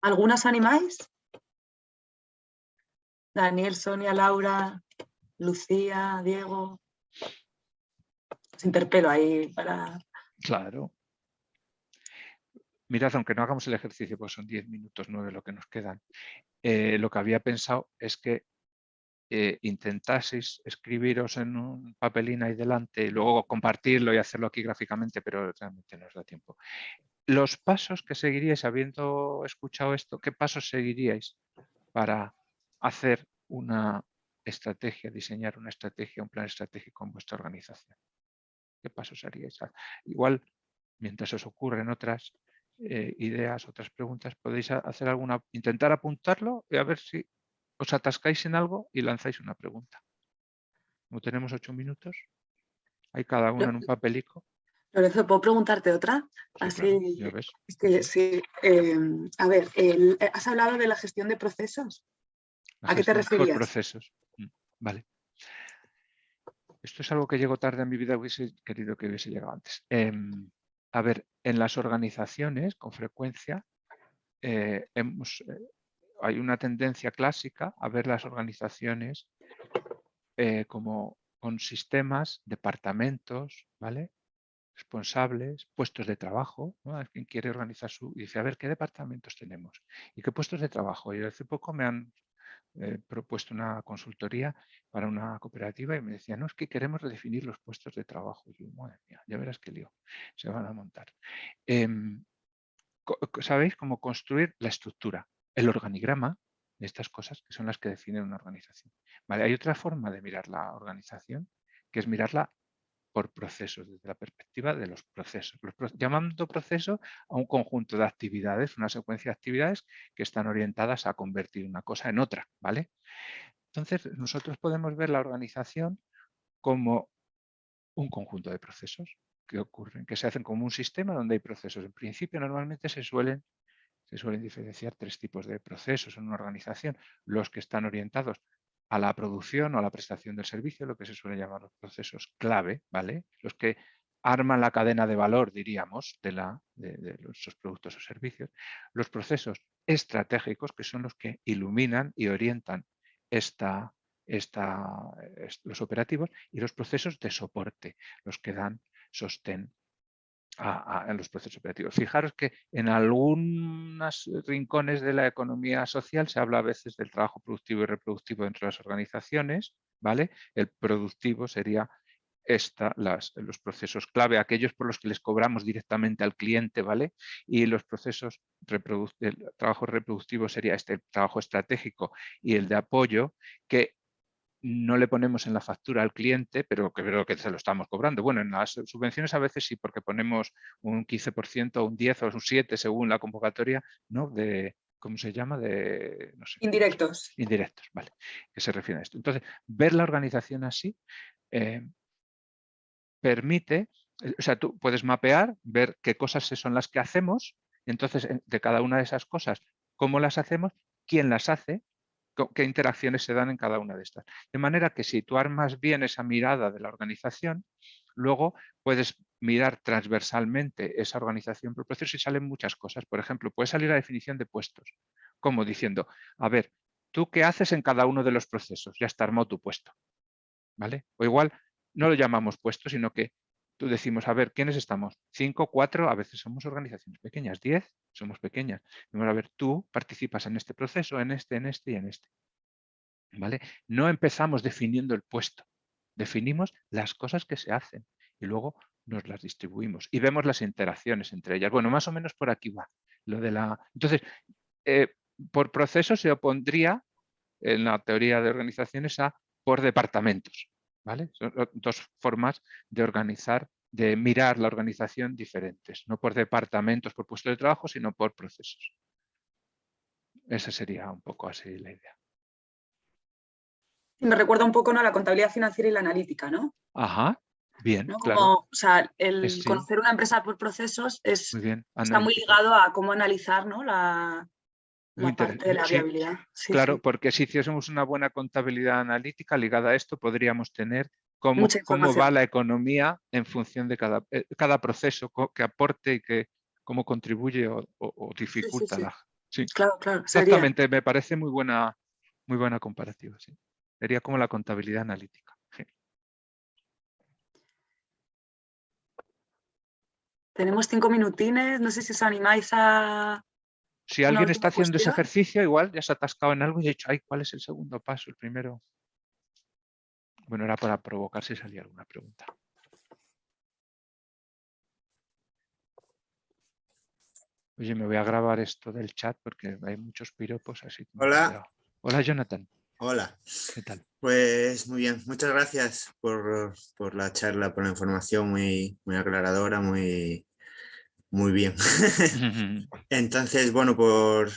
¿Algunas animáis? Daniel, Sonia, Laura, Lucía, Diego. Os interpelo ahí para... Claro. Mirad, aunque no hagamos el ejercicio, pues son 10 minutos, 9 lo que nos quedan. Eh, lo que había pensado es que eh, intentaseis escribiros en un papelín ahí delante y luego compartirlo y hacerlo aquí gráficamente, pero realmente no os da tiempo. Los pasos que seguiríais, habiendo escuchado esto, ¿qué pasos seguiríais para hacer una estrategia, diseñar una estrategia, un plan estratégico en vuestra organización. ¿Qué pasos haríais? Ah, igual, mientras os ocurren otras eh, ideas, otras preguntas, podéis hacer alguna, intentar apuntarlo y a ver si os atascáis en algo y lanzáis una pregunta. Como tenemos ocho minutos, hay cada uno en un papelico. Lorenzo, ¿puedo preguntarte otra? Así, sí, em, a ver, has hablado de la gestión de procesos. ¿A qué te referías? procesos. Mm, vale. Esto es algo que llegó tarde en mi vida, hubiese querido que hubiese llegado antes. Em, a ver, en las organizaciones, con frecuencia, eh, eh, hay una tendencia clásica a ver las organizaciones eh, como con sistemas, departamentos, ¿vale? responsables, puestos de trabajo, ¿no? quien quiere organizar su... Y dice, a ver, ¿qué departamentos tenemos? ¿Y qué puestos de trabajo? Y hace poco me han he propuesto una consultoría para una cooperativa y me decía, no, es que queremos redefinir los puestos de trabajo. Y yo, madre mía, ya verás qué lío, se van a montar. Em, ¿Sabéis cómo construir la estructura? El organigrama de estas cosas que son las que definen una organización. Vale, hay otra forma de mirar la organización, que es mirarla por procesos, desde la perspectiva de los procesos. llamando proceso a un conjunto de actividades, una secuencia de actividades que están orientadas a convertir una cosa en otra. ¿vale? Entonces, nosotros podemos ver la organización como un conjunto de procesos que ocurren, que se hacen como un sistema donde hay procesos. En principio, normalmente se suelen, se suelen diferenciar tres tipos de procesos en una organización. Los que están orientados a la producción o a la prestación del servicio, lo que se suele llamar los procesos clave, ¿vale? Los que arman la cadena de valor, diríamos, de, la, productos o servicios. Los procesos estratégicos, que son los que iluminan y orientan esta, los operativos, y los procesos de soporte, los que dan sostén en los procesos operativos. Fijaros que en algunos rincones de la economía social se habla a veces del trabajo productivo y reproductivo dentro de las organizaciones, ¿vale? El productivo sería esta, las, los procesos clave, aquellos por los que les cobramos directamente al cliente, ¿vale? Y los procesos, el trabajo reproductivo sería este trabajo estratégico y el de apoyo, que no le ponemos en la factura al cliente, pero que creo que se lo estamos cobrando. Bueno, en las subvenciones a veces sí, porque ponemos un 15%, un 10 o un 7 según la convocatoria, ¿no? De, ¿cómo se llama? De, indirectos. Indirectos, vale, que se refiere a esto. Entonces, ver la organización así eh, permite, o sea, tú puedes mapear, ver qué cosas son las que hacemos, entonces de cada una de esas cosas, cómo las hacemos, quién las hace, qué interacciones se dan en cada una de estas. De manera que si tú armas bien esa mirada de la organización, luego puedes mirar transversalmente esa organización por proceso y salen muchas cosas. Por ejemplo, puede salir la definición de puestos, como diciendo, a ver, ¿tú qué haces en cada uno de los procesos? Ya está armado tu puesto. ¿Vale? O igual no lo llamamos puesto, sino que tú decimos, a ver, ¿quiénes estamos? Cinco, cuatro, a veces somos organizaciones pequeñas, diez, somos pequeñas. Vamos a ver, tú participas en este proceso, en este, en este y en este. ¿Vale? No empezamos definiendo el puesto, definimos las cosas que se hacen y luego nos las distribuimos y vemos las interacciones entre ellas. Bueno, más o menos por aquí va. Lo de la... Entonces, eh, por proceso se opondría en la teoría de organizaciones a por departamentos. ¿Vale? Son dos formas de organizar, de mirar la organización diferentes, no por departamentos, por puestos de trabajo, sino por procesos. Esa sería un poco así la idea. Me recuerda un poco ¿no? a la contabilidad financiera y la analítica, ¿no? Ajá, bien, O sea, el conocer una empresa por procesos es, está muy ligado a cómo analizar ¿no? la, la viabilidad. claro, porque si hiciésemos una buena contabilidad analítica ligada a esto, podríamos tener cómo, cómo va la economía en función de cada, eh, cada proceso que aporte y que cómo contribuye o, dificulta la... Sí, claro, claro. Exactamente, me parece muy buena, muy buena comparativa. Sería como la contabilidad analítica. Tenemos cinco minutines, no sé si os animáis a, si alguien está haciendo ese ejercicio, igual ya se ha atascado en algo y ha dicho, ay, ¿cuál es el segundo paso? El primero. Bueno, era para provocar si salía alguna pregunta. Oye, me voy a grabar esto del chat porque hay muchos piropos así. Hola. Hola, Jonathan. Hola. ¿Qué tal? Pues muy bien, muchas gracias por, por la charla, por la información muy, muy aclaradora, muy, muy bien. Entonces, bueno, por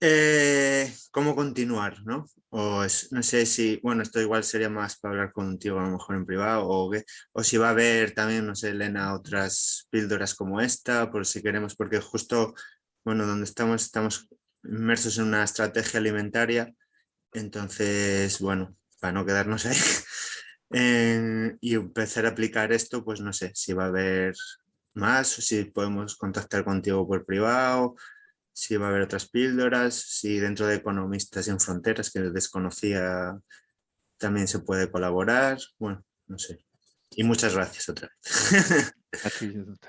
eh, cómo continuar, ¿no? O no sé si, bueno, esto igual sería más para hablar contigo a lo mejor en privado, o, o si va a haber también, no sé, Elena, otras píldoras como esta, por si queremos, porque justo, bueno, donde estamos, estamos inmersos en una estrategia alimentaria, entonces, bueno, para no quedarnos ahí y empezar a aplicar esto, pues no sé si va a haber más, si podemos contactar contigo por privado, si va a haber otras píldoras, si dentro de Economistas sin Fronteras, que desconocía, también se puede colaborar, bueno, no sé. Y muchas gracias otra vez.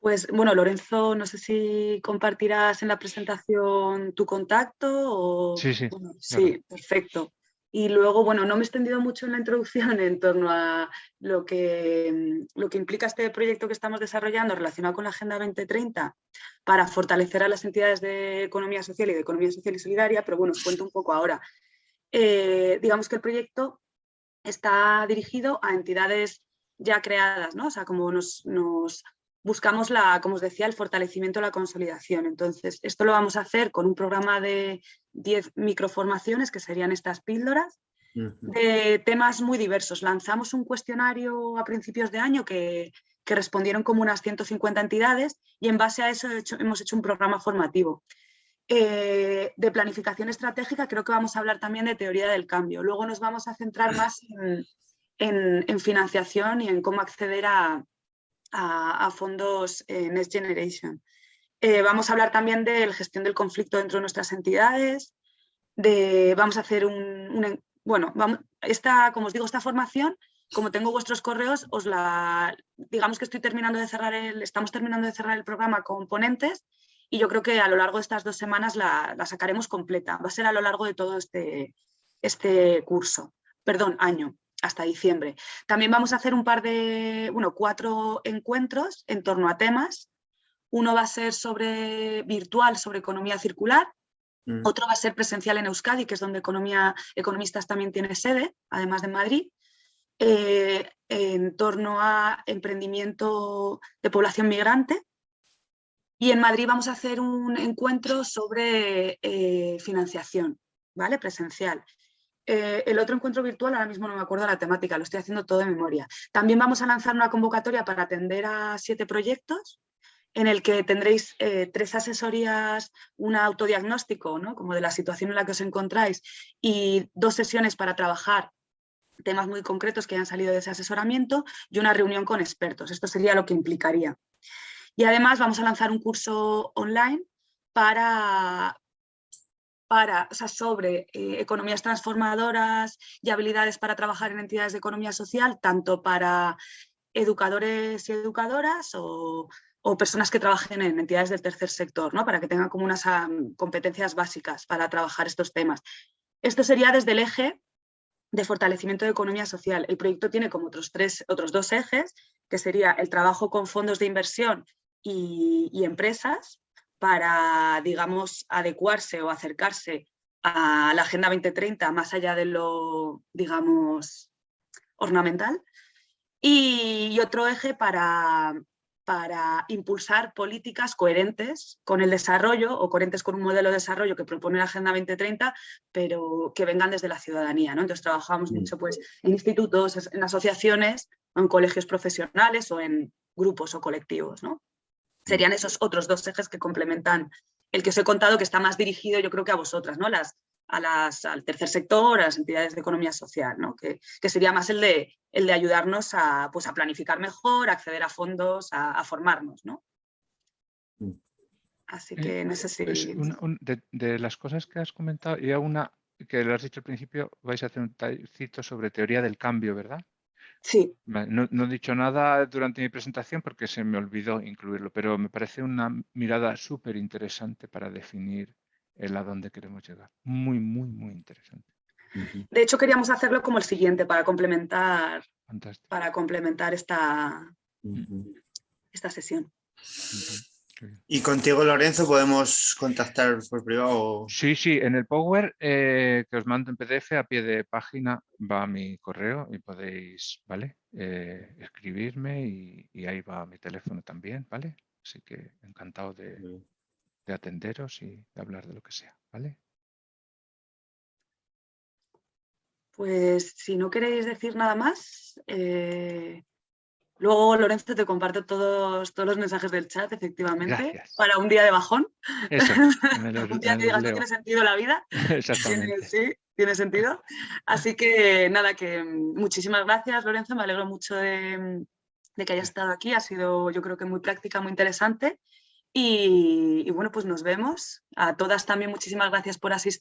Pues bueno, Lorenzo, no sé si compartirás en la presentación tu contacto o... Sí, sí. sí, perfecto. Y luego, bueno, no me he extendido mucho en la introducción en torno a lo que, lo que implica este proyecto que estamos desarrollando relacionado con la Agenda 2030 para fortalecer a las entidades de economía social y de economía social y solidaria, pero bueno, os cuento un poco ahora. Eh, digamos que el proyecto está dirigido a entidades ya creadas, ¿no? O sea, como nos, nos buscamos, la, como os decía, el fortalecimiento, la consolidación. Entonces, esto lo vamos a hacer con un programa de 10 microformaciones, que serían estas píldoras, de temas muy diversos. Lanzamos un cuestionario a principios de año que, respondieron como unas 150 entidades y en base a eso hemos hecho un programa formativo. Eh, de planificación estratégica creo que vamos a hablar también de teoría del cambio. Luego nos vamos a centrar más en financiación y en cómo acceder a, a, fondos eh, Next Generation. Eh, vamos a hablar también de la gestión del conflicto dentro de nuestras entidades, de, vamos a hacer un, bueno, esta, como os digo, esta formación como tengo vuestros correos, os la, digamos que estoy terminando de cerrar el, estamos terminando de cerrar el programa con ponentes y yo creo que a lo largo de estas dos semanas la, sacaremos completa. Va a ser a lo largo de todo este, este curso, perdón, año, hasta diciembre. También vamos a hacer un par de, bueno, cuatro encuentros en torno a temas. Uno va a ser sobre virtual, sobre economía circular. Mm. Otro va a ser presencial en Euskadi, que es donde economía, Economistas también tiene sede, además de Madrid. Eh, en torno a emprendimiento de población migrante. Y en Madrid vamos a hacer un encuentro sobre eh, financiación, ¿vale? Presencial. Eh, el otro encuentro virtual, ahora mismo no me acuerdo la temática, lo estoy haciendo todo de memoria. También vamos a lanzar una convocatoria para atender a siete proyectos en el que tendréis tres asesorías, un autodiagnóstico, ¿no? como de la situación en la que os encontráis, y dos sesiones para trabajar temas muy concretos que hayan salido de ese asesoramiento y una reunión con expertos. Esto sería lo que implicaría. Y además vamos a lanzar un curso online para, para, sobre eh, economías transformadoras y habilidades para trabajar en entidades de economía social, tanto para educadores y educadoras o, personas que trabajen en entidades del tercer sector, ¿no? para que tengan como unas competencias básicas para trabajar estos temas. Esto sería desde el eje de fortalecimiento de economía social. El proyecto tiene como otros, tres, otros dos ejes, que sería el trabajo con fondos de inversión y, empresas para, digamos, adecuarse o acercarse a la Agenda 2030 más allá de lo, digamos, ornamental. y otro eje para para impulsar políticas coherentes con el desarrollo o coherentes con un modelo de desarrollo que propone la Agenda 2030, pero que vengan desde la ciudadanía. ¿no? Entonces trabajamos mucho pues, en institutos, en asociaciones, en colegios profesionales o en grupos o colectivos. ¿no? Serían esos otros dos ejes que complementan el que os he contado que está más dirigido yo creo que a vosotras, ¿no? Las, a las, al tercer sector, a las entidades de economía social, ¿no? que, sería más el de, el de ayudarnos a, pues, a planificar mejor, a acceder a fondos, a, formarnos. ¿no? Mm. Así que no sé si... Pues, de, las cosas que has comentado, y una que lo has dicho al principio, vais a hacer un tallcito sobre teoría del cambio, ¿verdad? Sí. No, no, he dicho nada durante mi presentación porque se me olvidó incluirlo, pero me parece una mirada súper interesante para definir el a dónde queremos llegar. Muy, muy, muy interesante. De hecho, queríamos hacerlo como el siguiente para complementar, para complementar esta, esta sesión. ¿Y contigo, Lorenzo, podemos contactar por privado? Sí, sí, en el Power eh, que os mando en PDF a pie de página va mi correo y podéis, ¿vale? Eh, escribirme y, ahí va mi teléfono también, ¿vale? Así que encantado de, de atenderos y de hablar de lo que sea, ¿vale? Pues si no queréis decir nada más, eh, luego Lorenzo te comparto todos, todos los mensajes del chat, efectivamente, para un día de bajón. Eso, un día que digas que tiene sentido la vida. Exactamente. Sí, tiene sentido. Así que nada, que muchísimas gracias Lorenzo, me alegro mucho de, de que hayas estado aquí, ha sido yo creo que muy práctica, muy interesante y, bueno, pues nos vemos. A todas también muchísimas gracias por asistir.